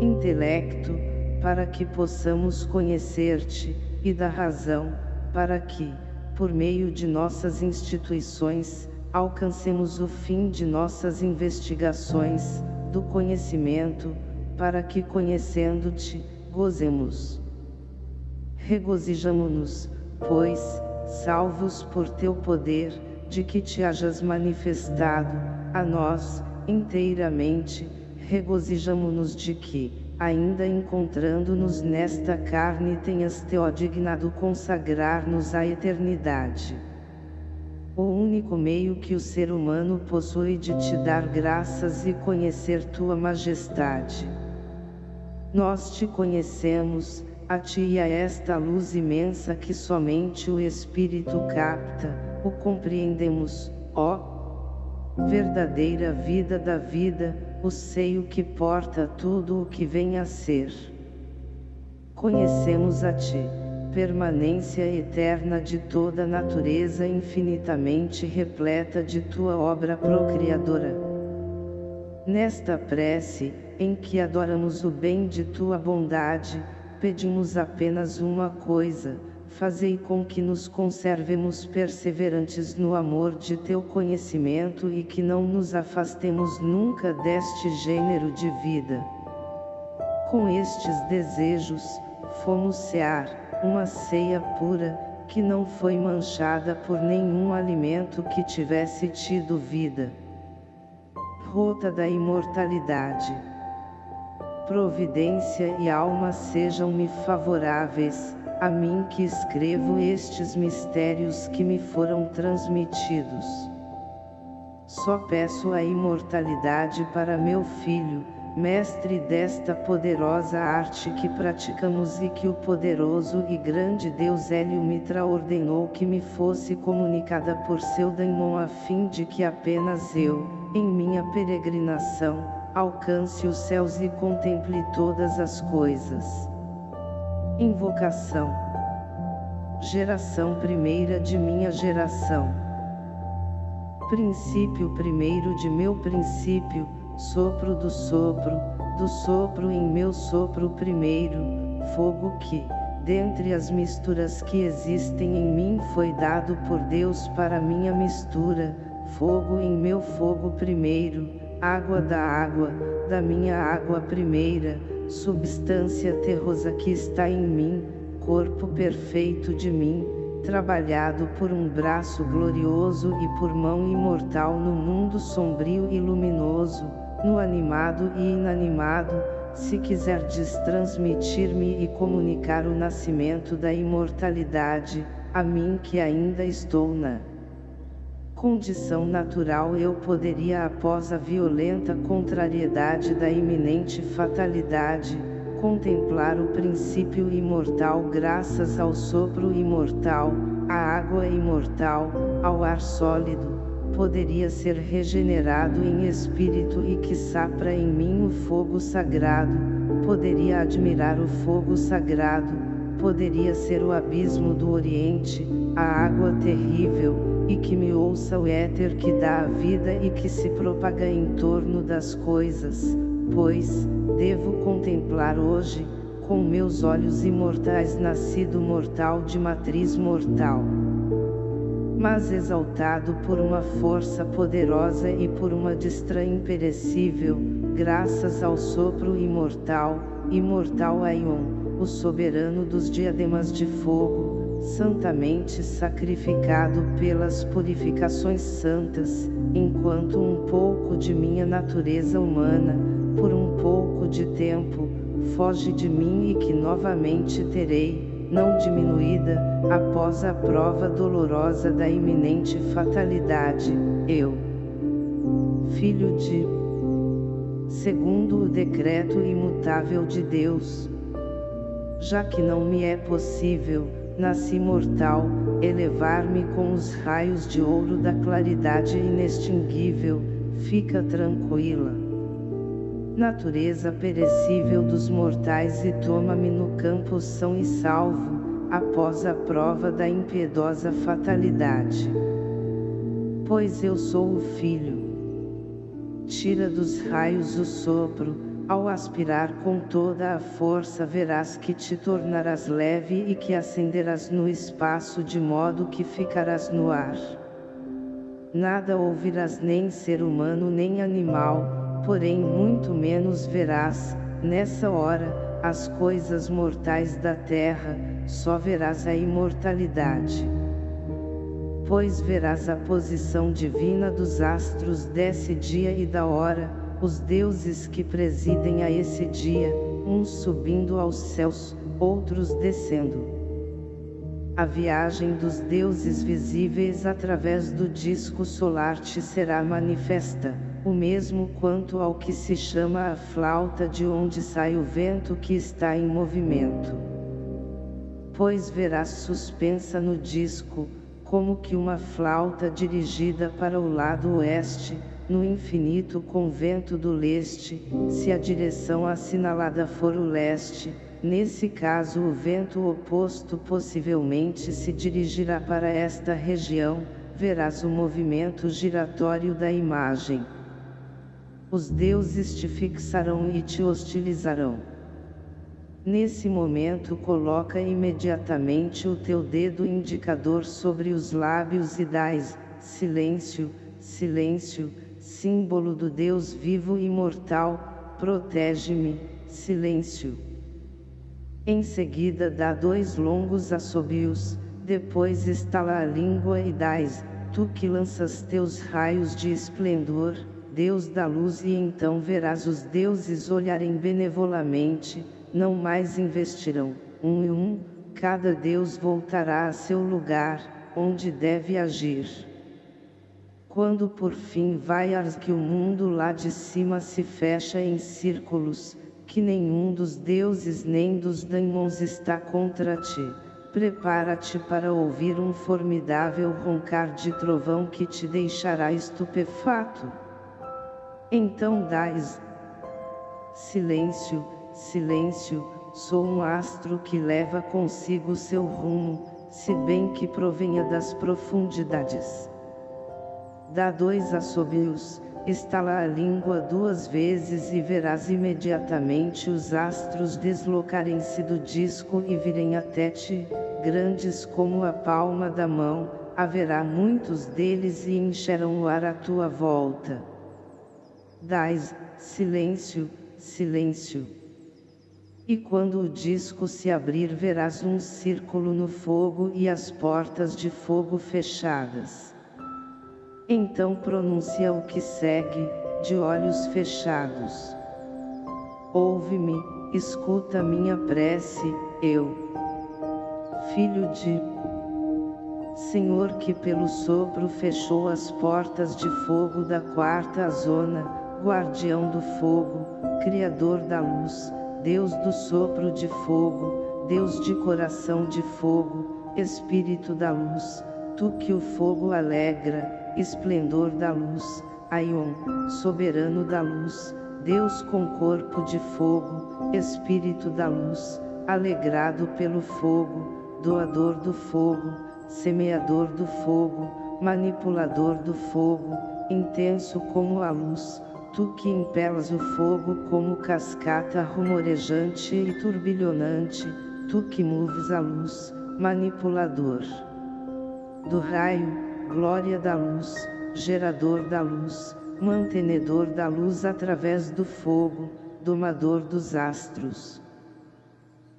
intelecto, para que possamos conhecer-te, e da razão, para que, por meio de nossas instituições, alcancemos o fim de nossas investigações, do conhecimento, para que conhecendo-te, gozemos. Regozijamo-nos, pois, salvos por teu poder, de que te hajas manifestado, a nós, inteiramente, regozijamo-nos de que, ainda encontrando-nos nesta carne tenhas te dignado consagrar-nos à eternidade. O único meio que o ser humano possui de te dar graças e conhecer tua majestade. Nós te conhecemos, a ti e a esta luz imensa que somente o Espírito capta, o compreendemos, ó verdadeira vida da vida, o seio que porta tudo o que vem a ser. Conhecemos a ti, permanência eterna de toda natureza infinitamente repleta de tua obra procriadora. Nesta prece, em que adoramos o bem de tua bondade, pedimos apenas uma coisa, fazei com que nos conservemos perseverantes no amor de teu conhecimento e que não nos afastemos nunca deste gênero de vida. Com estes desejos, fomos cear, uma ceia pura, que não foi manchada por nenhum alimento que tivesse tido vida. Rota da imortalidade. Providência e alma sejam-me favoráveis, a mim que escrevo estes mistérios que me foram transmitidos. Só peço a imortalidade para meu filho, mestre desta poderosa arte que praticamos e que o poderoso e grande Deus Hélio Mitra ordenou que me fosse comunicada por seu daimon a fim de que apenas eu, em minha peregrinação, alcance os céus e contemple todas as coisas. Invocação. Geração primeira de minha geração. Princípio primeiro de meu princípio, sopro do sopro, do sopro em meu sopro primeiro, fogo que, dentre as misturas que existem em mim foi dado por Deus para minha mistura, fogo em meu fogo primeiro, água da água, da minha água primeira, substância terrosa que está em mim, corpo perfeito de mim, trabalhado por um braço glorioso e por mão imortal no mundo sombrio e luminoso, no animado e inanimado, se quiserdes transmitir-me e comunicar o nascimento da imortalidade, a mim que ainda estou na condição natural eu poderia após a violenta contrariedade da iminente fatalidade, contemplar o princípio imortal graças ao sopro imortal, à água imortal, ao ar sólido, poderia ser regenerado em espírito e que sapra em mim o fogo sagrado, poderia admirar o fogo sagrado, poderia ser o abismo do Oriente, a água terrível, e que me ouça o éter que dá a vida e que se propaga em torno das coisas, pois, devo contemplar hoje, com meus olhos imortais nascido mortal de matriz mortal. Mas exaltado por uma força poderosa e por uma destra imperecível, graças ao sopro imortal, imortal Aion, o soberano dos diademas de fogo, santamente sacrificado pelas purificações santas, enquanto um pouco de minha natureza humana, por um pouco de tempo, foge de mim e que novamente terei, não diminuída, após a prova dolorosa da iminente fatalidade, eu, filho de, segundo o decreto imutável de Deus, já que não me é possível, nasci mortal, elevar-me com os raios de ouro da claridade inextinguível, fica tranquila natureza perecível dos mortais e toma-me no campo são e salvo, após a prova da impiedosa fatalidade. Pois eu sou o Filho. Tira dos raios o sopro, ao aspirar com toda a força verás que te tornarás leve e que ascenderás no espaço de modo que ficarás no ar. Nada ouvirás nem ser humano nem animal, porém muito menos verás, nessa hora, as coisas mortais da terra, só verás a imortalidade. Pois verás a posição divina dos astros desse dia e da hora, os deuses que presidem a esse dia, uns subindo aos céus, outros descendo. A viagem dos deuses visíveis através do disco solar te será manifesta o mesmo quanto ao que se chama a flauta de onde sai o vento que está em movimento. Pois verás suspensa no disco, como que uma flauta dirigida para o lado oeste, no infinito com vento do leste, se a direção assinalada for o leste, nesse caso o vento oposto possivelmente se dirigirá para esta região, verás o movimento giratório da imagem os deuses te fixarão e te hostilizarão. Nesse momento coloca imediatamente o teu dedo indicador sobre os lábios e dás, silêncio, silêncio, símbolo do Deus vivo e imortal, protege-me, silêncio. Em seguida dá dois longos assobios, depois estala a língua e dais, tu que lanças teus raios de esplendor, Deus da luz e então verás os deuses olharem benevolamente, não mais investirão, um e um, cada Deus voltará a seu lugar, onde deve agir. Quando por fim vaias que o mundo lá de cima se fecha em círculos, que nenhum dos deuses nem dos daimons está contra ti, prepara-te para ouvir um formidável roncar de trovão que te deixará estupefato. Então dais silêncio, silêncio, sou um astro que leva consigo seu rumo, se bem que provenha das profundidades. Dá dois assobios, estala a língua duas vezes e verás imediatamente os astros deslocarem-se do disco e virem até ti, grandes como a palma da mão, haverá muitos deles e encherão o ar à tua volta. Dais, silêncio, silêncio. E quando o disco se abrir verás um círculo no fogo e as portas de fogo fechadas. Então pronuncia o que segue, de olhos fechados. Ouve-me, escuta minha prece, eu. Filho de Senhor que pelo sopro fechou as portas de fogo da quarta zona, guardião do fogo, Criador da luz, Deus do sopro de fogo, Deus de coração de fogo, Espírito da luz, Tu que o fogo alegra, esplendor da luz, Aion, soberano da luz, Deus com corpo de fogo, Espírito da luz, alegrado pelo fogo, doador do fogo, semeador do fogo, manipulador do fogo, intenso como a luz, tu que impelas o fogo como cascata rumorejante e turbilhonante, tu que moves a luz, manipulador do raio, glória da luz, gerador da luz, mantenedor da luz através do fogo, domador dos astros.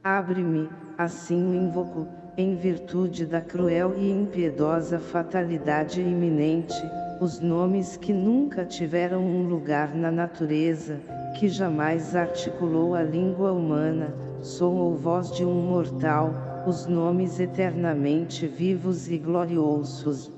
Abre-me, assim o invoco, em virtude da cruel e impiedosa fatalidade iminente, os nomes que nunca tiveram um lugar na natureza, que jamais articulou a língua humana, som ou voz de um mortal, os nomes eternamente vivos e gloriosos.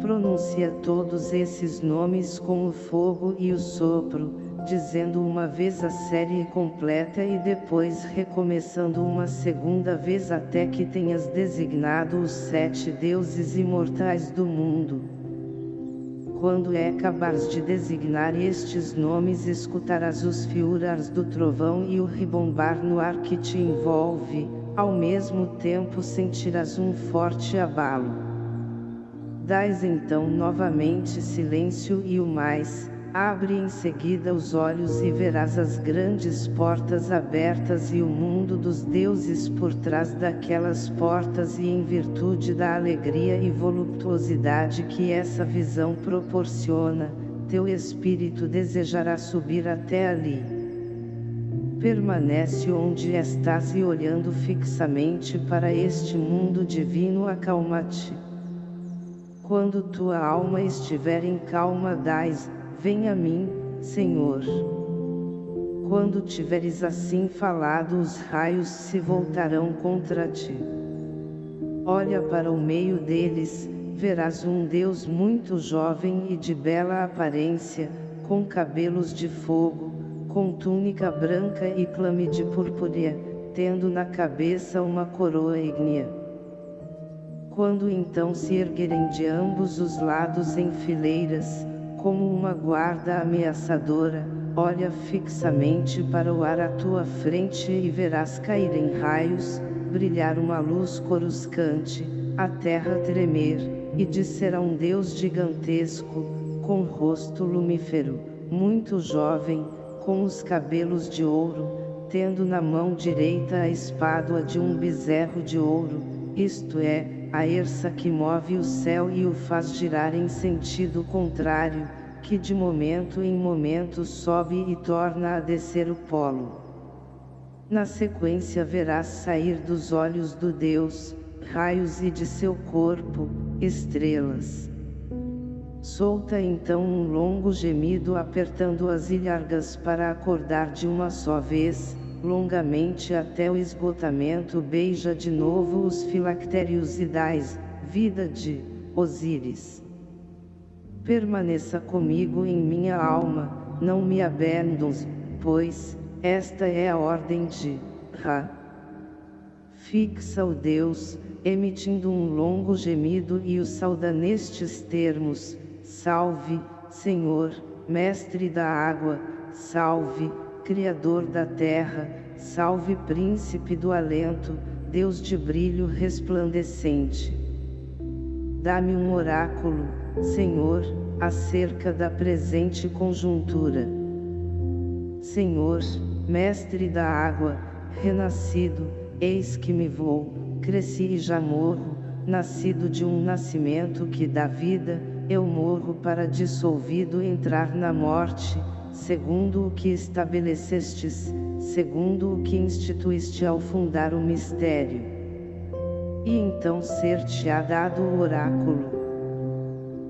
Pronuncia todos esses nomes com o fogo e o sopro, dizendo uma vez a série completa e depois recomeçando uma segunda vez até que tenhas designado os sete deuses imortais do mundo. Quando é acabares de designar estes nomes escutarás os fiuras do trovão e o ribombar no ar que te envolve, ao mesmo tempo sentirás um forte abalo. Dais então novamente silêncio e o mais, Abre em seguida os olhos e verás as grandes portas abertas e o mundo dos deuses por trás daquelas portas e em virtude da alegria e voluptuosidade que essa visão proporciona, teu espírito desejará subir até ali. Permanece onde estás e olhando fixamente para este mundo divino acalma-te. Quando tua alma estiver em calma dais, Vem a mim, Senhor. Quando tiveres assim falado os raios se voltarão contra ti. Olha para o meio deles, verás um Deus muito jovem e de bela aparência, com cabelos de fogo, com túnica branca e clame de purpúrea, tendo na cabeça uma coroa ígnea. Quando então se erguerem de ambos os lados em fileiras, como uma guarda ameaçadora, olha fixamente para o ar à tua frente e verás cair em raios, brilhar uma luz coruscante, a terra tremer, e disser a um Deus gigantesco, com rosto lumífero, muito jovem, com os cabelos de ouro, tendo na mão direita a espádua de um bezerro de ouro, isto é, a erça que move o céu e o faz girar em sentido contrário, que de momento em momento sobe e torna a descer o polo. Na sequência verás sair dos olhos do Deus, raios e de seu corpo, estrelas. Solta então um longo gemido apertando as ilhargas para acordar de uma só vez, longamente até o esgotamento beija de novo os filactérios e dais, vida de Osíris. Permaneça comigo em minha alma, não me abandones, pois, esta é a ordem de Ra. Fixa o Deus, emitindo um longo gemido e o sauda nestes termos, Salve, Senhor, Mestre da água, salve, Criador da terra, salve Príncipe do alento, Deus de brilho resplandecente. Dá-me um oráculo, Senhor, acerca da presente conjuntura. Senhor, Mestre da água, renascido, eis que me vou, cresci e já morro, nascido de um nascimento que dá vida, eu morro para dissolvido entrar na morte, segundo o que estabelecestes, segundo o que instituíste ao fundar o mistério. E então ser-te-á dado o oráculo.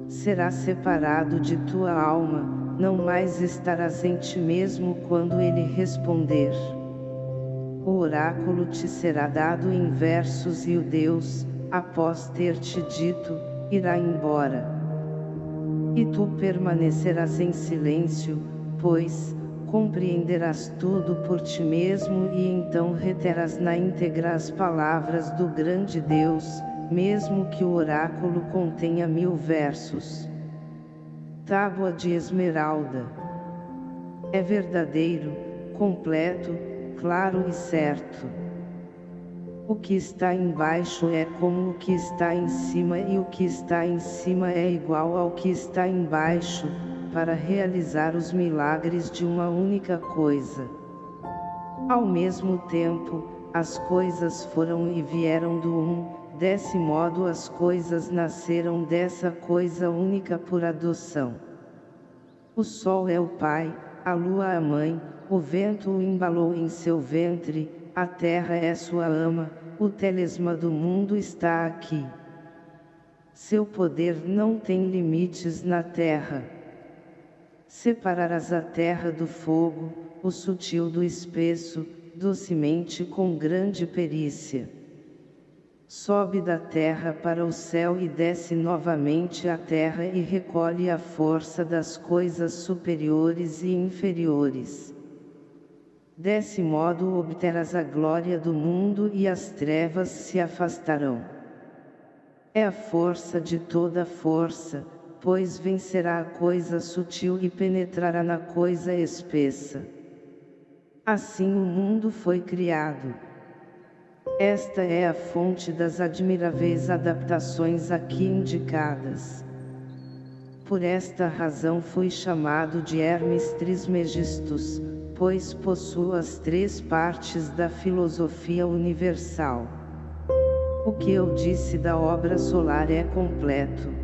Será separado de tua alma, não mais estarás em ti mesmo quando ele responder. O oráculo te será dado em versos e o Deus, após ter te dito, irá embora. E tu permanecerás em silêncio, pois, compreenderás tudo por ti mesmo e então reterás na íntegra as palavras do grande Deus, mesmo que o oráculo contenha mil versos. Tábua de esmeralda. É verdadeiro, completo, claro e certo. O que está embaixo é como o que está em cima e o que está em cima é igual ao que está embaixo, para realizar os milagres de uma única coisa. Ao mesmo tempo, as coisas foram e vieram do um, desse modo as coisas nasceram dessa coisa única por adoção. O sol é o pai, a lua a mãe, o vento o embalou em seu ventre, a terra é sua ama, o telesma do mundo está aqui. Seu poder não tem limites na terra. Separarás a terra do fogo, o sutil do espesso, docemente com grande perícia. Sobe da terra para o céu e desce novamente à terra e recolhe a força das coisas superiores e inferiores. Desse modo obterás a glória do mundo e as trevas se afastarão. É a força de toda força, pois vencerá a coisa sutil e penetrará na coisa espessa. Assim o mundo foi criado. Esta é a fonte das admiráveis adaptações aqui indicadas. Por esta razão fui chamado de Hermes Trismegistus, pois possuo as três partes da filosofia universal. O que eu disse da obra solar é completo.